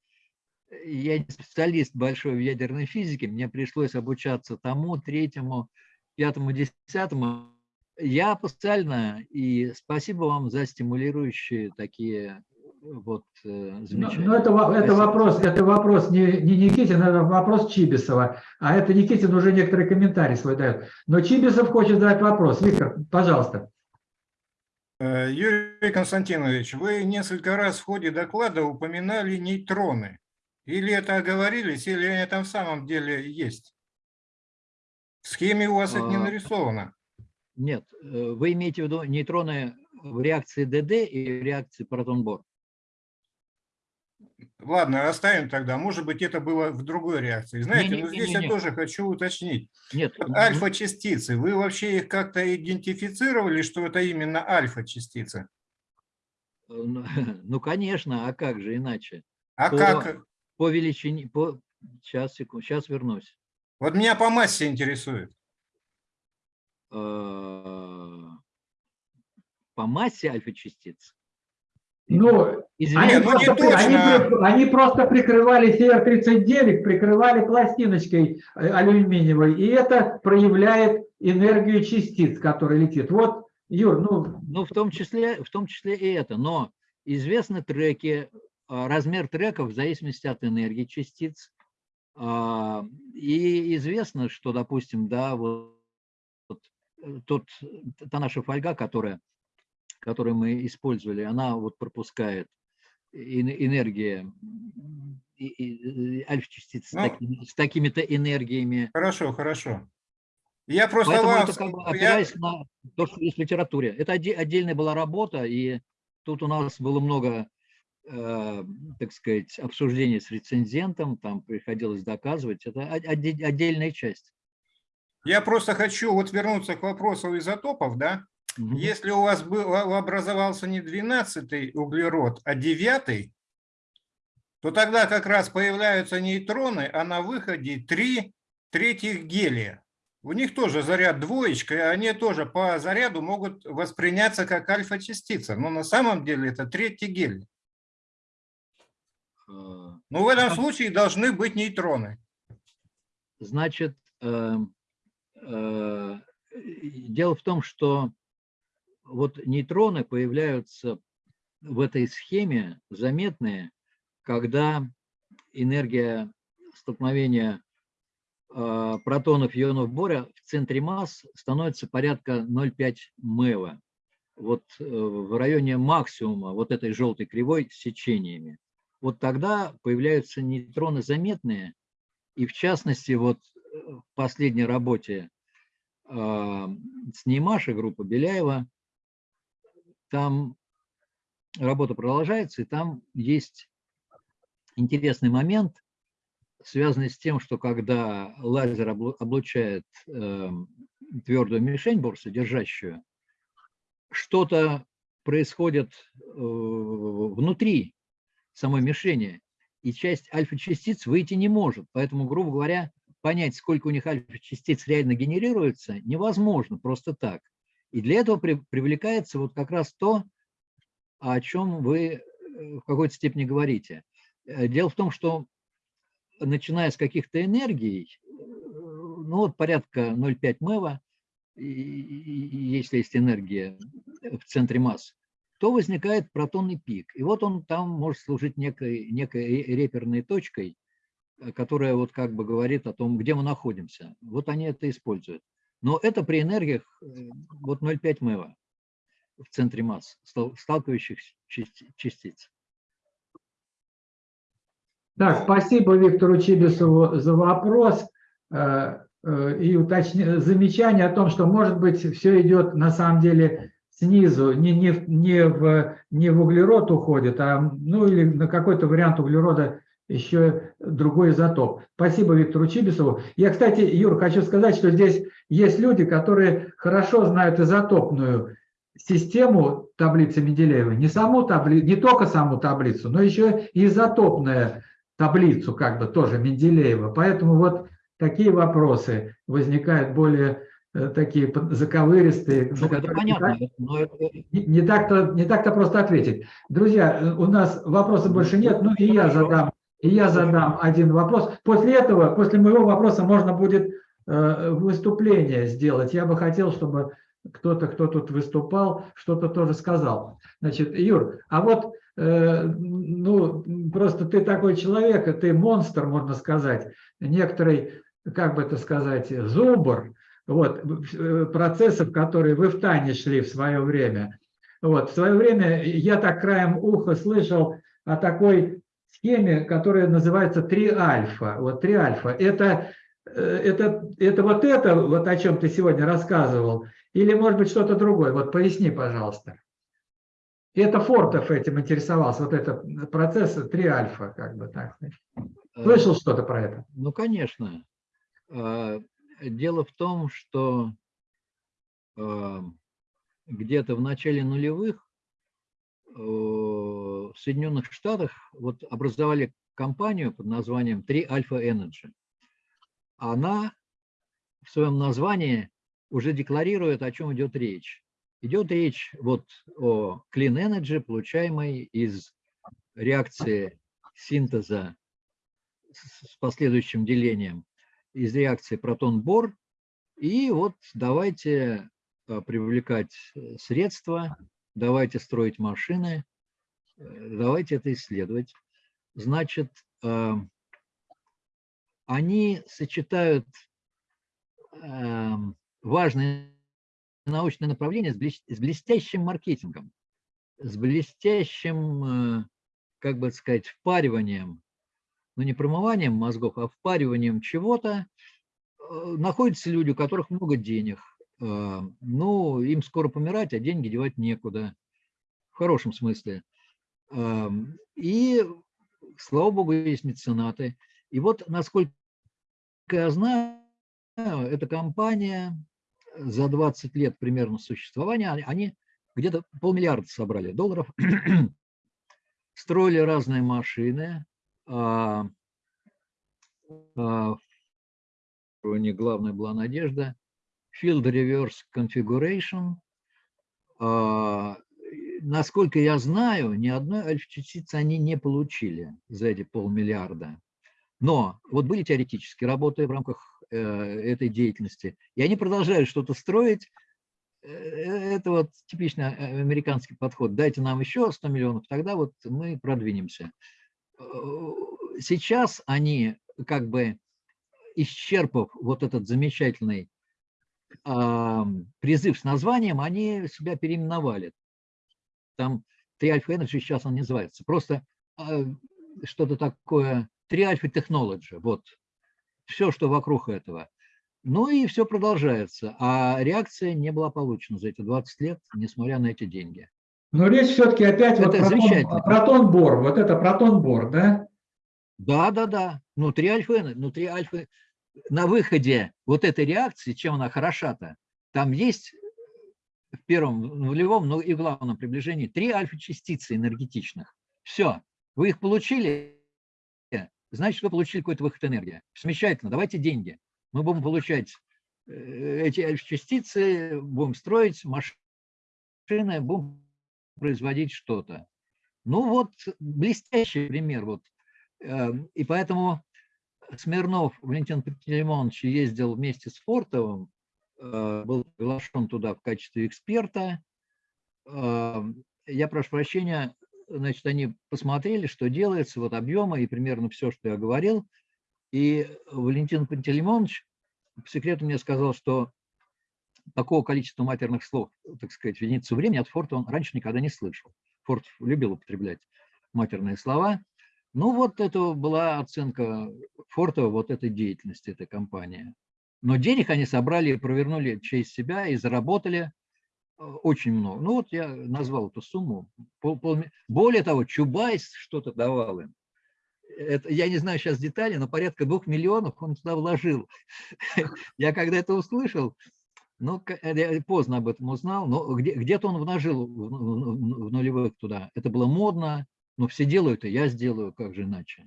я не специалист большой в ядерной физике. Мне пришлось обучаться тому, третьему, пятому, десятому. Я специально, и спасибо вам за стимулирующие такие вот э, замечания. ну, это, во- это Спасибо. вопрос, это вопрос не, не Никитина, это вопрос Чибисова. А это Никитин уже некоторые комментарии свой дает. Но Чибисов хочет задать вопрос. Виктор, пожалуйста. Э, Юрий Константинович, вы несколько раз в ходе доклада упоминали нейтроны. Или это оговорились, или они там в самом деле есть? В схеме у вас это не А, нарисовано. Нет, э, вы имеете в виду нейтроны в реакции ДД и в реакции протон-бор? Ладно, оставим тогда. Может быть, это было в другой реакции. Знаете, но здесь я Не-не-не-не-не. тоже хочу уточнить. Нет, Альфа-частицы, вы вообще их как-то идентифицировали, что это именно альфа-частицы? э, ну, ну, конечно, а как же иначе? А По- как? По величине, по... Сейчас, секунду, сейчас вернусь. Вот меня по массе интересует. Э, По массе альфа-частиц? Ну, Извините, Они, ну, просто, они точно. при- они просто прикрывали CR39, прикрывали пластиночкой э, алюминиевой, и это проявляет энергию частиц, которая летит. Вот, Юр, ну, Ну, в том числе, в том числе и это. Но известны треки, размер треков в зависимости от энергии частиц. А, И известно, что, допустим, да, вот вот, э, тот, та наша фольга, которая, которую мы использовали, она вот пропускает эн- энергия э, альфа-частиц с, Ну. с такими-то энергиями. Хорошо, хорошо. Я просто Поэтому вам... это как бы я- опираясь на то, что есть в литературе. Это отде- отдельная была работа, и тут у нас было много, э, так сказать, обсуждений с рецензентом, там приходилось доказывать. Это отдельная часть. Я просто хочу вот вернуться к вопросу изотопов, да? Мгм. Если у вас был, а, образовался не 12 углерод, а 9, то тогда как раз появляются нейтроны, а на выходе 3 третьих гелия. У них тоже заряд двоечка, и они тоже по заряду могут восприняться как альфа-частица. Но на самом деле это третий гелий. Но в этом случае должны быть нейтроны. Значит, э, э, дело в том, что вот нейтроны появляются в этой схеме заметные, когда энергия столкновения э, протонов и ионов боря в центре масс становится порядка 0,5 МЭВа. Вот э, в районе максимума вот этой желтой кривой с сечениями. Вот тогда появляются нейтроны заметные, и в частности, вот э, в последней работе э, с Неймашей группа Беляева, там работа продолжается, и там есть интересный момент, связанный с тем, что когда лазер облу- облучает э, твердую мишень борсодержащую, что-то происходит э, внутри самой мишени, и часть альфа-частиц выйти не может. Поэтому, грубо говоря, понять, сколько у них альфа-частиц реально генерируется, невозможно просто так. И для этого при- привлекается вот как раз то, о чем вы э, в какой-то степени говорите. Э, Дело в том, что начиная с каких-то энергий, э, ну вот порядка 0,5 МЭВа, если есть энергия в центре масс, то возникает протонный пик. И вот он там может служить некой, некой ре- реперной точкой. э, которая вот как бы говорит о том, где мы находимся. Вот они это используют. Но это при энергиях э, вот 0,5 МЭВа в центре масс, стал- сталкивающихся части- частиц. Так, спасибо Виктору Чибисову за вопрос э, и уточни- замечание о том, что, может быть, все идет на самом деле снизу, не, не, не, в, не в углерод уходит, а ну или на какой-то вариант углерода еще другой изотоп. Спасибо Виктору Чибисову. Я, кстати, Юр, хочу сказать, что здесь есть люди, которые хорошо знают изотопную систему таблицы Менделеева, не саму табли... не только саму таблицу, но еще и изотопную таблицу, как бы тоже Менделеева. Поэтому вот такие вопросы возникают более такие под- заковыристые. Ну, это понятно, но это- не, не так-то не так-то просто ответить. Друзья, э, у нас вопросов больше нет, ну и я задам, и я задам один вопрос. После этого, после моего вопроса можно будет э, выступление сделать. Я бы хотел, чтобы кто-то, кто тут выступал, что-то тоже сказал. Значит, Юр, а вот э, ну просто ты такой человек, ты монстр, можно сказать, некоторый, как бы это сказать, зубр, вот, э, процессов, которые вы в Тане шли в свое время. Вот, в свое время я так краем уха слышал о такой схеме, которая называется 3 альфа. Вот 3 альфа. Это, э, это, это вот это, вот о чем ты сегодня рассказывал, или может быть что-то другое? Вот поясни, пожалуйста. Это Фортов этим интересовался, вот это процесс 3 альфа, как бы так. э, Слышал что-то про это? Ну, конечно. Дело в том, что где-то в начале нулевых в Соединенных Штатах вот образовали компанию под названием 3 Alpha Energy. Она в своем названии уже декларирует, о чем идет речь. Идет речь вот о Clean Energy, получаемой из реакции синтеза с последующим делением из реакции протон-бор. И вот давайте а, привлекать э, средства, давайте строить машины, э, давайте это исследовать. Значит, они сочетают эм, важные научные направления с блес- с блестящим маркетингом, с блестящим, э, как бы сказать, впариванием ну не промыванием мозгов, а впариванием чего-то, э, находятся люди, у которых много денег. Э, Ну, им скоро помирать, а деньги девать некуда. В хорошем смысле. Эм, И, слава богу, есть меценаты. И вот, насколько я знаю, эта компания за 20 лет примерно существования, они где-то полмиллиарда собрали долларов, строили разные машины, а, а, у них главная была надежда. Field Reverse Configuration. А, Насколько я знаю, ни одной альфа-частицы они не получили за эти полмиллиарда. Но вот были теоретические работы в рамках э, этой деятельности, и они продолжают что-то строить. Э, Это вот типичный э, американский подход. Дайте нам еще 100 миллионов, тогда вот мы продвинемся э, сейчас они, как бы исчерпав вот этот замечательный ам, призыв с названием, они себя переименовали. Там 3 Alpha Energy сейчас он не называется. Просто а, что-то такое 3 Alpha Technology. Вот. Все, что вокруг этого. Ну и все продолжается. А реакция не была получена за эти 20 лет, несмотря на эти деньги. Но речь все-таки опять вот Это про тон- замечательно. протон-бор, вот это протон-бор, да? Да, да, да. Внутри альфа, внутри альфа, на выходе вот этой реакции, чем она хороша-то, там есть в первом, нулевом, ну и главном приближении три альфа-частицы энергетичных. Все, вы их получили, значит, вы получили какой-то выход энергии. Замечательно, давайте деньги. Мы будем получать э, эти альфа-частицы, будем строить машины, будем производить что-то. Ну вот, блестящий пример. Вот. Эм, И поэтому Смирнов Валентин Пантелеймонович ездил вместе с Фортовым, э, был приглашен туда в качестве эксперта. Эм, Я прошу прощения, значит, они посмотрели, что делается, вот объемы и примерно все, что я говорил. И Валентин Пантелеймонович по секрету мне сказал, что такого количества матерных слов, так сказать, в единицу времени от Форта он раньше никогда не слышал. Форд любил употреблять матерные слова. Ну вот это была оценка Форта вот этой деятельности, этой компании. Но денег они собрали, провернули через себя и заработали э, очень много. Ну вот я назвал эту сумму. Пол, пол, более того, Чубайс что-то давал им. Это, я не знаю сейчас детали, но порядка двух миллионов он туда вложил. Я когда это услышал, ну, я поздно об этом узнал, но где-то где он вложил в, нулевых туда. Это было модно, но все делают, и я сделаю, как же иначе.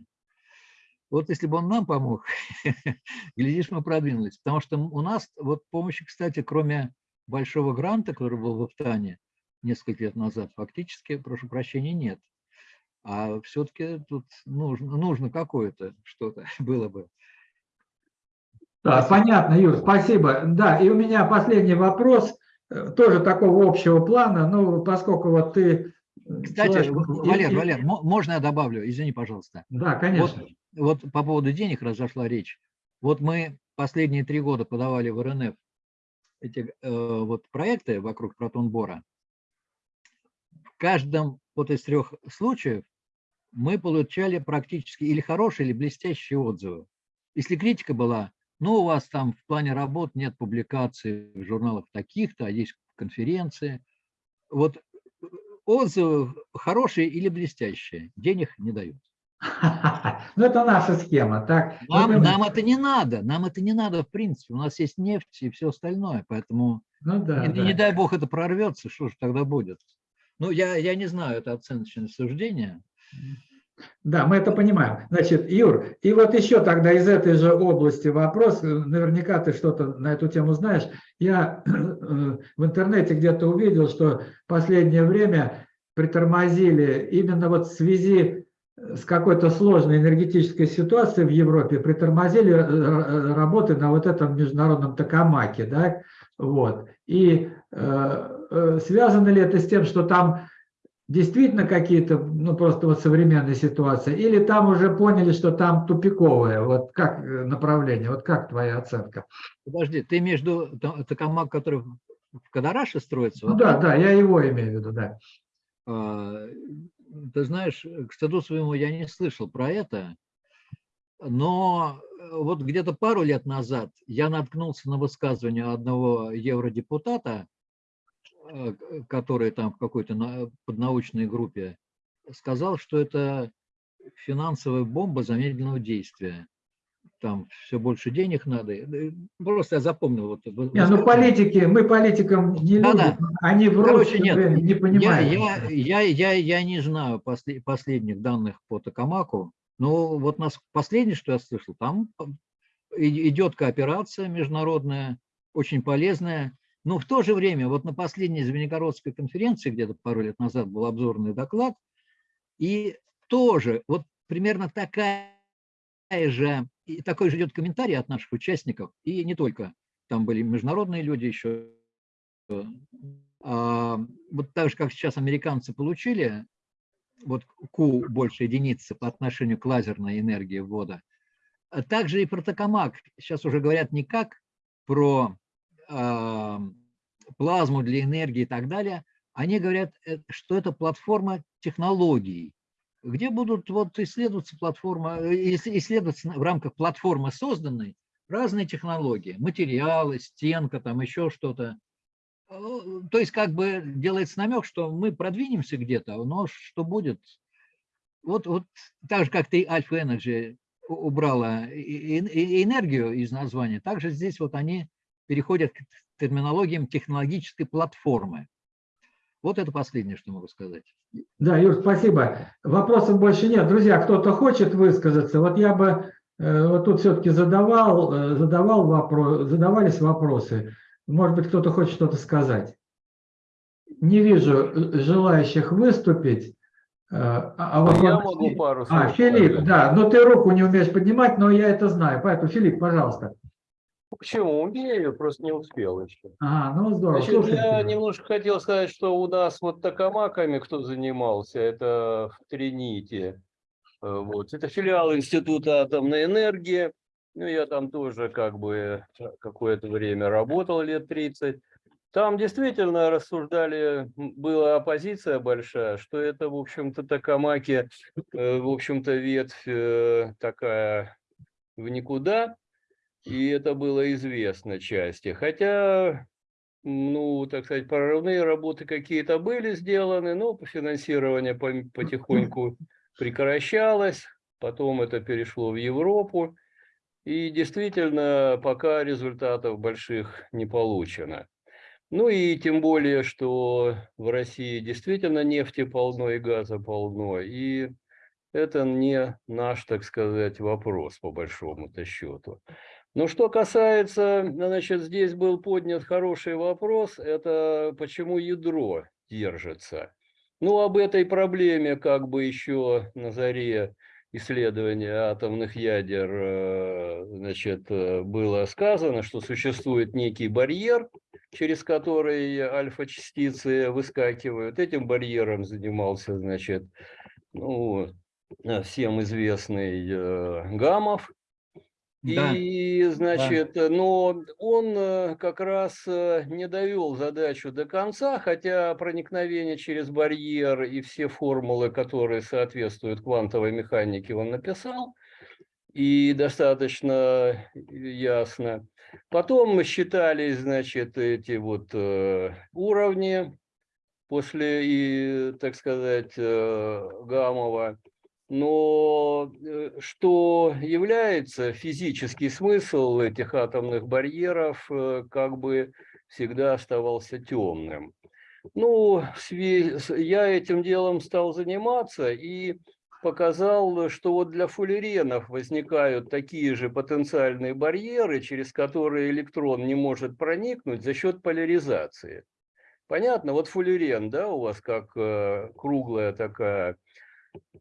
Вот если бы он нам помог, глядишь, мы продвинулись. Потому что у нас вот помощи, кстати, кроме большого гранта, который был в Афтане несколько лет назад, фактически, прошу прощения, нет. А все-таки тут нужно, нужно какое-то что-то было бы. Да, понятно, Юр, спасибо. Да, и у меня последний вопрос, э, тоже такого общего плана, ну, поскольку вот ты... э, Кстати, человек- Валер, Валер, мо- можно я добавлю? Извини, пожалуйста. Да, конечно. Вот, вот по поводу денег разошла речь. Вот мы последние три года подавали в РНФ эти э, вот проекты вокруг протон-бора. В каждом вот из трех случаев мы получали практически или хорошие, или блестящие отзывы. Если критика была, ну, у вас там в плане работ нет публикаций в журналах таких-то, а есть конференции. Вот э, отзывы хорошие или блестящие, денег не дают. Ну, это наша схема, так? Ну, Нам, ты- нам это не надо, нам это не надо в принципе. У нас есть нефть и все остальное, поэтому Ну, да, не, да. не дай бог это прорвется, что же тогда будет? Ну, я, я не знаю, это оценочное суждение. Да, мы это понимаем. Значит, Юр, и вот еще тогда из этой же области вопрос, э, наверняка ты что-то на эту тему знаешь. Я э, в интернете где-то увидел, что последнее время притормозили именно вот в связи с какой-то сложной энергетической ситуацией в Европе, притормозили э, э, работы на вот этом международном токамаке, да, вот. И э, э, связано ли это с тем, что там действительно какие-то, ну просто вот современная ситуация, или там уже поняли, что там тупиковое, вот как э, направление, вот как твоя оценка? Подожди, ты между Токамак, который в Кадараше строится, Ну вот да, да, я его имею в виду, да. А, Ты знаешь, к стыду своему я не слышал про это, но э, вот где-то пару лет назад я наткнулся на высказывание одного евродепутата, который там в какой-то на- поднаучной группе сказал, что это финансовая бомба замедленного действия. Там все больше денег надо. Э, Просто я запомнил. Вот, Не, ну политики, мы политикам не Да-да. любим, они врут, Короче, нет, не Я, понимают. я, я, я, я не знаю после- последних данных по Токамаку, но вот нас последнее, что я слышал, там и- идет кооперация международная, очень полезная. Но в то же время, вот на последней Звенигородской конференции, где-то пару лет назад был обзорный доклад, и тоже вот примерно такая же, и такой же идет комментарий от наших участников, и не только, там были международные люди еще, а, вот так же, как сейчас американцы получили, вот Q больше единицы по отношению к лазерной энергии ввода, а также и про токамак. Сейчас уже говорят не как про плазму для энергии и так далее, они говорят, э, что это платформа технологий, где будут вот исследоваться платформа, э, ис- исследоваться в рамках платформы созданной разные технологии, материалы, стенка, там еще что-то. Э, То есть как бы делается намек, что мы продвинемся где-то, но что будет? Вот, вот так же, как ты Alpha Energy убрала энергию из названия, также здесь вот они переходят к терминологиям технологической платформы. Вот это последнее, что могу сказать. Да, Юр, спасибо. Вопросов больше нет. Друзья, кто-то хочет высказаться? Вот я бы э, вот тут все-таки задавал, э, задавал вопрос, задавались вопросы. Может быть, кто-то хочет что-то сказать. Не вижу э, желающих выступить. А, а вот Я вот- могу пару А, слов Филипп, сказать. да, но ты руку не умеешь поднимать, но я это знаю. Поэтому, Филипп, пожалуйста. Почему? Умею, просто не успел еще. А, ну здорово. Значит, Слушай я немножко хотел сказать, что у нас вот токамаками кто занимался, это в Трините. Э, Вот. Это филиал Института атомной энергии. Ну, я там тоже как бы какое-то время работал, лет 30. Там действительно рассуждали, была оппозиция большая, что это, в общем-то, Токамаки, э, в общем-то, ветвь э, такая в никуда, и это было известно части. Хотя, ну, так сказать, прорывные работы какие-то были сделаны, но финансирование потихоньку прекращалось, потом это перешло в Европу, и действительно пока результатов больших не получено. Ну и тем более, что в России действительно нефти полно и газа полно, и это не наш, так сказать, вопрос по большому-то счету. Но что касается, значит, здесь был поднят хороший вопрос, это почему ядро держится. Ну, об этой проблеме как бы еще на заре исследования атомных ядер, э, значит, э, было сказано, что существует некий барьер, через который альфа-частицы выскакивают. Этим барьером занимался, значит, ну, э, всем известный Гамов. Да. И, значит, э, но он э, как раз э, не довел задачу до конца, хотя проникновение через барьер и все формулы, которые соответствуют квантовой механике, он написал, и достаточно ясно. Потом считались, значит, эти вот э, уровни после, и, так сказать, э, Гамова. Но э, что является физический смысл этих атомных барьеров, э, как бы всегда оставался темным. Ну, я этим делом стал заниматься и показал, что вот для фуллеренов возникают такие же потенциальные барьеры, через которые электрон не может проникнуть за счет поляризации. Понятно? Вот фуллерен, да, у вас как э, круглая такая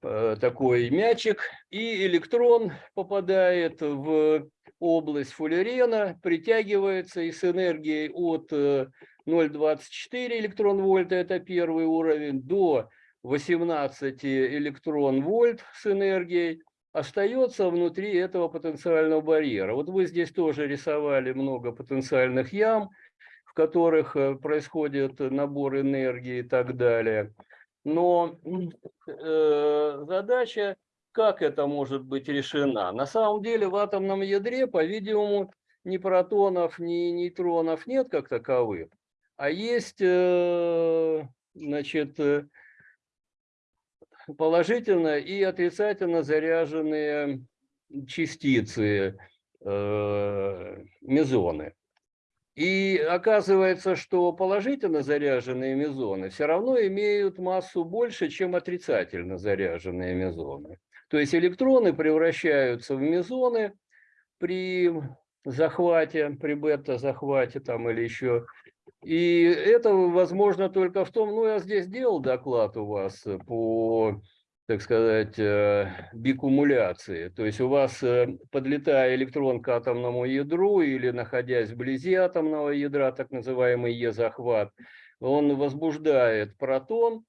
такой мячик, и электрон попадает в область фуллерена, притягивается и с энергией от э, 0,24 электрон-вольта, это первый уровень, до 18 электрон-вольт с энергией, остается внутри этого потенциального барьера. Вот вы здесь тоже рисовали много потенциальных ям, в которых э, происходит набор энергии и так далее. Но э, задача, как это может быть решена? На самом деле в атомном ядре, по-видимому, ни протонов, ни нейтронов нет как таковых, а есть, э, значит, э, положительно и отрицательно заряженные частицы, э, мезоны. И оказывается, что положительно заряженные мезоны все равно имеют массу больше, чем отрицательно заряженные мезоны. То есть электроны превращаются в мезоны при захвате, при бета-захвате там или еще. И это возможно только в том, ну я здесь делал доклад у вас по так сказать, э, бикумуляции. То есть у вас, э, подлетая электрон к атомному ядру или находясь вблизи атомного ядра, так называемый Е-захват, он возбуждает протон,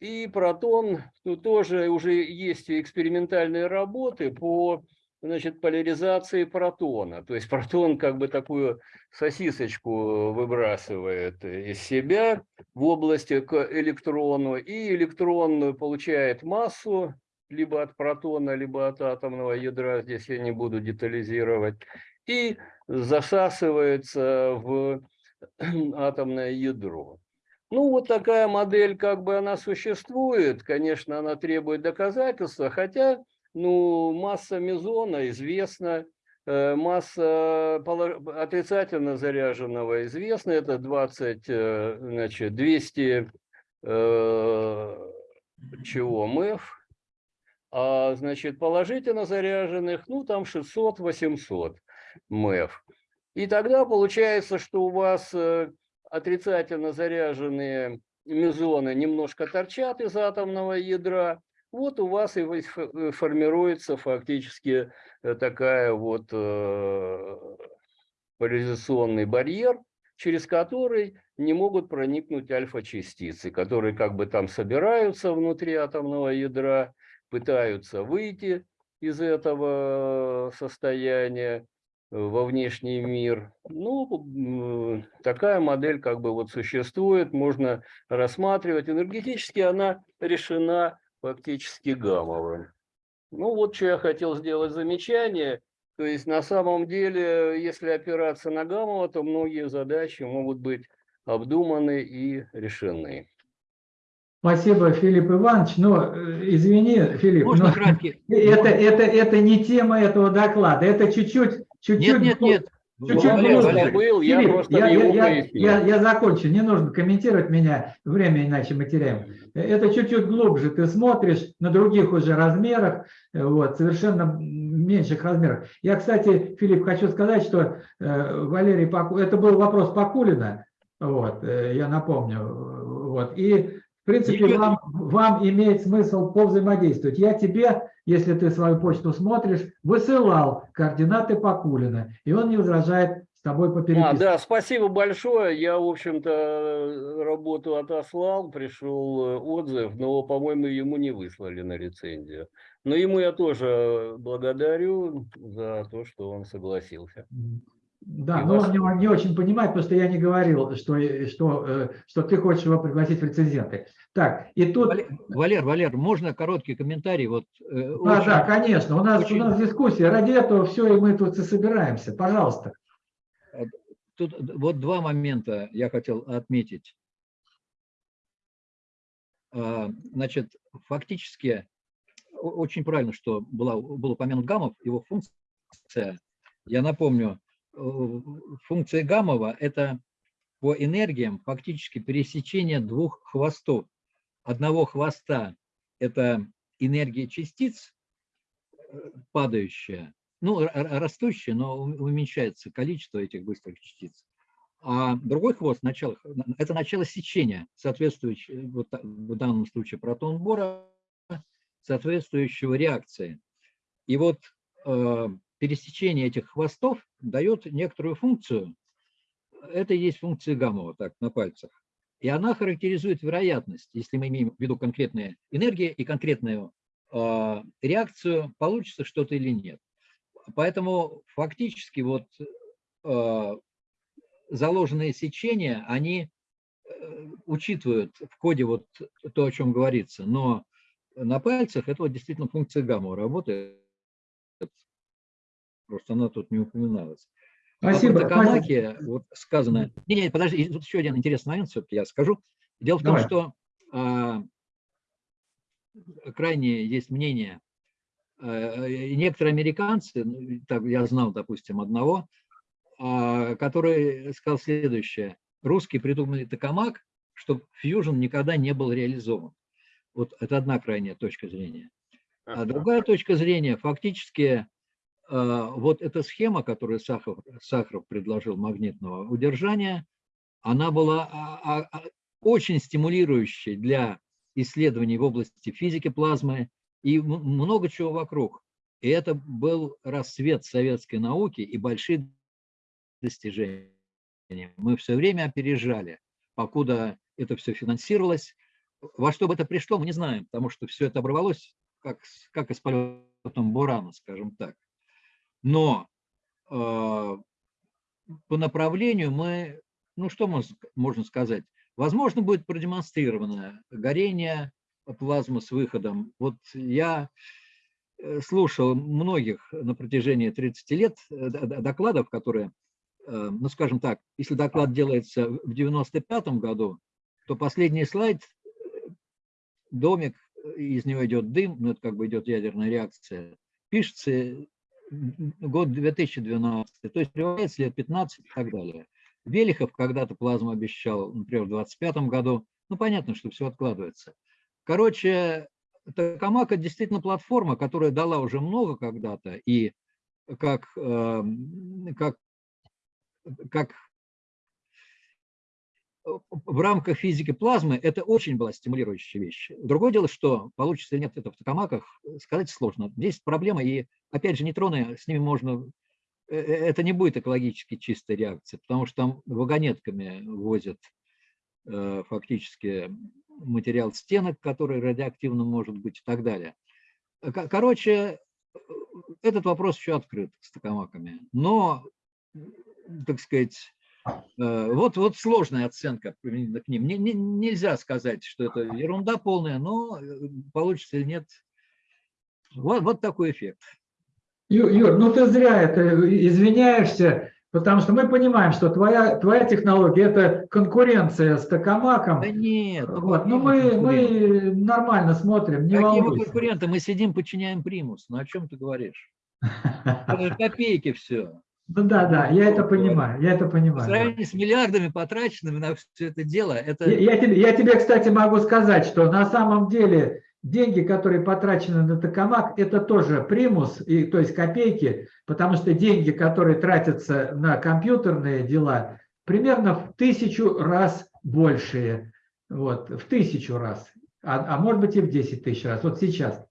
и протон, тут тоже уже есть экспериментальные работы по значит, поляризации протона. То есть протон как бы такую сосисочку выбрасывает из себя в области к электрону, и электрон получает массу либо от протона, либо от атомного ядра, здесь я не буду детализировать, и засасывается в атомное ядро. Ну, вот такая модель, как бы она существует, конечно, она требует доказательства, хотя ну, масса мезона известна, масса отрицательно заряженного известна, это 20, э, значит, 200 э, чего, МЭФ, а, значит, положительно заряженных, ну, там 600-800 МЭФ. И тогда получается, что у вас отрицательно заряженные мезоны немножко торчат из атомного ядра, вот у вас и э, формируется фактически э, такая вот э, поляризационный барьер, через который не могут проникнуть альфа-частицы, которые как бы там собираются внутри атомного ядра, пытаются выйти из этого состояния во внешний мир. Ну, такая модель как бы вот существует, можно рассматривать. Энергетически она решена фактически гаммовым. Ну, вот что я хотел сделать замечание. То есть на самом деле, если опираться на гамма, то многие задачи могут быть обдуманы и решены. Спасибо, Филипп Иванович. Но э, извини, Филипп, Можно но краткий? это, это, это не тема этого доклада. Это чуть-чуть... чуть-чуть Нет, нет, нет. Я закончу, не нужно комментировать меня, время иначе мы теряем. Это чуть-чуть глубже, ты смотришь на других уже размерах, э, вот, совершенно меньших размерах. Я, кстати, Филипп, хочу сказать, что э, Валерий, Паку... это был вопрос Пакулина, вот, э, я напомню, вот, и принципе вам, вам имеет смысл повзаимодействовать. Я тебе, если ты свою почту смотришь, высылал координаты Пакулина, и он не возражает с тобой А, попереписываться. да, спасибо большое. Я, в общем-то, работу отослал, пришел э, отзыв, но, по-моему, ему не выслали на рецензию. Но ему я тоже благодарю за то, что он согласился. Да, И но вас- он не, не очень понимает, потому что я не говорил, что, что, э, что ты хочешь его пригласить в рецензенты. Так, и тут... Валер, Валер, можно короткий комментарий? Вот, э, Да, очень- да, конечно, у нас, очень- у нас дискуссия, ради этого все, и мы тут и собираемся. Пожалуйста. Тут вот два момента я хотел отметить. А, Значит, фактически очень правильно, что была, был упомянут гаммов, его функция. Я напомню, э, функция гаммова – это по энергиям фактически пересечение двух хвостов. Одного хвоста – это энергия частиц, э, падающая, ну, растущая, но уменьшается количество этих быстрых частиц. А другой хвост, начало, это начало сечения, соответствующее, вот та- в данном случае протон бора, соответствующего реакции. И вот э, пересечение этих хвостов дает некоторую функцию. Это и есть функция гамма, вот так, на пальцах. И она характеризует вероятность, если мы имеем в виду конкретные энергии и конкретную э, реакцию, получится что-то или нет. Поэтому фактически вот э, заложенные сечения, они э, учитывают в коде вот то, о чем говорится, но на пальцах это вот действительно функция гамма работает. Просто она тут не упоминалась. Спасибо. А Токамаки вот сказано... Не, не, подожди, тут еще один интересный момент все-таки я скажу. Дело в том, Давай. что а, крайне есть мнение, а, некоторые американцы, ну, так я знал, допустим, одного, а, который сказал следующее. Русские придумали токамак, чтобы фьюжн никогда не был реализован. Вот это одна крайняя точка зрения. А другая точка зрения, фактически, вот эта схема, которую Сахаров, Сахаров предложил магнитного удержания, она была а, а, а, очень стимулирующей для исследований в области физики плазмы и много чего вокруг. И это был рассвет советской науки и большие достижения. Мы все время опережали, покуда это все финансировалось. Во что бы это пришло, мы не знаем, потому что все это оборвалось как, как из полетом Бурана, скажем так. Но э, по направлению мы, ну что можно сказать, возможно будет продемонстрировано горение плазмы с выходом. Вот я э, слушал многих на протяжении 30 лет э, докладов, которые, э, ну скажем так, если доклад делается в 95 году, то последний слайд, домик, из него идет дым, ну это как бы идет ядерная реакция, пишется год 2012, то есть приводится лет 15 и так далее. Велихов когда-то плазму обещал, например, в 25 году, ну понятно, что все откладывается. Короче, Токамак – это действительно платформа, которая дала уже много когда-то, и как, эм, как, как в рамках физики плазмы это очень была стимулирующая вещь. Другое дело, что получится или нет это в токамаках, сказать сложно. Здесь проблема, и опять же нейтроны, с ними можно... э, э, Это не будет экологически чистая реакция, потому что там вагонетками возят э, фактически материал стенок, который радиоактивным может быть и так далее. ко- короче, э, этот вопрос еще открыт с токамаками. Но, так сказать, э, вот, вот сложная оценка применительно к ним. Не- не- нельзя сказать, что это ерунда полная, но э, получится или нет. Вот, вот такой эффект. Юр, ну ты зря это извиняешься, потому что мы понимаем, что твоя, твоя технология – это конкуренция с Токамаком. Да нет. Вот, ну мы, мы нормально смотрим, не Какие мы волнуйся. конкуренты? Мы сидим, подчиняем примус. Ну о чем ты говоришь? Это копейки все. Ну да, да, я это понимаю, я это По понимаю. сравнению с миллиардами, потраченными на все это дело, это... Я, я тебе, я тебе, кстати, могу сказать, что на самом деле деньги, которые потрачены на токамак, это тоже примус, и, то есть копейки, потому что деньги, которые тратятся на компьютерные дела, примерно в тысячу раз большие. Вот, в тысячу раз, а, а может быть и в 10 тысяч раз. Вот сейчас.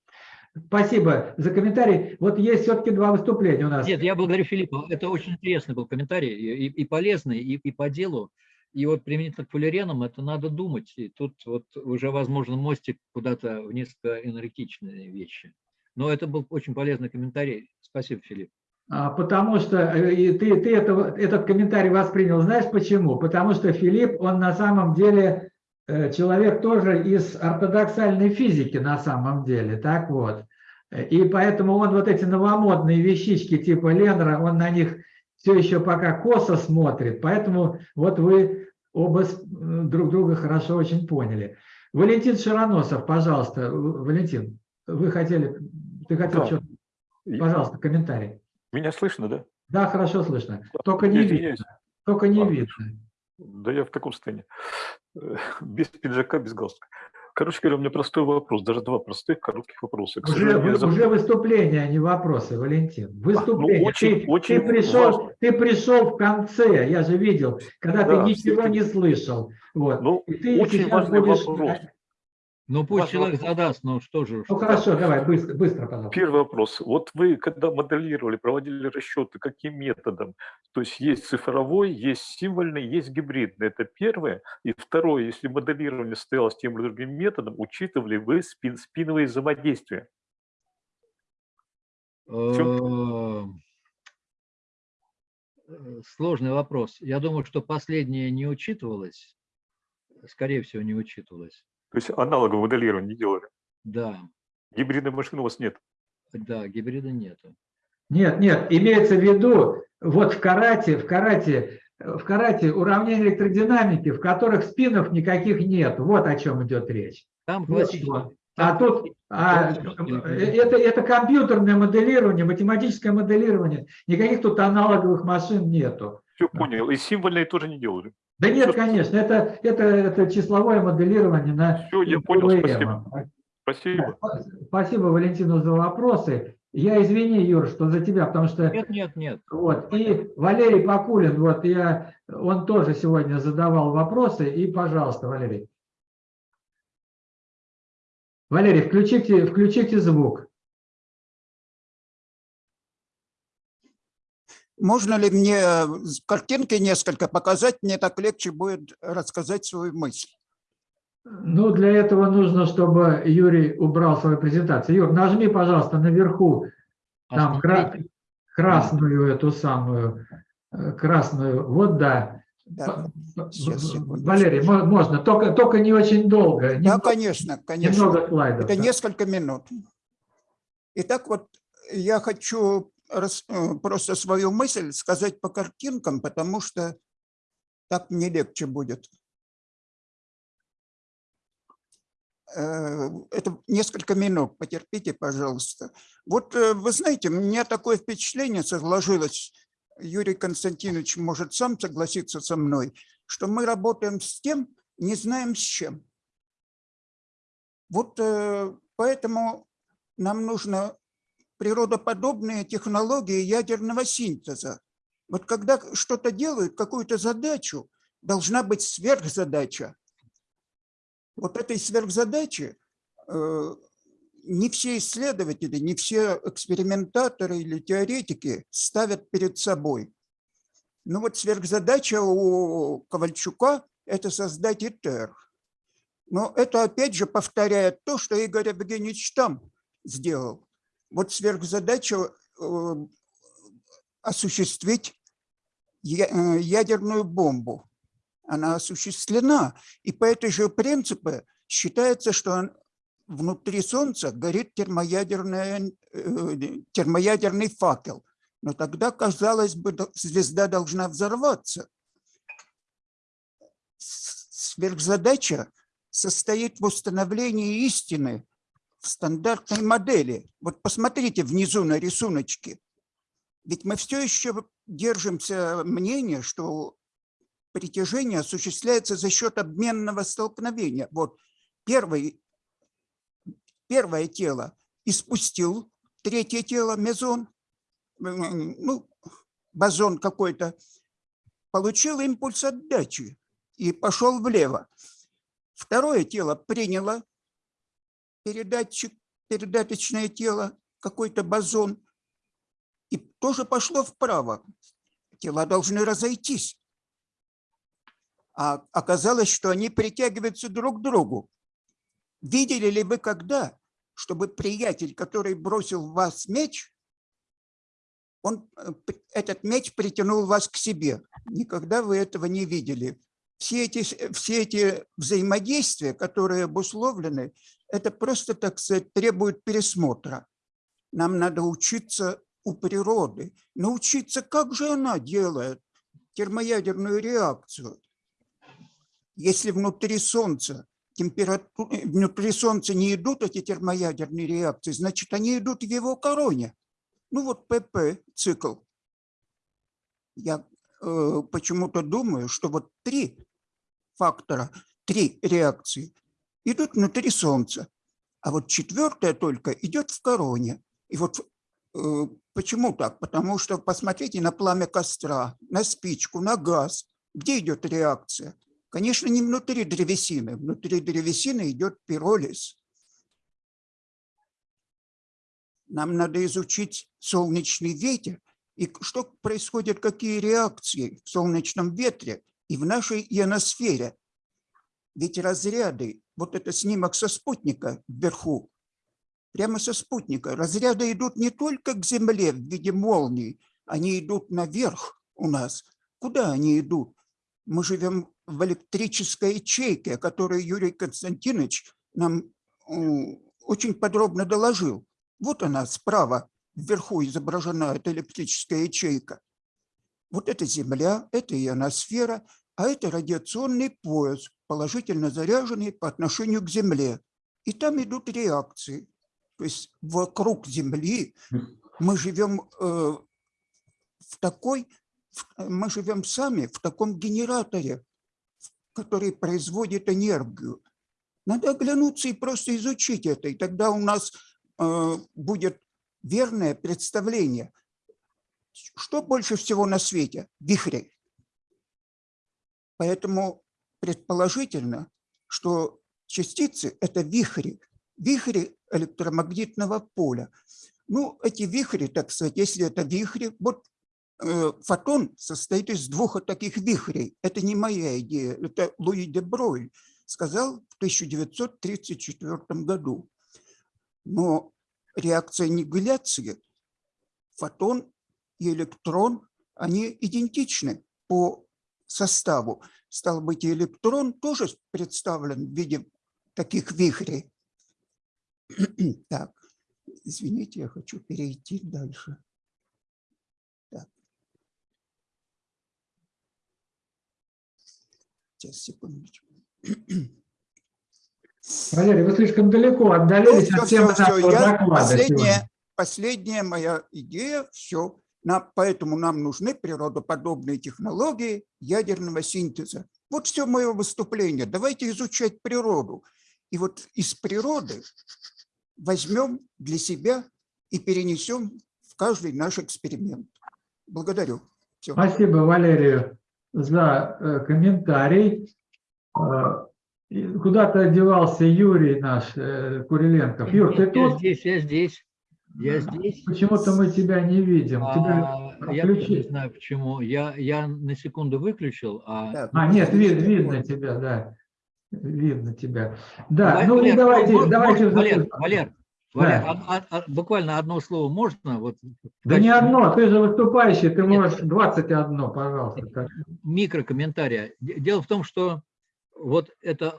Спасибо за комментарий. Вот есть все-таки два выступления у нас. Нет, я благодарю Филиппа. Это очень интересный был комментарий, и, и- полезный, и, и по делу. И вот применительно к полиренам это надо думать. И тут вот уже, возможно, мостик куда-то в несколько энергетичные вещи. Но это был очень полезный комментарий. Спасибо, Филипп. А, Потому что э, и ты, ты это- этот комментарий воспринял. Знаешь почему? Потому что Филипп, он на самом деле человек тоже из ортодоксальной физики на самом деле. Так вот. Э, И поэтому он вот эти новомодные вещички типа Ленра, он на них все еще пока косо смотрит. Поэтому вот вы оба м, друг друга хорошо очень поняли. Валентин Широносов, пожалуйста. Валентин, вы хотели, ты хотел Да. что-то, пожалуйста, комментарий. Меня слышно, да? Да, хорошо слышно. Да, Только не я видно. извиняюсь. Только не Ладно. видно. Да я в таком состоянии. Э, Без пиджака, без галстука. Короче говоря, у меня простой вопрос, даже два простых коротких вопроса. К Уже, вы- забыл. уже выступление, а не вопросы, Валентин. Выступление. ну, очень- ты, очень ты пришел, важно. ты пришел в конце, я же видел, когда Да, ты ничего не слышал. Вот. Ну, И ты очень важный будешь- вопрос. Ну пусть Важный человек вопрос. задаст, ну что же. Ну что- хорошо, давай, быстро, быстро, пожалуйста. Первый вопрос. Вот вы, когда моделировали, проводили расчеты, каким методом? То есть есть цифровой, есть символьный, есть гибридный. Это первое. И второе, если моделирование состоялось тем или другим методом, учитывали вы спин, спиновые взаимодействия? Э, Сложный вопрос. Я думаю, что последнее не учитывалось. Скорее всего, не учитывалось. То есть аналоговое моделирование не делали? Да, Гибридной машины у вас нет? да, гибрида нету. Нет, нет, имеется в виду, вот в карате, в карате, в карате уравнения электродинамики, в которых спинов никаких нет. Вот о чем идет речь. Там Вот что. А тут а, классический- это, это компьютерное моделирование, математическое моделирование. Никаких тут аналоговых машин нету. Все понял. И символьные тоже не делали? Да нет, конечно, это, это, это числовое моделирование на Всё, я понял, спасибо. Спасибо. Спасибо, Валентину, за вопросы. Я извини, Юр, что за тебя, потому что Нет, нет, нет. вот и Валерий Покулин, вот я, он тоже сегодня задавал вопросы, и, пожалуйста, Валерий. Валерий, включите, включите звук. Можно ли мне э, картинки несколько показать? Мне так легче будет рассказать свою мысль. Ну, для этого нужно, чтобы Юрий убрал свою презентацию. Юр, нажми, пожалуйста, наверху там кра- красную эту самую, э, красную, вот да. Да, Сейчас. Валерий, мо- можно, только, только не очень долго. да Немного, конечно, конечно. немного слайдов. Это да. несколько минут. Итак, вот я хочу просто свою мысль сказать по картинкам, потому что так мне легче будет. Э, Это несколько минут, потерпите, пожалуйста. Вот э, вы знаете, у меня такое впечатление сложилось, Юрий Константинович может сам согласиться со мной, что мы работаем с тем, не знаем с чем. Вот э, поэтому нам нужно природоподобные технологии ядерного синтеза. Вот когда что-то делают, какую-то задачу, должна быть сверхзадача. Вот этой сверхзадачи э, не все исследователи, не все экспериментаторы или теоретики ставят перед собой. Ну вот сверхзадача у Ковальчука – это создать ИТЕР. Но это опять же повторяет то, что Игорь Евгеньевич там сделал. Вот сверхзадача э, осуществить э, ядерную бомбу. Она осуществлена, и по этой же принципу считается, что внутри Солнца горит термоядерная, э, термоядерный факел. Но тогда, казалось бы, звезда должна взорваться. Сверхзадача состоит в установлении истины стандартной модели. Вот посмотрите внизу на рисуночке. Ведь мы все еще держимся мнения, что притяжение осуществляется за счет обменного столкновения. Вот первый, первое тело испустил третье тело, мезон, ну, бозон какой-то, получил импульс отдачи и пошел влево. Второе тело приняло передатчик, передаточное тело, какой-то бозон, и тоже пошло вправо. Тела должны разойтись. А оказалось, что они притягиваются друг к другу. Видели ли вы когда, чтобы приятель, который бросил в вас меч, он, э, этот меч притянул вас к себе? Никогда вы этого не видели. Все эти, все эти взаимодействия, которые обусловлены, это просто, так сказать, требует пересмотра. Нам надо учиться у природы, научиться, как же она делает термоядерную реакцию. Если внутри Солнца температура, внутри Солнца не идут эти термоядерные реакции, значит, они идут в его короне. Ну вот ПП цикл. Я э, почему-то думаю, что вот три фактора, три реакции идут внутри Солнца, а вот четвертая только идет в короне. И вот э, почему так? Потому что посмотрите на пламя костра, на спичку, на газ. Где идет реакция? Конечно, не внутри древесины. Внутри древесины идет пиролиз. Нам надо изучить солнечный ветер и что происходит, какие реакции в солнечном ветре и в нашей ионосфере. Ведь разряды, вот это снимок со спутника вверху, прямо со спутника, разряды идут не только к Земле в виде молний, они идут наверх у нас. Куда они идут? Мы живем в электрической ячейке, о которой Юрий Константинович нам м, очень подробно доложил. Вот она справа, вверху изображена эта электрическая ячейка. Вот это Земля, это ионосфера, а это радиационный пояс, положительно заряженный по отношению к Земле. И там идут реакции. То есть вокруг Земли мы живем э, в такой, в- мы живем сами в таком генераторе, который производит энергию. Надо оглянуться и просто изучить это, и тогда у нас э, будет верное представление. Что больше всего на свете? Вихри. Поэтому предположительно, что частицы – это вихри, вихри электромагнитного поля. Ну, эти вихри, так сказать, если это вихри, вот э, фотон состоит из двух таких вихрей. Это не моя идея, это Луи де Бройль сказал в 1934 году. Но реакция аннигиляции, фотон и электрон, они идентичны по составу. Стал быть, электрон тоже представлен в виде таких вихрей. Так, извините, я хочу перейти дальше. Так. Сейчас, секундочку. Валерий, вы слишком далеко отдалились Ну, от всё, темы всё, нашего я- доклада последняя, сегодня. последняя моя идея, все. Поэтому нам нужны природоподобные технологии ядерного синтеза. Вот все мое выступление. Давайте изучать природу. И вот из природы возьмем для себя и перенесем в каждый наш эксперимент. Благодарю. Всё. Спасибо Валерию за э, комментарий. И Куда-то девался Юрий наш э, Куриленков. Юр, ты Я тут? здесь, я здесь. Я здесь. Почему-то мы тебя не видим. Тебя А, я тоже не знаю почему. Я, я на секунду выключил, а А, нет, вид- видно тебя, да. Видно тебя. Да, Валер, ну Валер, давайте, можно- давайте. можно- Валер, Валер, Да. а- а- а- буквально одно слово можно? Вот, Да не одно, ты же выступающий, ты Нет. можешь 21, пожалуйста. как- микрокомментария. Де- Дело в том, что вот это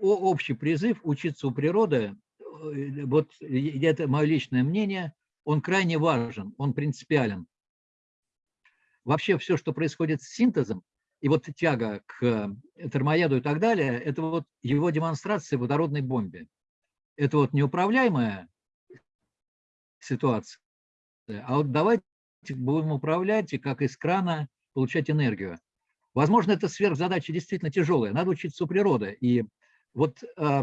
общий призыв учиться у природы, э, вот и это мое личное мнение, он крайне важен, он принципиален. Вообще все, что происходит с синтезом, и вот тяга к э, термояду и так далее, это вот его демонстрация в водородной бомбе. Это вот неуправляемая ситуация. А вот давайте будем управлять и как из крана получать энергию. Возможно, это сверхзадача действительно тяжелая. Надо учиться у природы. И вот э,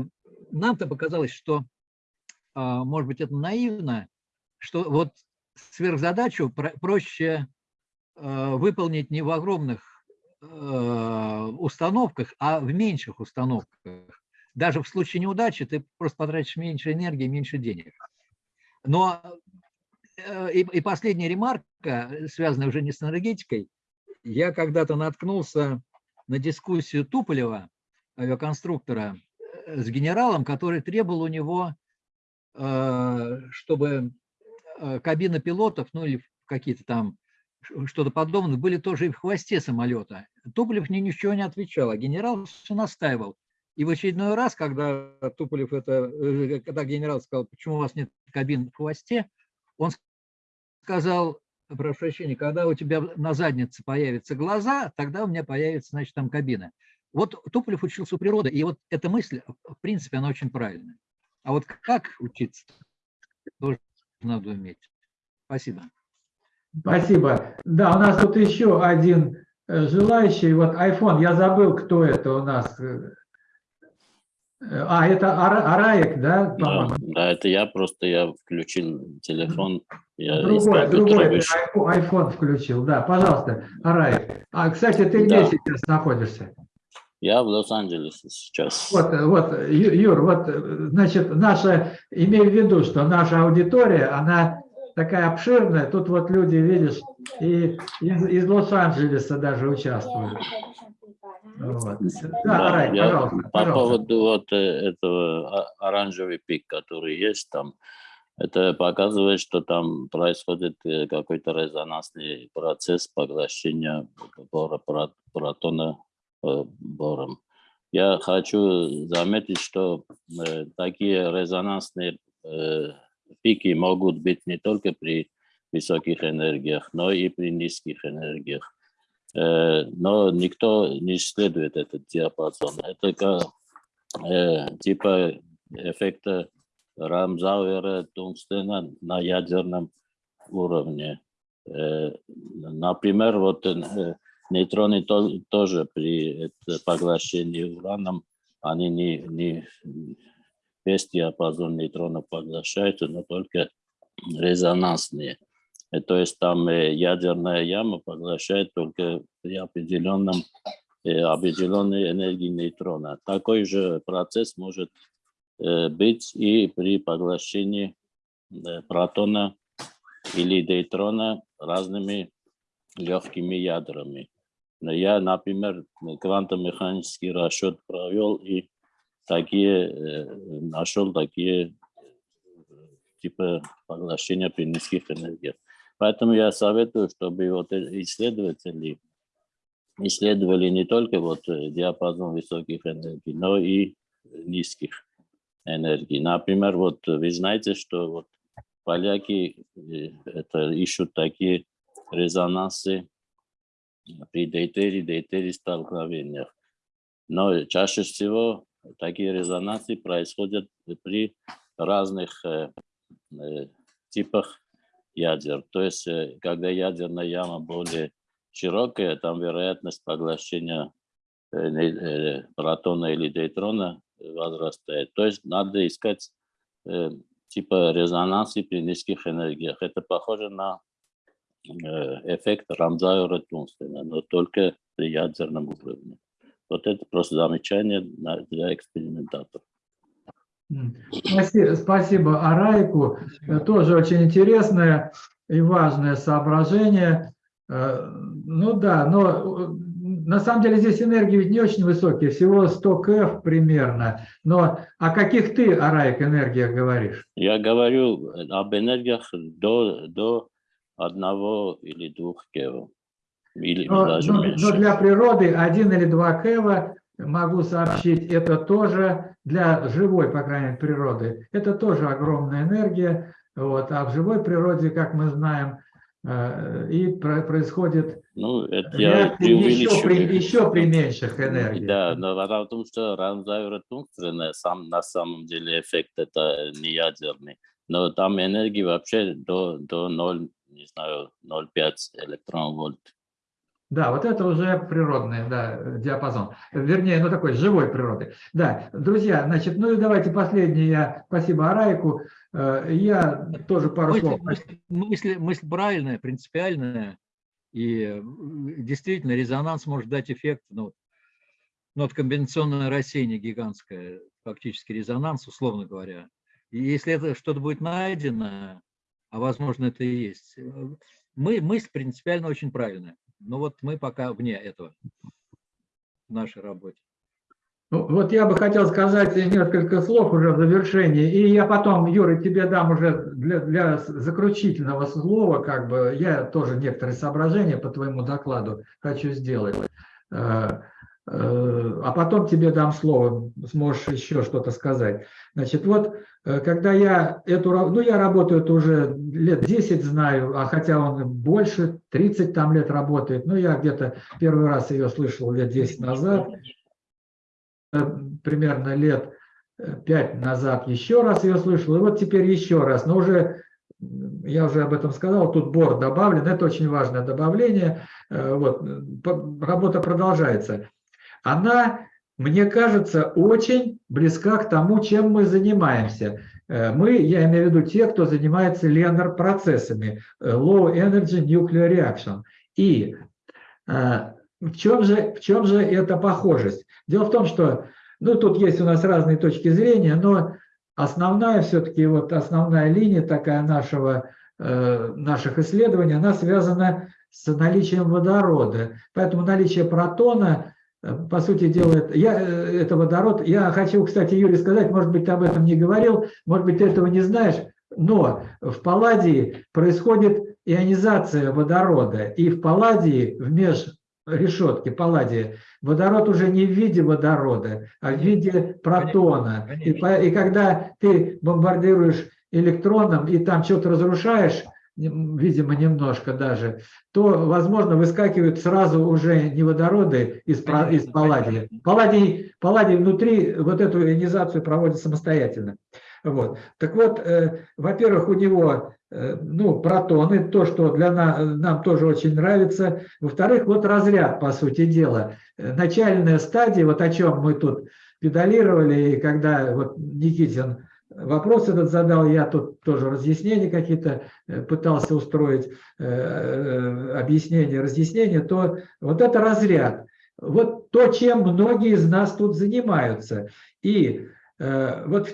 нам-то показалось, что, э, может быть, это наивно, что вот сверхзадачу про- проще э, выполнить не в огромных э, установках, а в меньших установках. Даже в случае неудачи ты просто потратишь меньше энергии, меньше денег. Но и, и последняя ремарка, связанная уже не с энергетикой, я когда-то наткнулся на дискуссию Туполева, авиаконструктора, э, с генералом, который требовал у него, чтобы э, кабина пилотов, ну или какие-то там что-то подобное, были тоже и в хвосте самолета. Туполев ни ничего не отвечал, а генерал все настаивал. И в очередной раз, когда Туполев это, э, когда генерал сказал, почему у вас нет кабин в хвосте, он сказал, прошу прощения, когда у тебя на заднице появятся глаза, тогда у меня появится, значит, там кабина. Вот Туполев учился у природы, и вот эта мысль, в принципе, она очень правильная. А вот как учиться, тоже надо уметь. Спасибо. Спасибо. Да, у нас тут еще один э, желающий. Вот iPhone, я забыл, кто это у нас. э, А, это Ара- Араек, да, Да, по-моему? да, это я просто, я включил телефон, я Другой, другой iPhone, iPhone включил, да, пожалуйста, Араек. А, кстати, ты где Да. сейчас находишься? Я в Лос-Анджелесе сейчас. Вот, вот, Юр, вот, значит, наша, имей в виду, что наша аудитория, она такая обширная, тут вот люди, видишь, и из, из Лос-Анджелеса даже участвуют. Вот. Да, Да, Арай, я пожалуйста, по пожалуйста. поводу вот э, этого оранжевый пик, который есть там, это показывает, что там происходит э, какой-то резонансный процесс поглощения протона бором. Я хочу заметить, что э, такие резонансные э, пики могут быть не только при высоких энергиях, но и при низких энергиях. Э, но никто не исследует этот диапазон. Это как, э, типа эффекта Рамзауэра Тунгстена на ядерном уровне. Э, например, вот э, нейтроны то- тоже при поглощении ураном, они не, не весь диапазон нейтронов поглощают, но только резонансные. Э, То есть там э, ядерная яма поглощает только при определенном, э, определенной энергии нейтрона. Такой же процесс может быть и при поглощении протона или дейтрона разными легкими ядрами. Я, например, квантомеханический расчет провел и такие, э, нашел такие э, типа поглощения при низких энергиях. Поэтому я советую, чтобы вот э- исследователи исследовали не только вот диапазон высоких энергий, но и низких энергий. Например, вот вы знаете, что вот поляки это ищут такие резонансы при дейтере, дейтере столкновениях. Но чаще всего такие резонансы происходят при разных э, э, типах ядер. То есть, э, когда ядерная яма более широкая, там вероятность поглощения э, э, протона или дейтрона возрастает. То есть, надо искать э, типа резонансы при низких энергиях. Это похоже на эффект Рамзауэра Тунстена, но только при ядерном уровне. Вот это просто замечание для экспериментаторов. М. Спасибо, спасибо Арайку. Э, Тоже очень интересное и важное соображение. Э, Ну да, но э, на самом деле здесь энергии ведь не очень высокие, всего 100 КФ примерно. Но о каких ты, Араик, энергиях говоришь? Я говорю об энергиях до, до одного или двух кева. Или Но, даже но- меньше. но для природы 1 или 2 КЭВа, могу сообщить, это тоже для живой, по крайней мере, природы, это тоже огромная энергия. Вот, а в живой природе, как мы знаем, э, и про- происходит Ну, это я еще при, еще при меньших энергиях. Да, но вопрос в том, что рамзайверотункстренная сам, на самом деле эффект это не ядерный. Но там энергии вообще до, до 0, не знаю, 0,5 электронвольт. Да, вот это уже природный да, диапазон. Вернее, ну такой живой природы. Да, друзья, значит, ну и давайте последнее. Я, спасибо Арайку. Э, Я тоже пару Мысль, слов. мысль- мысль- мысль правильная, принципиальная. И э, действительно резонанс может дать эффект. Ну, ну, вот комбинационное рассеяние гигантское, фактически резонанс, условно говоря. И если это что-то будет найдено, а возможно это и есть, э, мы, мысль принципиально очень правильная. Но вот мы пока вне этого в нашей работе. Ну, Вот я бы хотел сказать несколько слов уже в завершении, и я потом, Юра, тебе дам уже для, для заключительного слова, как бы я тоже некоторые соображения по твоему докладу хочу сделать. Э, А потом тебе дам слово, сможешь еще что-то сказать. Значит, вот э, когда я эту, ну я работаю уже лет 10 знаю, а хотя он больше, 30 там лет работает, ну я где-то первый раз ее слышал лет 10 назад, э, примерно лет э, пять назад еще раз ее слышал, и вот теперь еще раз, но уже, я уже об этом сказал, тут бор добавлен, это очень важное добавление, вот, работа продолжается. Она, мне кажется, очень близка к тому, чем мы занимаемся. Э, Мы, я имею в виду те, кто занимается ленор-процессами, э, Low Energy Nuclear Reaction. И э, в чем же, в чем же эта похожесть? Дело в том, что, ну, тут есть у нас разные точки зрения, но основная все-таки, вот основная линия такая нашего, наших исследований, она связана с наличием водорода. Поэтому наличие протона, по сути дела, это, я, э, это водород. Я хочу, кстати, Юрий, сказать, может быть, ты об этом не говорил, может быть, ты этого не знаешь, но в палладии происходит ионизация водорода, и в палладии, в межрешетке палладии, водород уже не в виде водорода, а в виде протона. И, и когда ты бомбардируешь электроном и там что-то разрушаешь, видимо, немножко даже, то, возможно, выскакивают сразу уже не водороды из, из палладия. Палладий, палладий внутри вот эту ионизацию проводит самостоятельно. Вот. Так вот, э, во-первых, у него э, ну, протоны, то, что для на- нам тоже очень нравится. Во-вторых, вот разряд, по сути дела. Начальная стадия, вот о чем мы тут педалировали, и когда вот Никитин вопрос этот задал, я тут тоже разъяснения какие-то э, пытался устроить, э, э, объяснения, разъяснения, то вот это разряд. Вот то, чем многие из нас тут занимаются. И вот,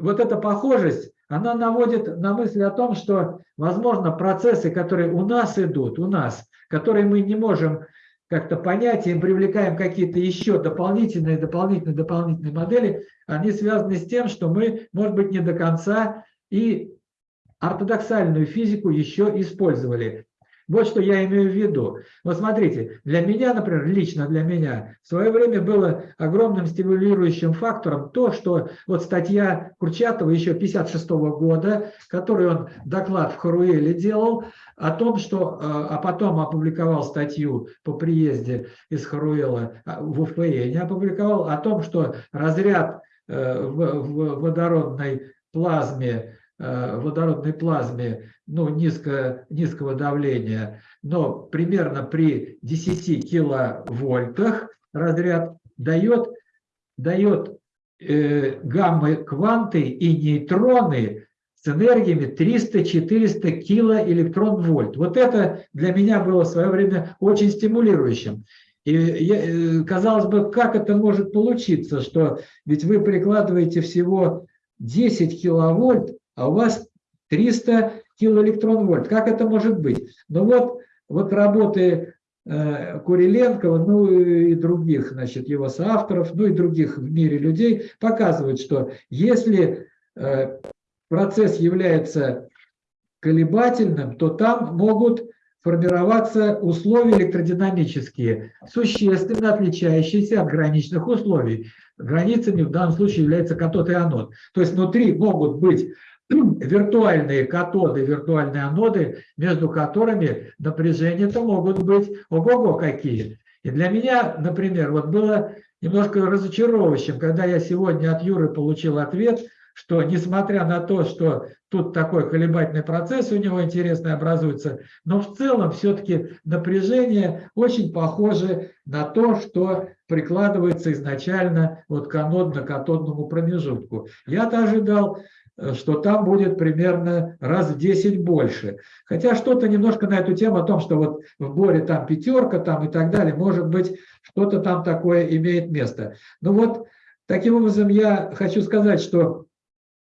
вот эта похожесть, она наводит на мысль о том, что, возможно, процессы, которые у нас идут, у нас, которые мы не можем как-то понять, и привлекаем какие-то еще дополнительные, дополнительные, дополнительные модели, они связаны с тем, что мы, может быть, не до конца и ортодоксальную физику еще использовали. Вот что я имею в виду. Вот смотрите, для меня, например, лично для меня, в свое время было огромным стимулирующим фактором то, что вот статья Курчатова еще 56 года, который он доклад в Харуэле делал, о том, что, э, а потом опубликовал статью по приезде из Харуэла а, в УФЭ, опубликовал о том, что разряд э, в водородной плазме водородной плазме ну, низко, низкого давления, но примерно при 10 киловольтах разряд дает, дает э, гамма-кванты и нейтроны с энергиями 300-400 килоэлектрон-вольт. Вот это для меня было в свое время очень стимулирующим. И я, э, казалось бы, как это может получиться, что ведь вы прикладываете всего 10 киловольт, а у вас 300 килоэлектрон-вольт. Как это может быть? Ну вот, вот работы э, Куриленкова, ну и других, значит, его соавторов, ну и других в мире людей, показывают, что если э, процесс является колебательным, то там могут формироваться условия электродинамические, существенно отличающиеся от граничных условий. Границами в данном случае является катод и анод. То есть внутри могут быть виртуальные катоды, виртуальные аноды, между которыми напряжения-то могут быть ого-го какие. И для меня, например, вот было немножко разочаровывающим, когда я сегодня от Юры получил ответ, что несмотря на то, что тут такой колебательный процесс у него интересный образуется, но в целом все-таки напряжение очень похоже на то, что прикладывается изначально вот к анодно-катодному промежутку. Я-то ожидал, что там будет примерно раз в 10 больше. Хотя что-то немножко на эту тему о том, что вот в Боре там пятерка там и так далее, может быть, что-то там такое имеет место. Ну вот, таким образом, я хочу сказать, что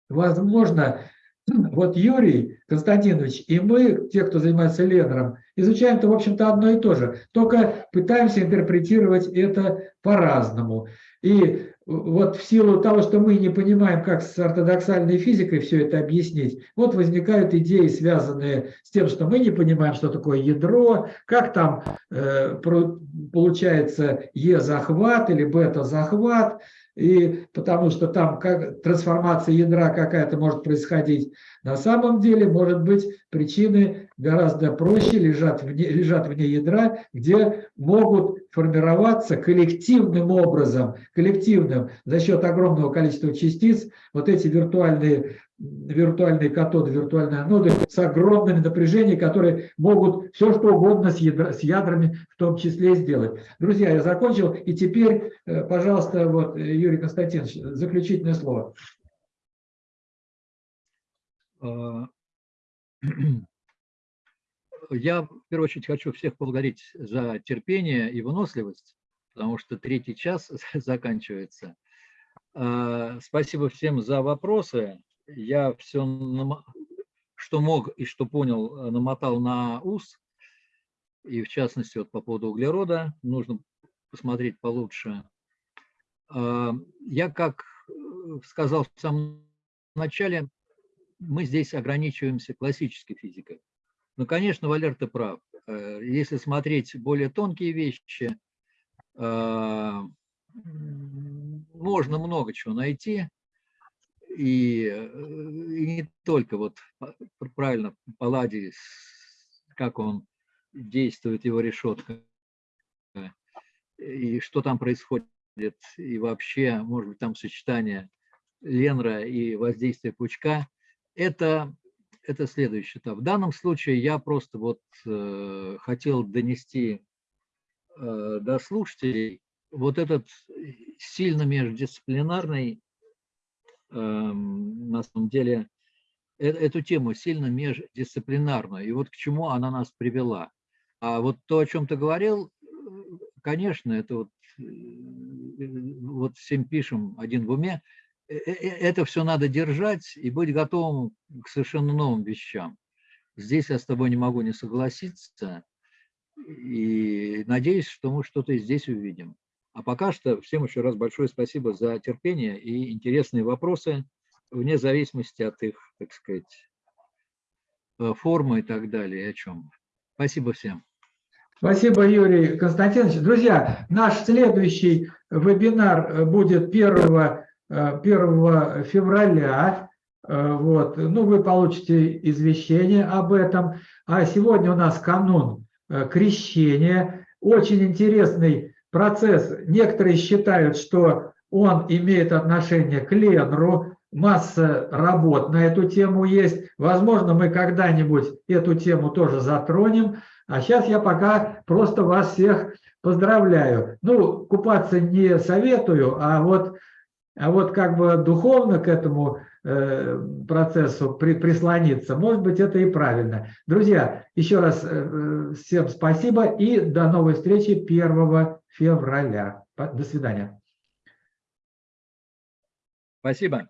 возможно, вот Юрий Константинович и мы, те, кто занимается Ленером, изучаем-то, в общем-то, одно и то же, только пытаемся интерпретировать это по-разному. И вот в силу того, что мы не понимаем, как с ортодоксальной физикой все это объяснить, вот возникают идеи, связанные с тем, что мы не понимаем, что такое ядро, как там э, получается Е-захват или бета-захват, и потому что там как, трансформация ядра какая-то может происходить. На самом деле, может быть, причины гораздо проще лежат вне, лежат вне ядра, где могут формироваться коллективным образом, коллективным, за счет огромного количества частиц, вот эти виртуальные виртуальные катоды, виртуальные аноды с огромными напряжениями, которые могут все что угодно с, ядра, с ядрами в том числе сделать. Друзья, я закончил. И теперь, э, пожалуйста, вот Юрий Константинович, заключительное слово. Я, в первую очередь, хочу всех поблагодарить за терпение и выносливость, потому что третий час заканчивается. А, спасибо всем за вопросы я все, что мог и что понял, намотал на ус. И в частности, вот по поводу углерода, нужно посмотреть получше. А, я, как э, сказал в самом начале, мы здесь ограничиваемся классической физикой. Но, конечно, Валер, ты прав. Э, если смотреть более тонкие вещи, можно много чего найти и, э, и не только вот правильно Палладий, как он действует, его решетка, и что там происходит, и вообще, может быть, там сочетание Ленра и воздействие пучка, это, это следующий этап. В данном случае я просто вот э, хотел донести э, до слушателей вот этот сильно междисциплинарный Эм, на самом деле э, эту тему сильно междисциплинарную. И вот к чему она нас привела. А вот то, о чем ты говорил, э, конечно, это вот, э, вот всем пишем один в уме, это все надо держать и быть готовым к совершенно новым вещам. Здесь я с тобой не могу не согласиться. И надеюсь, что мы что-то здесь увидим. А пока что всем еще раз большое спасибо за терпение и интересные вопросы, вне зависимости от их, так сказать, э, формы и так далее, о чем. Спасибо всем. Спасибо, Юрий Константинович. Друзья, наш следующий вебинар будет 1, 1 февраля. Э, вот. Ну, вы получите извещение об этом. А сегодня у нас канун э, крещения. Очень интересный процесс, некоторые считают, что он имеет отношение к Ленру, масса работ на эту тему есть. Возможно, мы когда-нибудь эту тему тоже затронем. А сейчас я пока просто вас всех поздравляю. Ну, купаться не советую, а вот, а вот как бы духовно к этому Э, процессу при, прислониться. Может быть, это и правильно. Друзья, еще раз э, э, всем спасибо и до новой встречи 1 февраля. До свидания. Спасибо.